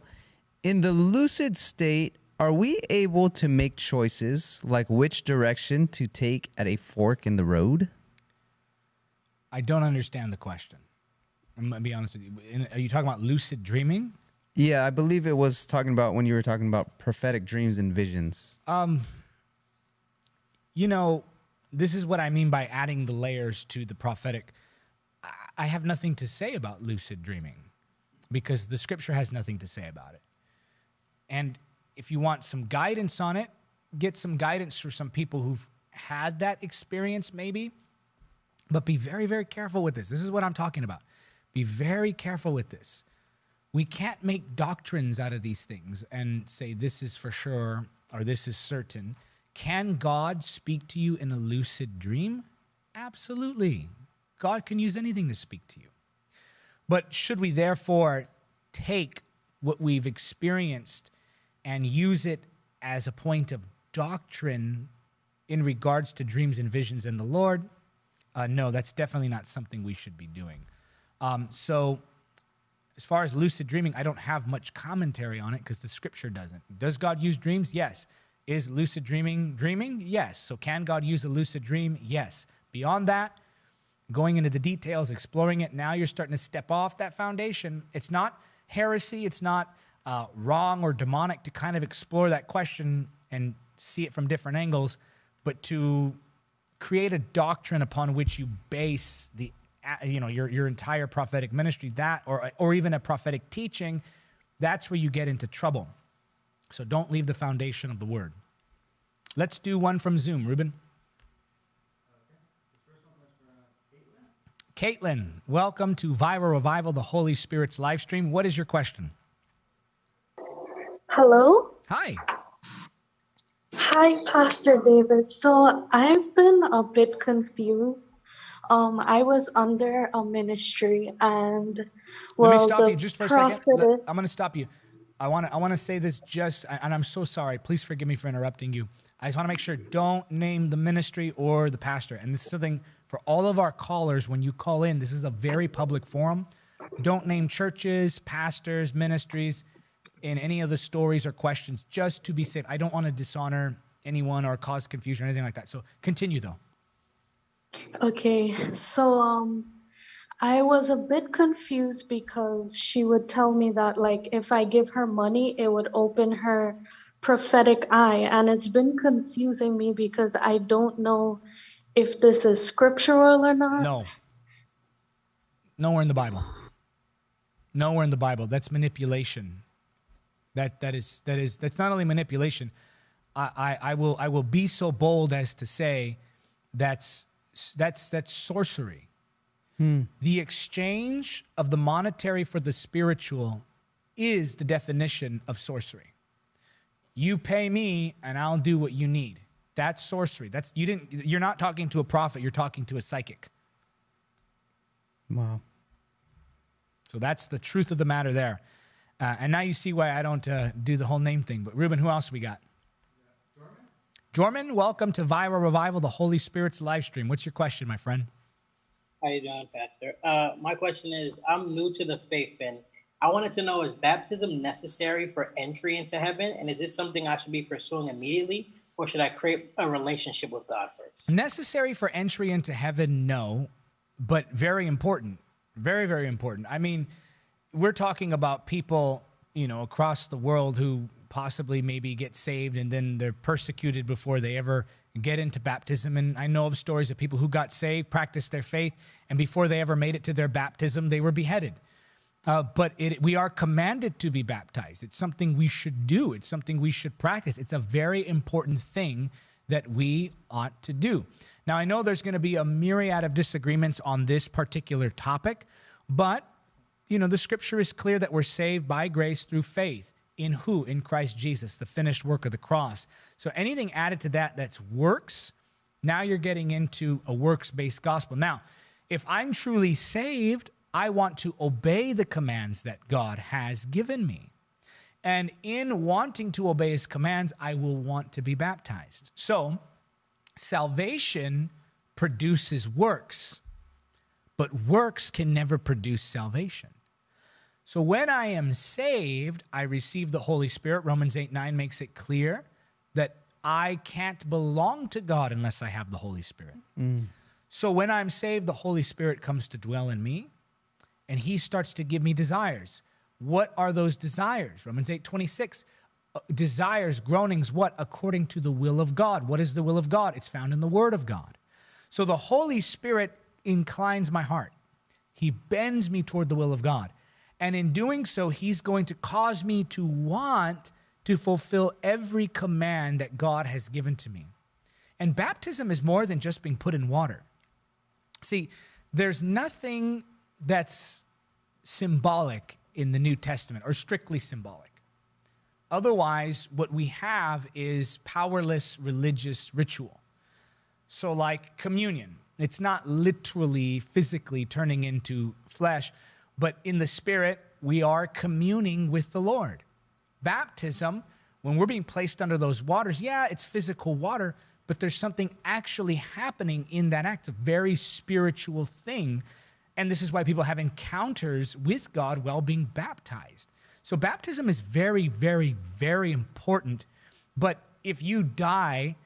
in the lucid state Are we able to make choices like which direction to take at a fork in the road? I don't understand the question. I'm gonna be honest with you. Are you talking about lucid dreaming? Yeah, I believe it was talking about when you were talking about prophetic dreams and visions. Um, you know, this is what I mean by adding the layers to the prophetic. I- have nothing to say about lucid dreaming because the scripture has nothing to say about it. And if you want some guidance on it, get some guidance for some people who've had that experience, maybe. But be very, very careful with this. This is what I'm talking about. Be very careful with this. We can't make doctrines out of these things and say this is for sure or this is certain. Can God speak to you in a lucid dream? Absolutely. God can use anything to speak to you. But should we therefore take what we've experienced and use it as a point of doctrine in regards to dreams and visions in the Lord? Uh, no, that's definitely not something we should be doing. Um, so, as far as lucid dreaming, I don't have much commentary on it because the scripture doesn't. Does God use dreams? Yes. Is lucid dreaming dreaming? Yes. So, can God use a lucid dream? Yes. Beyond that, going into the details, exploring it, now you're starting to step off that foundation. It's not heresy, it's not uh, wrong or demonic to kind of explore that question and see it from different angles, but to create a doctrine upon which you base the you know your your entire prophetic ministry that or or even a prophetic teaching that's where you get into trouble so don't leave the foundation of the word let's do one from zoom ruben Caitlin, welcome to Viral Revival, the Holy Spirit's live stream. What is your question? Hello. Hi. Hi, Pastor David. So I've been a bit confused. Um, I was under a ministry, and well, Let me stop you just for a second. I'm going to stop you. I want to I want to say this just and I'm so sorry. Please forgive me for interrupting you. I just want to make sure don't name the ministry or the pastor. And this is something for all of our callers when you call in. This is a very public forum. Don't name churches, pastors, ministries in any of the stories or questions just to be safe. I don't want to dishonor anyone or cause confusion or anything like that. So continue though. Okay, so um, I was a bit confused because she would tell me that like if I give her money, it would open her prophetic eye, and it's been confusing me because I don't know if this is scriptural or not. No. Nowhere in the Bible. Nowhere in the Bible. That's manipulation. That that is that is that's not only manipulation. I, I, I will I will be so bold as to say that's that's that's sorcery. The exchange of the monetary for the spiritual is the definition of sorcery. You pay me and I'll do what you need. That's sorcery. That's you didn't you're not talking to a prophet, you're talking to a psychic. Wow. So that's the truth of the matter there. Uh, and now you see why I don't uh, do the whole name thing. But Ruben, who else we got? Jorman, welcome to Viral Revival, the Holy Spirit's live stream. What's your question, my friend? How you doing, Pastor? Uh, my question is, I'm new to the faith, and I wanted to know: Is baptism necessary for entry into heaven, and is this something I should be pursuing immediately, or should I create a relationship with God first? Necessary for entry into heaven, no, but very important. Very, very important. I mean, we're talking about people, you know, across the world who possibly maybe get saved and then they're persecuted before they ever get into baptism. And I know of stories of people who got saved, practiced their faith, and before they ever made it to their baptism, they were beheaded. Uh, but it, we are commanded to be baptized. It's something we should do. It's something we should practice. It's a very important thing that we ought to do. Now, I know there's going to be a myriad of disagreements on this particular topic, but you know the scripture is clear that we're saved by grace through faith in who? In Christ Jesus, the finished work of the cross. So anything added to that that's works, now you're getting into a works based gospel. Now, if I'm truly saved, I want to obey the commands that God has given me. And in wanting to obey his commands, I will want to be baptized. So, salvation produces works, but works can never produce salvation. So when I am saved, I receive the Holy Spirit. Romans 8 9 makes it clear I can't belong to God unless I have the Holy Spirit. So when I'm saved, the Holy Spirit comes to dwell in me and he starts to give me desires. What are those desires? Romans 8 26. Uh, desires, groanings, what? According to the will of God. What is the will of God? It's found in the Word of God. So the Holy Spirit inclines my heart. He bends me toward the will of God. And in doing so, He's going to cause me to want to fulfill every command that God has given to me. And baptism is more than just being put in water. See, there's nothing that's symbolic in the New Testament or strictly symbolic. Otherwise, what we have is powerless religious ritual. So, like communion, it's not literally physically turning into flesh, but in the spirit, we are communing with the Lord. Baptism, when we're being placed under those waters, yeah, it's physical water, but there's something actually happening in that act, a very spiritual thing. And this is why people have encounters with God while being baptized. So, baptism is very, very, very important. But if you die,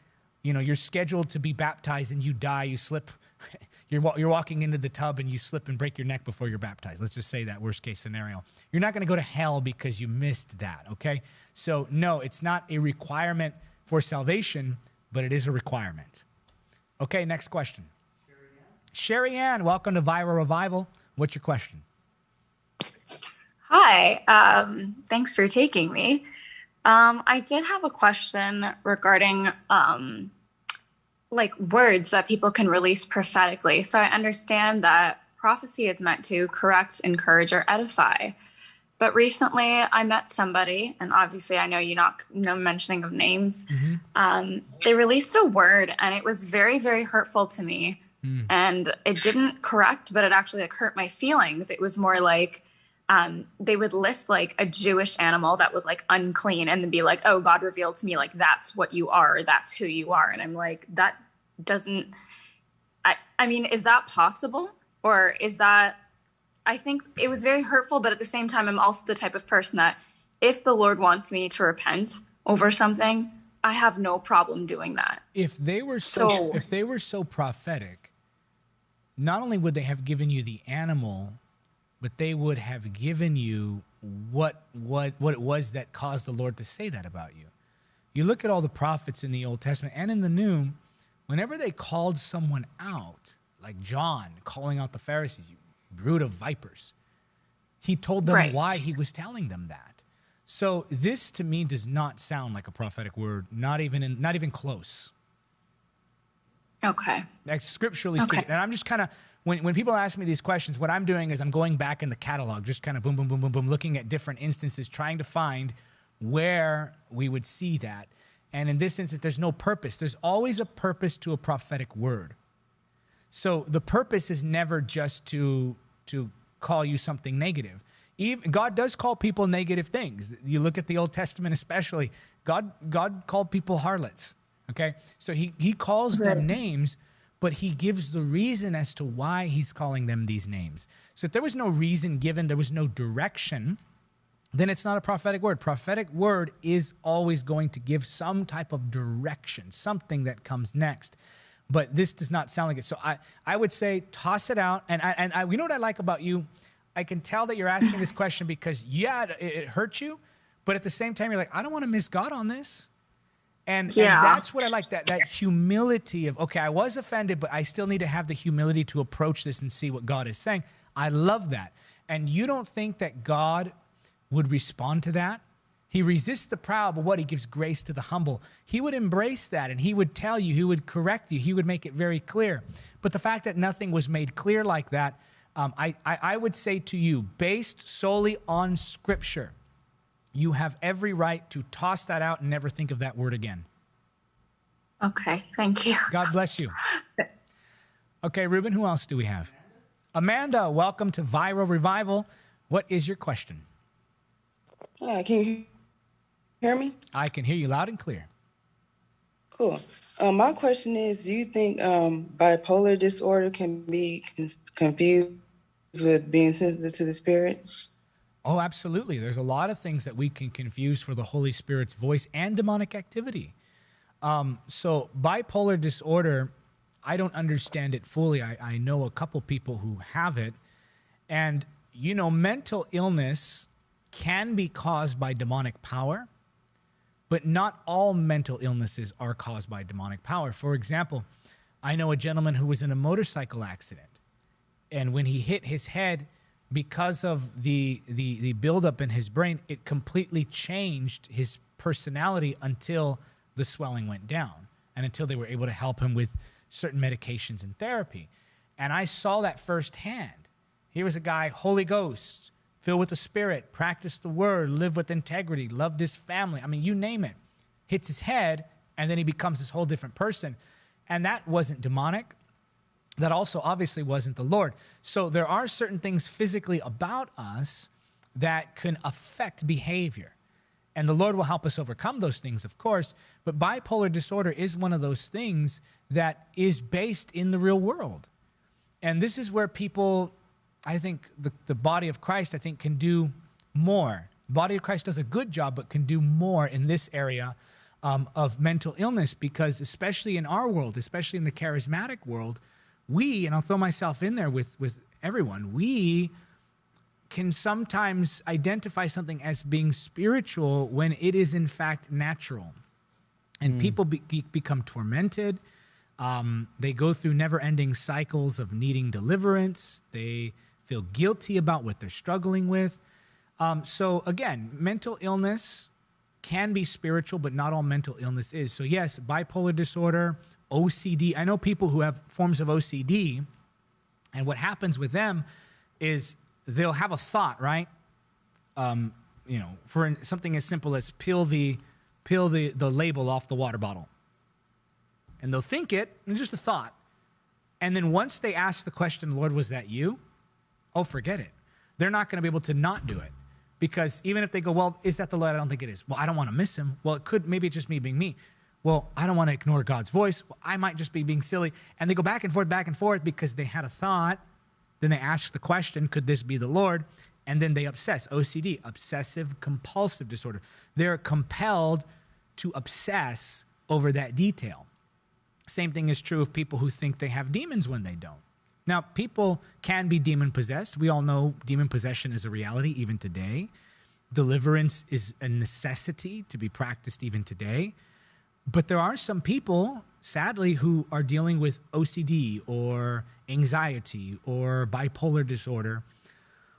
you know, you're scheduled to be baptized and you die, you slip, you're, you're walking into the tub and you slip and break your neck before you're baptized. Let's just say that worst case scenario. You're not going to go to hell because you missed that, okay? So, no, it's not a requirement for salvation, but it is a requirement. Okay, next question. Sherry Ann, welcome to Viral Revival. What's your question? Hi, um, thanks for taking me. Um, I did have a question regarding um, like words that people can release prophetically. So I understand that prophecy is meant to correct, encourage, or edify. But recently, I met somebody, and obviously, I know you not no mentioning of names. Um, they released a word, and it was very, very hurtful to me. And it didn't correct, but it actually like hurt my feelings. It was more like um, they would list like a Jewish animal that was like unclean and then be like, oh, God revealed to me, like, that's what you are, that's who you are. And I'm like, that doesn't, I, I mean, is that possible? Or is that, I think it was very hurtful, but at the same time, I'm also the type of person that if the Lord wants me to repent over something, I have no problem doing that. if they were so, So- if they were so prophetic not only would they have given you the animal but they would have given you what what what it was that caused the lord to say that about you you look at all the prophets in the old testament and in the new whenever they called someone out like john calling out the pharisees you brood of vipers he told them Right. why he was telling them that so this to me does not sound like a prophetic word not even in, not even close Okay. like scripturally Okay. speaking. And I'm just kind of when when people ask me these questions, what I'm doing is I'm going back in the catalog, just kind of boom, boom, boom, boom, boom, looking at different instances, trying to find where we would see that. And in this instance, there's no purpose. There's always a purpose to a prophetic word. So the purpose is never just to to call you something negative. Even, God does call people negative things. You look at the Old Testament, especially. God God called people harlots. Okay, so he he calls them names, but he gives the reason as to why he's calling them these names. So if there was no reason given, there was no direction then it's not a prophetic word. Prophetic word is always going to give some type of direction, something that comes next. But this does not sound like it. So I, I would say toss it out. And I, and I, you know what I like about you? I can tell that you're asking this question because yeah, it, it hurts you, but at the same time you're like, I don't want to miss God on this. And, and that's what I like that that humility of okay, I was offended, but I still need to have the humility to approach this and see what God is saying. I love that. And you don't think that God would respond to that? He resists the proud, but what? He gives grace to the humble. He would embrace that and he would tell you, he would correct you, he would make it very clear. But the fact that nothing was made clear like that, um, I, I, I would say to you, based solely on scripture, you have every right to toss that out and never think of that word again. Okay. Thank you. God bless you. Okay, Ruben, who else do we have? Amanda, welcome to Viral Revival. What is your question? Hi, can you hear me? I can hear you loud and clear. Cool. Um, my question is, do you think um, bipolar disorder can be con- confused with being sensitive to the spirit? Oh, absolutely. There's a lot of things that we can confuse for the Holy Spirit's voice and demonic activity. Um, so, bipolar disorder, I don't understand it fully. I, I know a couple people who have it. And, you know, mental illness can be caused by demonic power, but not all mental illnesses are caused by demonic power. For example, I know a gentleman who was in a motorcycle accident, and when he hit his head, because of the the the buildup in his brain, it completely changed his personality until the swelling went down and until they were able to help him with certain medications and therapy. And I saw that firsthand. Here was a guy, Holy Ghost, filled with the Spirit, practiced the word, lived with integrity, loved his family. I mean, you name it. Hits his head, and then he becomes this whole different person. And that wasn't demonic. That also obviously wasn't the Lord. So there are certain things physically about us that can affect behavior. And the Lord will help us overcome those things, of course. But bipolar disorder is one of those things that is based in the real world. And this is where people, I think, the, the body of Christ, I think, can do more. Body of Christ does a good job, but can do more in this area um, of mental illness because, especially in our world, especially in the charismatic world, we, and I'll throw myself in there with, with everyone, we can sometimes identify something as being spiritual when it is in fact natural. And mm. people be, become tormented. Um, they go through never ending cycles of needing deliverance. They feel guilty about what they're struggling with. Um, so, again, mental illness can be spiritual, but not all mental illness is. So, yes, bipolar disorder, OCD. I know people who have forms of OCD, and what happens with them is they'll have a thought, right? Um, you know, for something as simple as peel the peel the, the label off the water bottle. And they'll think it, and just a thought. And then once they ask the question, Lord, was that you? Oh, forget it. They're not going to be able to not do it. Because even if they go, well, is that the Lord? I don't think it is. Well, I don't want to miss him. Well, it could, maybe it's just me being me. Well, I don't want to ignore God's voice. Well, I might just be being silly. And they go back and forth, back and forth because they had a thought then they ask the question, could this be the Lord? And then they obsess, OCD, obsessive compulsive disorder. They're compelled to obsess over that detail. Same thing is true of people who think they have demons when they don't. Now, people can be demon possessed. We all know demon possession is a reality even today. Deliverance is a necessity to be practiced even today. But there are some people, sadly, who are dealing with OCD or anxiety or bipolar disorder,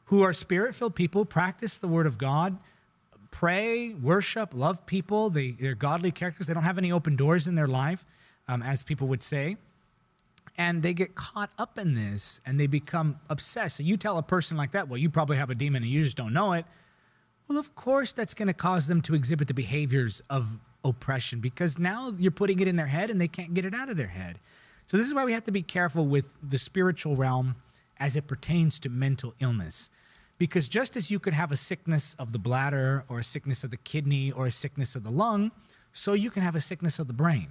who are spirit filled people, practice the word of God, pray, worship, love people. They, they're godly characters. They don't have any open doors in their life, um, as people would say. And they get caught up in this and they become obsessed. So you tell a person like that, well, you probably have a demon and you just don't know it. Well, of course, that's going to cause them to exhibit the behaviors of oppression because now you're putting it in their head and they can't get it out of their head. So, this is why we have to be careful with the spiritual realm as it pertains to mental illness. Because just as you could have a sickness of the bladder or a sickness of the kidney or a sickness of the lung, so you can have a sickness of the brain.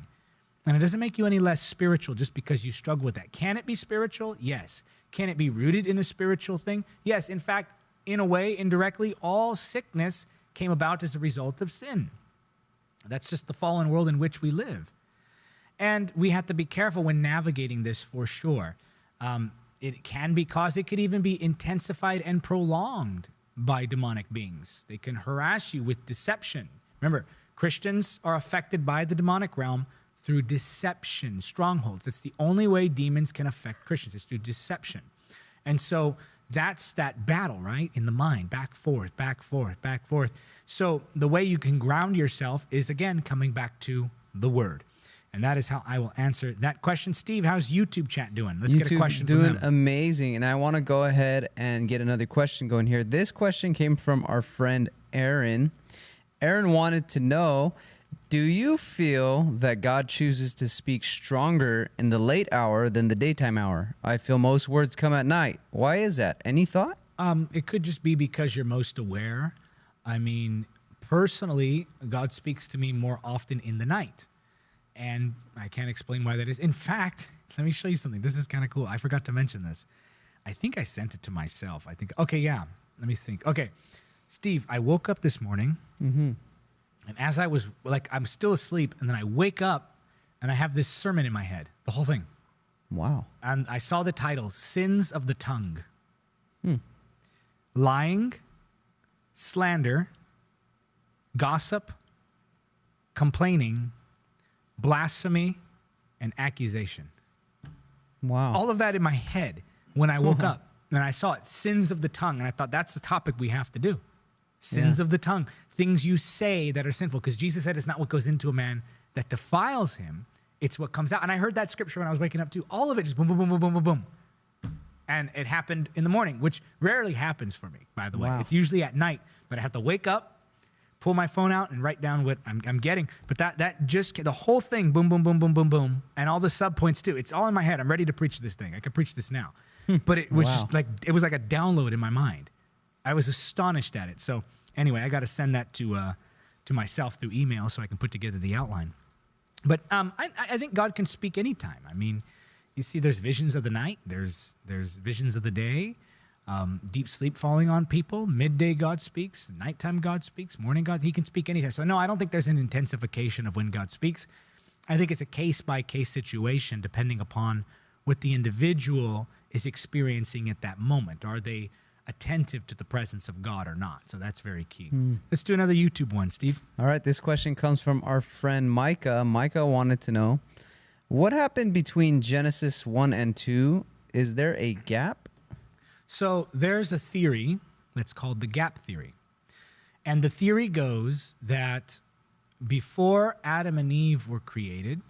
And it doesn't make you any less spiritual just because you struggle with that. Can it be spiritual? Yes. Can it be rooted in a spiritual thing? Yes. In fact, in a way, indirectly, all sickness came about as a result of sin. That's just the fallen world in which we live. And we have to be careful when navigating this for sure. Um, it can be caused, it could even be intensified and prolonged by demonic beings. They can harass you with deception. Remember, Christians are affected by the demonic realm through deception, strongholds. That's the only way demons can affect Christians, it's through deception. And so that's that battle, right? In the mind, back, forth, back, forth, back, forth. So the way you can ground yourself is again coming back to the word. And that is how I will answer that question. Steve, how's YouTube chat doing? Let's YouTube get a question doing amazing. And I want to go ahead and get another question going here. This question came from our friend Aaron. Aaron wanted to know do you feel that God chooses to speak stronger in the late hour than the daytime hour? I feel most words come at night. Why is that? Any thought? Um, it could just be because you're most aware. I mean, personally, God speaks to me more often in the night. And I can't explain why that is. In fact, let me show you something. This is kind of cool. I forgot to mention this. I think I sent it to myself. I think, okay, yeah. let me think. Okay, Steve, I woke up this morning, and as I was like, I'm still asleep, and then I wake up, and I have this sermon in my head, the whole thing, Wow. and I saw the title "Sins of the Tongue," hmm. lying, slander, gossip, complaining, blasphemy, and accusation Wow. all of that in my head when I woke uh-huh. up and I saw it sins of the tongue. And I thought that's the topic we have to do sins Yeah. of the tongue, things you say that are sinful. Because Jesus said it's not what goes into a man that defiles him, it's what comes out. And I heard that scripture when I was waking up too. All of it just boom, boom, boom, boom, boom, boom, boom. And it happened in the morning, which rarely happens for me, by the way. Wow. It's usually at night that I have to wake up, pull my phone out, and write down what I'm, I'm getting. But that that just the whole thing, boom, boom, boom, boom, boom, boom, and all the sub points too. It's all in my head. I'm ready to preach this thing. I could preach this now, but it was Wow. just like it was like a download in my mind. I was astonished at it. So anyway, I got to send that to uh, to myself through email so I can put together the outline. But um, I, I think God can speak anytime. I mean, you see, there's visions of the night. There's there's visions of the day. Um, deep sleep falling on people. Midday God speaks. Nighttime God speaks. Morning God. He can speak anytime. So no, I don't think there's an intensification of when God speaks. I think it's a case by case situation depending upon what the individual is experiencing at that moment. Are they attentive to the presence of God or not? So that's very key. Hmm. Let's do another YouTube one, Steve. All right, this question comes from our friend Micah. Micah wanted to know what happened between Genesis 1 and 2? Is there a gap? So there's a theory that's called the gap theory. And the theory goes that before Adam and Eve were created,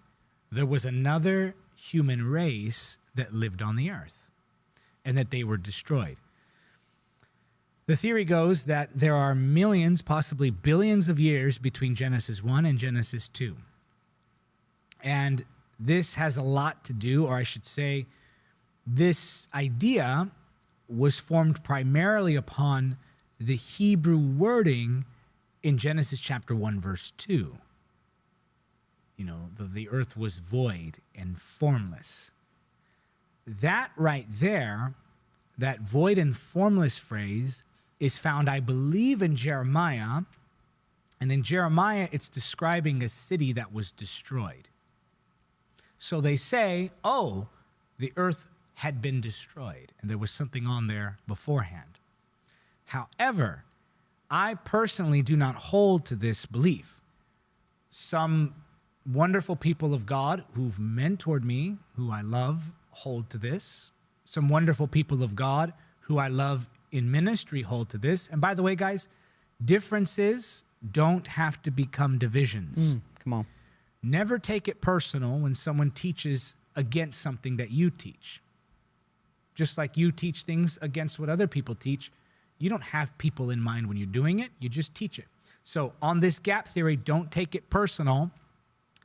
there was another human race that lived on the earth and that they were destroyed. The theory goes that there are millions, possibly billions of years between Genesis 1 and Genesis 2. And this has a lot to do, or I should say, this idea was formed primarily upon the Hebrew wording in Genesis chapter 1, verse 2. You know, the, the earth was void and formless. That right there, that void and formless phrase, is found, I believe, in Jeremiah. And in Jeremiah, it's describing a city that was destroyed. So they say, oh, the earth had been destroyed and there was something on there beforehand. However, I personally do not hold to this belief. Some wonderful people of God who've mentored me, who I love, hold to this. Some wonderful people of God who I love in ministry hold to this. And by the way, guys, differences don't have to become divisions. Mm, come on. Never take it personal when someone teaches against something that you teach. Just like you teach things against what other people teach, you don't have people in mind when you're doing it, you just teach it. So, on this gap theory, don't take it personal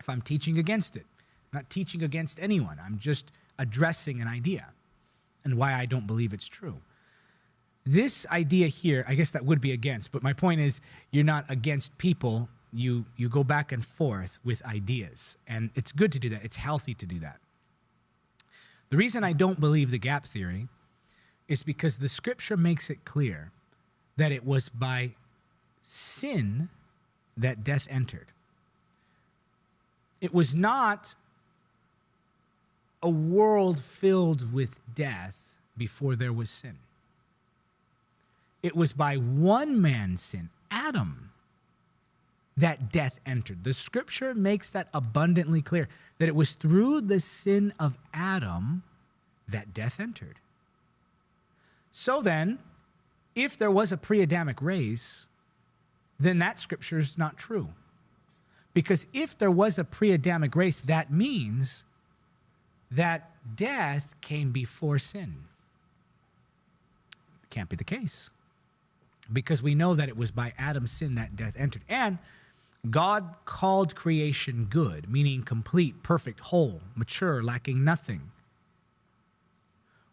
if I'm teaching against it. I'm not teaching against anyone, I'm just addressing an idea and why I don't believe it's true. This idea here, I guess that would be against, but my point is you're not against people. You you go back and forth with ideas, and it's good to do that. It's healthy to do that. The reason I don't believe the gap theory is because the scripture makes it clear that it was by sin that death entered. It was not a world filled with death before there was sin. It was by one man's sin, Adam, that death entered. The scripture makes that abundantly clear that it was through the sin of Adam that death entered. So then, if there was a pre Adamic race, then that scripture is not true. Because if there was a pre Adamic race, that means that death came before sin. Can't be the case. Because we know that it was by Adam's sin that death entered. And God called creation good, meaning complete, perfect, whole, mature, lacking nothing.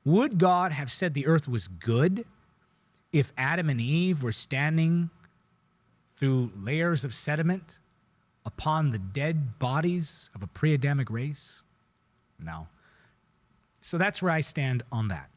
Would God have said the earth was good if Adam and Eve were standing through layers of sediment upon the dead bodies of a pre Adamic race? No. So that's where I stand on that.